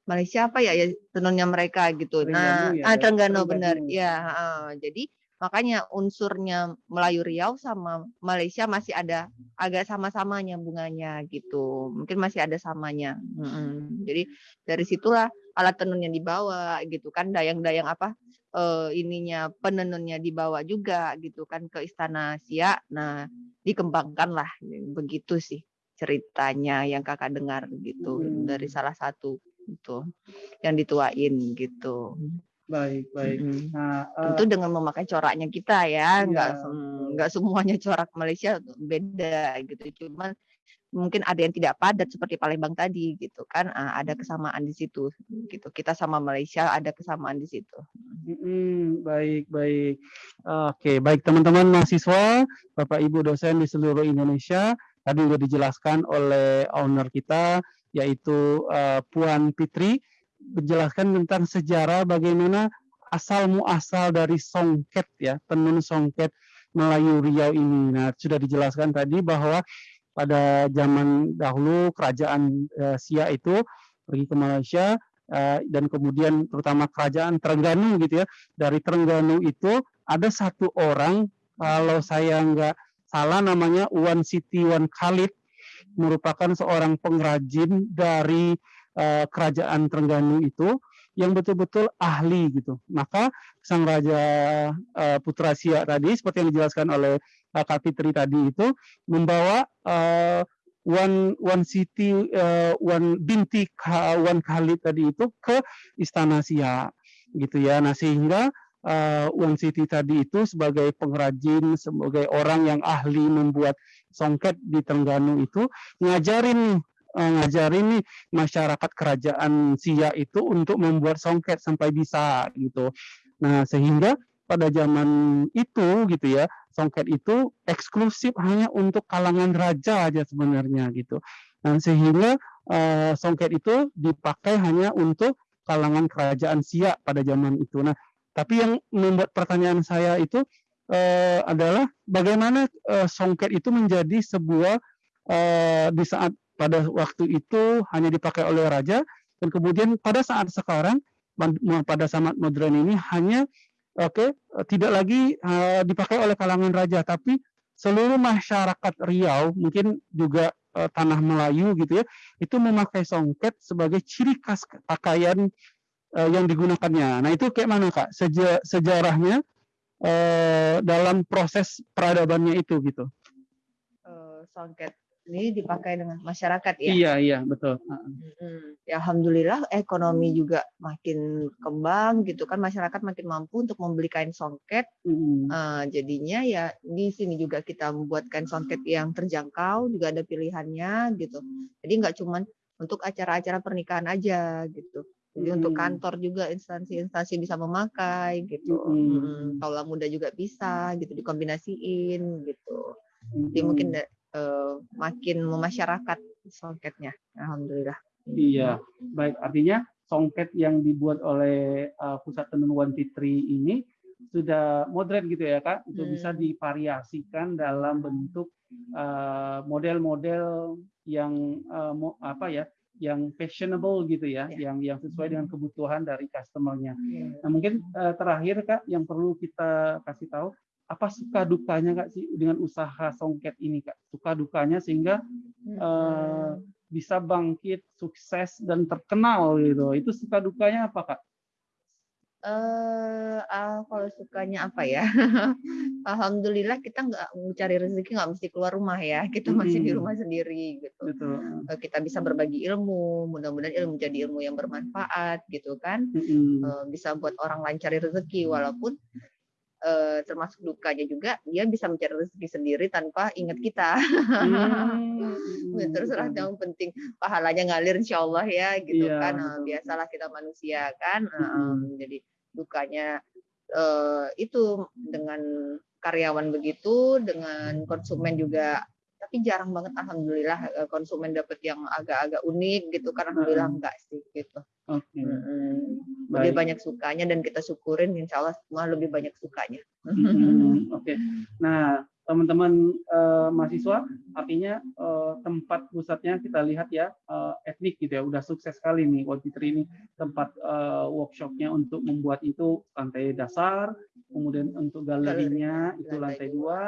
Malaysia apa ya ya tenunnya mereka gitu. nah, Terengganu ya, ah Terengganu benar. Ya, heeh. jadi makanya unsurnya Melayu Riau sama Malaysia masih ada agak sama-sama nyambungannya gitu. Mungkin masih ada samanya. Mm-mm. Jadi dari situlah alat tenun yang dibawa gitu kan dayang-dayang apa eh, ininya penenunnya dibawa juga gitu kan ke istana Siak. Nah, dikembangkan lah begitu sih ceritanya yang kakak dengar gitu Hmm. dari salah satu itu yang dituain gitu. Baik, baik. Nah, eh, Tentu dengan memakai coraknya kita ya, nggak Iya, sem- betul. nggak semuanya corak Malaysia beda gitu. Cuman mungkin ada yang tidak padat seperti Palembang tadi gitu kan, ah, ada kesamaan di situ gitu. Kita sama Malaysia ada kesamaan di situ. Mm-mm, baik, baik. Oke, baik teman-teman mahasiswa, Bapak Ibu dosen di seluruh Indonesia, tadi sudah dijelaskan oleh owner kita, yaitu eh, Puan Fitri, menjelaskan tentang sejarah bagaimana asal muasal dari songket ya, tenun songket Melayu Riau ini. Nah, sudah dijelaskan tadi bahwa pada zaman dahulu kerajaan eh, Siak itu pergi ke Malaysia eh, dan kemudian terutama kerajaan Terengganu gitu ya dari Terengganu itu ada satu orang kalau saya nggak salah namanya Wan Siti Wan Khalid merupakan seorang pengrajin dari eh, kerajaan Terengganu itu yang betul-betul ahli gitu. Maka sang raja eh, Putra Siak tadi seperti yang dijelaskan oleh eh, Kak Fitri tadi itu membawa eh, Wan Wan Siti eh, Wan binti Ka- Wan Khalid tadi itu ke istana Siak gitu ya. Nah sehingga eh, Wan Siti tadi itu sebagai pengrajin, sebagai orang yang ahli membuat songket di Terengganu itu ngajarin eh, ngajarin nih masyarakat kerajaan Siak itu untuk membuat songket sampai bisa gitu. Nah sehingga pada zaman itu gitu ya songket itu eksklusif hanya untuk kalangan raja aja sebenarnya gitu. Nah sehingga eh, songket itu dipakai hanya untuk kalangan kerajaan Siak pada zaman itu. Nah, tapi yang membuat pertanyaan saya itu eh, adalah bagaimana eh, songket itu menjadi sebuah eh, di saat pada waktu itu hanya dipakai oleh raja dan kemudian pada saat sekarang pada saat modern ini hanya oke eh, tidak lagi eh, dipakai oleh kalangan raja tapi seluruh masyarakat Riau mungkin juga eh, tanah Melayu gitu ya itu memakai songket sebagai ciri khas pakaian yang digunakannya. Nah itu kayak mana kak Seja- sejarahnya eh, dalam proses peradabannya itu gitu? Eh, songket ini dipakai dengan masyarakat ya. Iya iya betul. Mm-mm. Ya, Alhamdulillah ekonomi juga makin kembang gitu kan masyarakat makin mampu untuk membeli kain songket Mm. Eh, jadinya ya di sini juga kita membuat kain songket yang terjangkau juga ada pilihannya gitu jadi nggak cuman untuk acara-acara pernikahan aja gitu jadi untuk Mm. kantor juga instansi-instansi bisa memakai gitu Mm. Mm, kaula muda juga bisa gitu dikombinasiin gitu jadi mungkin da- eh, makin memasyarakat songketnya alhamdulillah Iya, baik. Artinya songket yang dibuat oleh uh, Pusat Tenun One Fitri ini sudah modern gitu ya kak, itu bisa Hmm. divariasikan dalam bentuk uh, model-model yang uh, mo- apa ya, yang fashionable gitu ya, Ya. yang yang sesuai dengan kebutuhan dari customernya. Iya. Nah mungkin uh, terakhir kak, yang perlu kita kasih tahu apa suka dukanya kak sih dengan usaha songket ini kak, suka dukanya sehingga eh, bisa bangkit, sukses dan terkenal gitu. Itu suka dukanya apa kak? Eh Ah, kalau sukanya apa ya? Alhamdulillah kita nggak mencari rezeki nggak mesti keluar rumah ya. Kita masih di rumah sendiri gitu. Betul. Eh, Kita bisa berbagi ilmu, mudah-mudahan ilmu jadi ilmu yang bermanfaat gitu kan. Eh, Bisa buat orang lain cari rezeki walaupun eh, termasuk dukanya juga dia bisa mencari rezeki sendiri tanpa ingat kita. Hmm, terserah yang penting pahalanya ngalir insya Allah ya gitu Iya, kan betul. biasalah kita manusia kan Eh, Mm-mm. jadi dukanya eh, itu dengan karyawan begitu dengan konsumen juga tapi jarang banget alhamdulillah eh, konsumen dapat yang agak-agak unik gitu kan alhamdulillah Mm-mm. enggak sih gitu Oke. Mm-mm. Baik. lebih banyak sukanya dan kita syukurin insya Allah semua lebih banyak sukanya Mm-mm. Oke. Nah, teman-teman eh, mahasiswa, artinya eh, tempat pusatnya kita lihat ya eh, etnik gitu ya, udah sukses sekali nih Fitri ini. Tempat eh, workshopnya untuk membuat itu lantai dasar, kemudian untuk galerinya itu lantai lantai dua,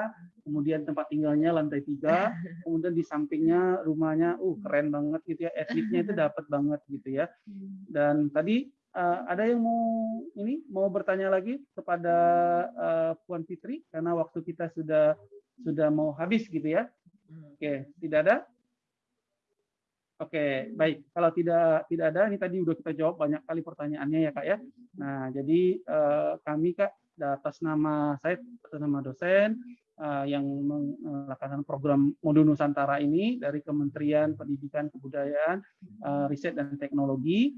kemudian tempat tinggalnya lantai tiga, kemudian di sampingnya rumahnya, uh keren banget gitu ya, etniknya itu dapat banget gitu ya. Dan tadi eh, ada yang mau ini mau bertanya lagi kepada eh, Puan Fitri karena waktu kita sudah sudah mau habis gitu ya. Oke, tidak ada? Oke, baik. Kalau tidak tidak ada, ini tadi udah kita jawab banyak kali pertanyaannya ya kak ya. Nah, jadi eh, kami kak atas nama saya atas nama dosen eh, yang melaksanakan program Modul Nusantara ini dari Kementerian Pendidikan Kebudayaan, eh, Riset dan Teknologi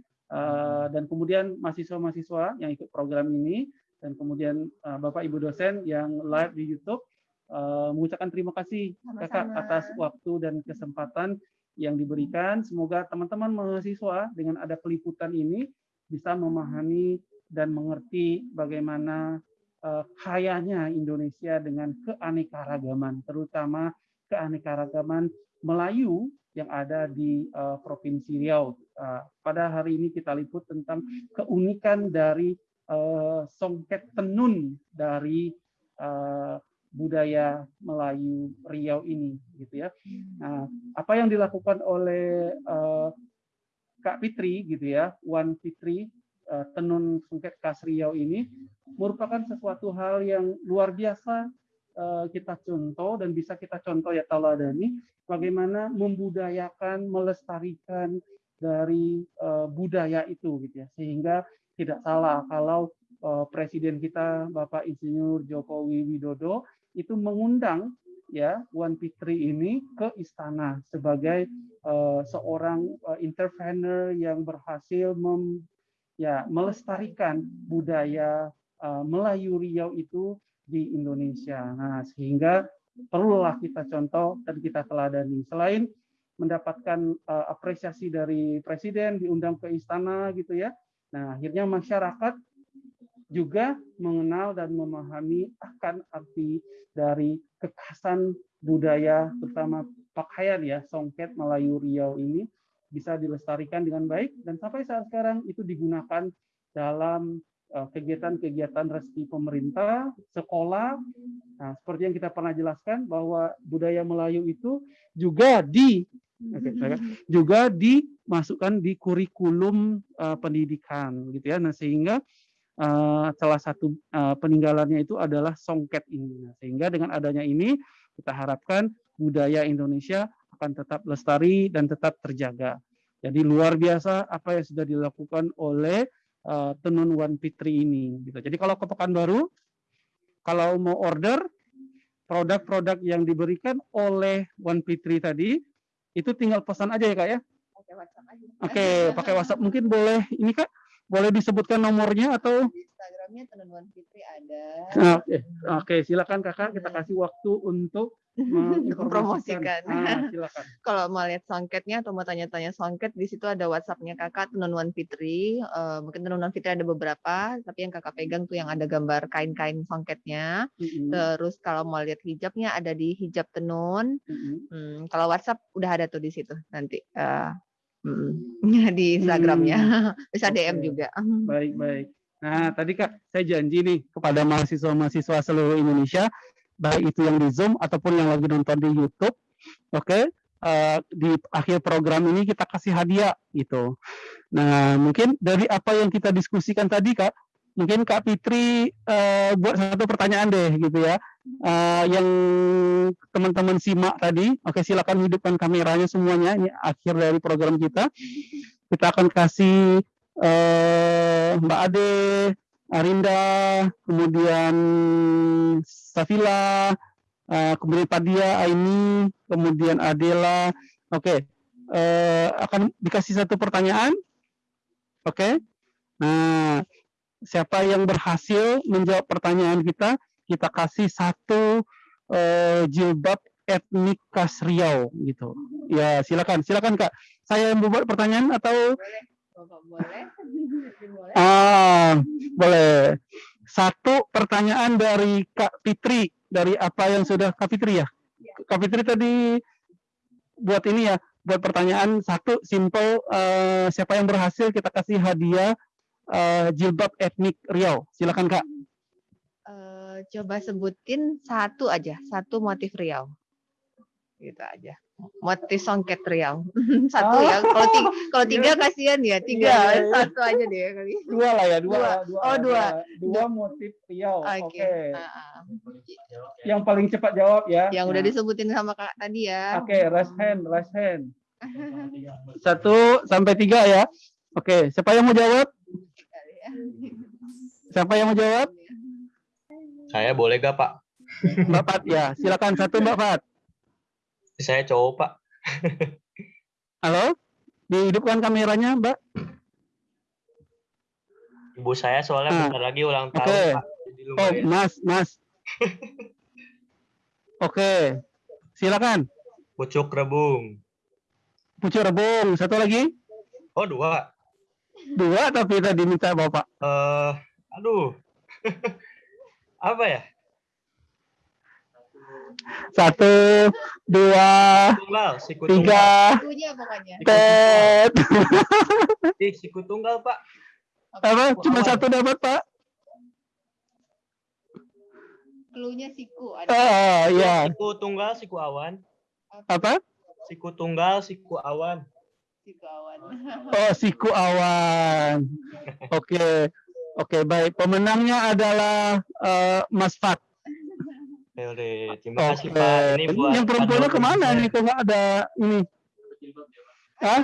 dan kemudian mahasiswa-mahasiswa yang ikut program ini dan kemudian eh, Bapak Ibu dosen yang live di YouTube eh, mengucapkan terima kasih Kakak Sama-sama. atas waktu dan kesempatan yang diberikan. Semoga teman-teman mahasiswa dengan ada peliputan ini bisa memahami dan mengerti bagaimana eh, kayanya Indonesia dengan keanekaragaman, terutama keanekaragaman Melayu yang ada di uh, Provinsi Riau. Uh, pada hari ini kita liput tentang keunikan dari uh, songket tenun dari uh, budaya Melayu Riau ini, gitu ya. Nah, apa yang dilakukan oleh uh, Kak Fitri, gitu ya, Wan Fitri uh, tenun songket khas Riau ini merupakan sesuatu hal yang luar biasa kita contoh dan bisa kita contoh ya taladani bagaimana membudayakan, melestarikan dari uh, budaya itu gitu ya. Sehingga tidak salah kalau uh, presiden kita Bapak Insinyur Jokowi Widodo itu mengundang ya Wan Fitri ini ke istana sebagai uh, seorang uh, intervener yang berhasil mem, ya melestarikan budaya uh, Melayu Riau itu di Indonesia. Nah, sehingga perlulah kita contoh dan kita teladani. Selain mendapatkan uh, apresiasi dari presiden diundang ke istana gitu ya. Nah, akhirnya masyarakat juga mengenal dan memahami akan arti dari kekhasan budaya terutama pakaian ya songket Melayu Riau ini bisa dilestarikan dengan baik dan sampai saat sekarang itu digunakan dalam kegiatan-kegiatan resmi pemerintah, sekolah. Nah, seperti yang kita pernah jelaskan bahwa budaya Melayu itu juga di Oke, saya- juga dimasukkan di kurikulum uh, pendidikan gitu ya. Nah, sehingga uh, salah satu uh, peninggalannya itu adalah songket ini. Nah, sehingga dengan adanya ini kita harapkan budaya Indonesia akan tetap lestari dan tetap terjaga. Jadi luar biasa apa yang sudah dilakukan oleh uh, Tenun Wan Fitri ini gitu. Jadi kalau ke Pekanbaru kalau mau order produk-produk yang diberikan oleh Wan Fitri tadi itu tinggal pesan aja ya kak ya. Oke, pakai WhatsApp mungkin boleh ini kak, boleh disebutkan nomornya atau? Instagramnya Tenun Fitri ada. Oke, oke silakan kakak kita kasih waktu untuk menginformasikan. Promosikan. Ah, silakan. Kalau mau lihat songketnya atau mau tanya-tanya songket, di situ ada WhatsAppnya kakak Tenun Fitri. Eh, mungkin Tenun Fitri ada beberapa, tapi yang kakak pegang tuh yang ada gambar kain-kain songketnya. Mm-mm, Terus kalau mau lihat hijabnya ada di hijab tenun. mm-mm. Hmm, kalau WhatsApp udah ada tuh di situ nanti mm, di Instagramnya. Bisa DM Oke. juga. Baik, baik. Nah, tadi Kak, saya janji nih kepada mahasiswa-mahasiswa seluruh Indonesia, baik itu yang di Zoom ataupun yang lagi nonton di YouTube, oke, eh, di akhir program ini kita kasih hadiah gitu. Nah, mungkin dari apa yang kita diskusikan tadi Kak, mungkin Kak Fitri eh, buat satu pertanyaan deh gitu ya. Eh, yang teman-teman simak tadi, oke silakan hidupkan kameranya semuanya. Ini akhir dari program kita. Kita akan kasih eh, Mbak Ade, Arinda, kemudian Safila, eh, kemudian Padia, Aini, kemudian Adela. Oke, eh, akan dikasih satu pertanyaan. Oke. Nah, siapa yang berhasil menjawab pertanyaan kita, kita kasih satu eh, jilbab etnik khas Riau gitu. Ya, silakan, silakan Kak. Saya yang membuat pertanyaan atau Boleh, Bapak boleh. boleh. ah boleh. Satu pertanyaan dari Kak Fitri dari apa yang sudah Kak Fitri ya? Kak Fitri tadi buat ini ya, buat pertanyaan satu simple eh, siapa yang berhasil kita kasih hadiah eh, jilbab etnik Riau. Silakan Kak. Eh, coba sebutin satu aja, satu motif Riau. Gitu aja. Motif songket Riau. satu ya. Kalau tiga, kalau tiga kasihan ya, tiga. Iya, iya. Satu aja deh kali. Dua lah ya, dua. Dua. Oh, dua. Dua motif Riau. Oke. Ah, ah. Yang paling cepat jawab ya. Yang udah disebutin sama Kak tadi ya. Oke, raise hand, raise hand. Satu sampai tiga ya. Oke, siapa yang mau jawab? Siapa yang mau jawab? Saya boleh gak Pak? Mbak Fat ya, silakan satu Mbak Fat. Saya cowok Pak. Halo, dihidupkan kameranya Mbak. Ibu saya soalnya Ah, bentar lagi ulang tahun. Pak. Jadi Oh. Mas, Mas. Oke, silakan. Pucuk rebung. Pucuk rebung, satu lagi. Oh dua. Dua tapi tadi minta Bapak. Eh, aduh. Apa ya? Satu, dua, Tunggal, siku tunggal. tiga, tet. Ih, siku tunggal Pak. Apa? Cuma satu dapat Pak? Cluenya siku ada. Ah, ya. Siku tunggal, siku awan. Apa? Siku tunggal, siku awan. Siku awan. Oh, siku awan. Oke. Oke, baik. Pemenangnya adalah eh, Mas Fat. Oke, terima kasih Pak. Ini buat Yang perempuannya ke mana nih? Kok nggak ada ini? Hah?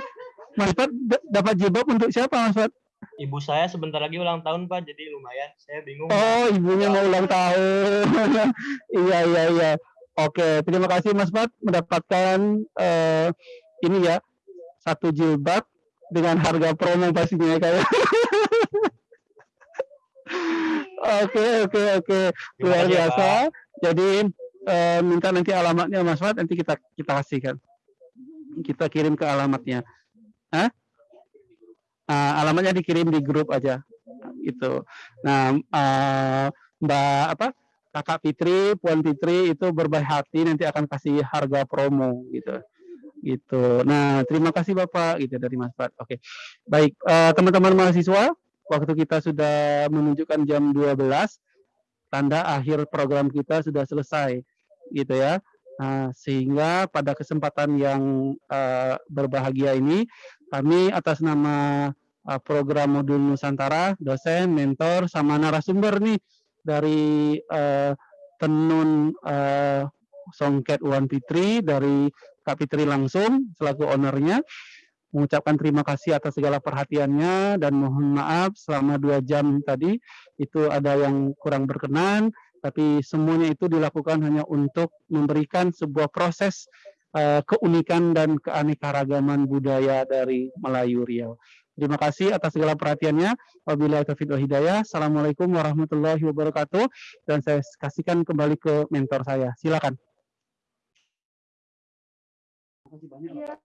Mas Fat dapat jilbab untuk siapa, Mas Fat? Ibu saya sebentar lagi ulang tahun Pak, jadi lumayan. Saya bingung. Oh, ibunya mau ulang tahun. iya, iya, iya. Oke, terima kasih Mas Fat mendapatkan eh, ini ya satu jilbab dengan harga promo pastinya ya, kayak. Oke, oke, oke. Luar ya, biasa. Jadi eh, minta nanti alamatnya Mas Fat nanti kita kita kasihkan. Kita kirim ke alamatnya. Hah? Ah, alamatnya dikirim di grup aja. Gitu. Nah, eh, Mbak apa? Kakak Fitri, Puan Fitri itu berbaik hati nanti akan kasih harga promo gitu. Gitu. Nah, terima kasih Bapak gitu dari Mas Fat. Oke. Baik, eh, teman-teman mahasiswa, waktu kita sudah menunjukkan jam 12 tanda akhir program kita sudah selesai gitu ya. Nah, sehingga pada kesempatan yang eh, berbahagia ini kami atas nama eh, program modul Nusantara, dosen, mentor, sama narasumber nih dari eh, Tenun eh, Songket Wan Fitri dari Kak Fitri langsung selaku ownernya mengucapkan terima kasih atas segala perhatiannya dan mohon maaf selama dua jam tadi itu ada yang kurang berkenan tapi semuanya itu dilakukan hanya untuk memberikan sebuah proses eh, keunikan dan keanekaragaman budaya dari Melayu Riau. Terima kasih atas segala perhatiannya. Wabillahi taufiq wal hidayah. Assalamualaikum warahmatullahi wabarakatuh. Dan saya kasihkan kembali ke mentor saya. Silakan. Terima kasih banyak. Bapak.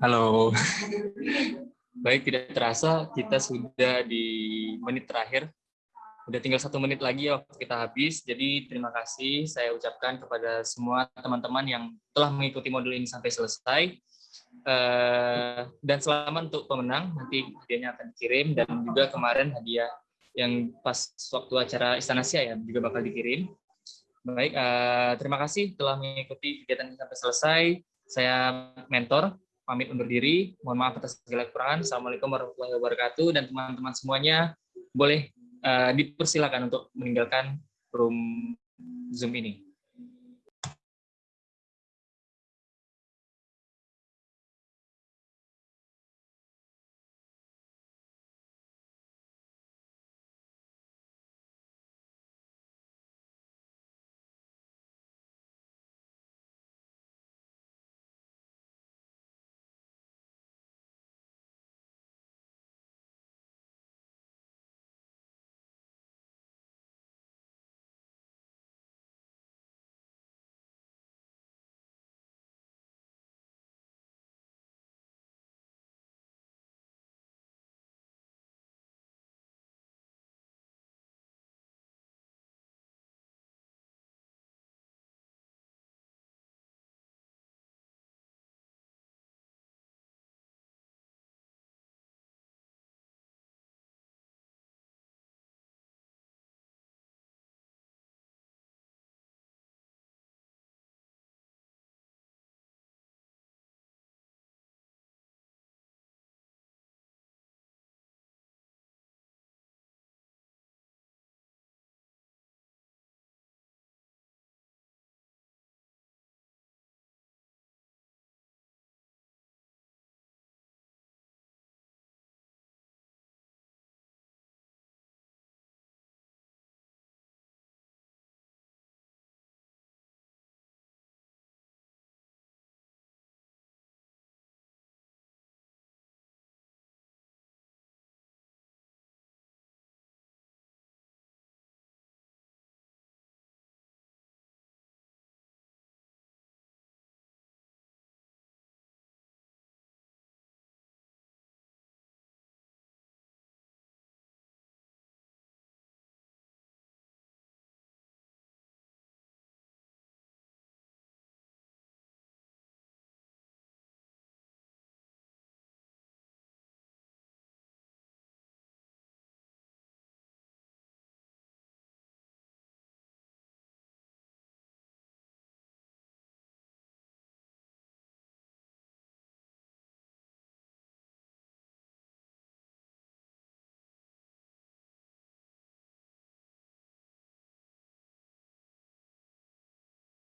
Halo. Baik, tidak terasa kita sudah di menit terakhir. Udah tinggal satu menit lagi ya waktu kita habis. Jadi terima kasih saya ucapkan kepada semua teman-teman yang telah mengikuti modul ini sampai selesai. Eh, dan selamat untuk pemenang. Nanti hadiahnya akan dikirim dan juga kemarin hadiah yang pas waktu acara Istana Asia ya juga bakal dikirim. Baik, eh, terima kasih telah mengikuti kegiatan ini sampai selesai. Saya mentor, pamit undur diri. Mohon maaf atas segala kekurangan. Assalamualaikum warahmatullahi wabarakatuh. Dan teman-teman semuanya boleh eh, dipersilakan untuk meninggalkan room Zoom ini.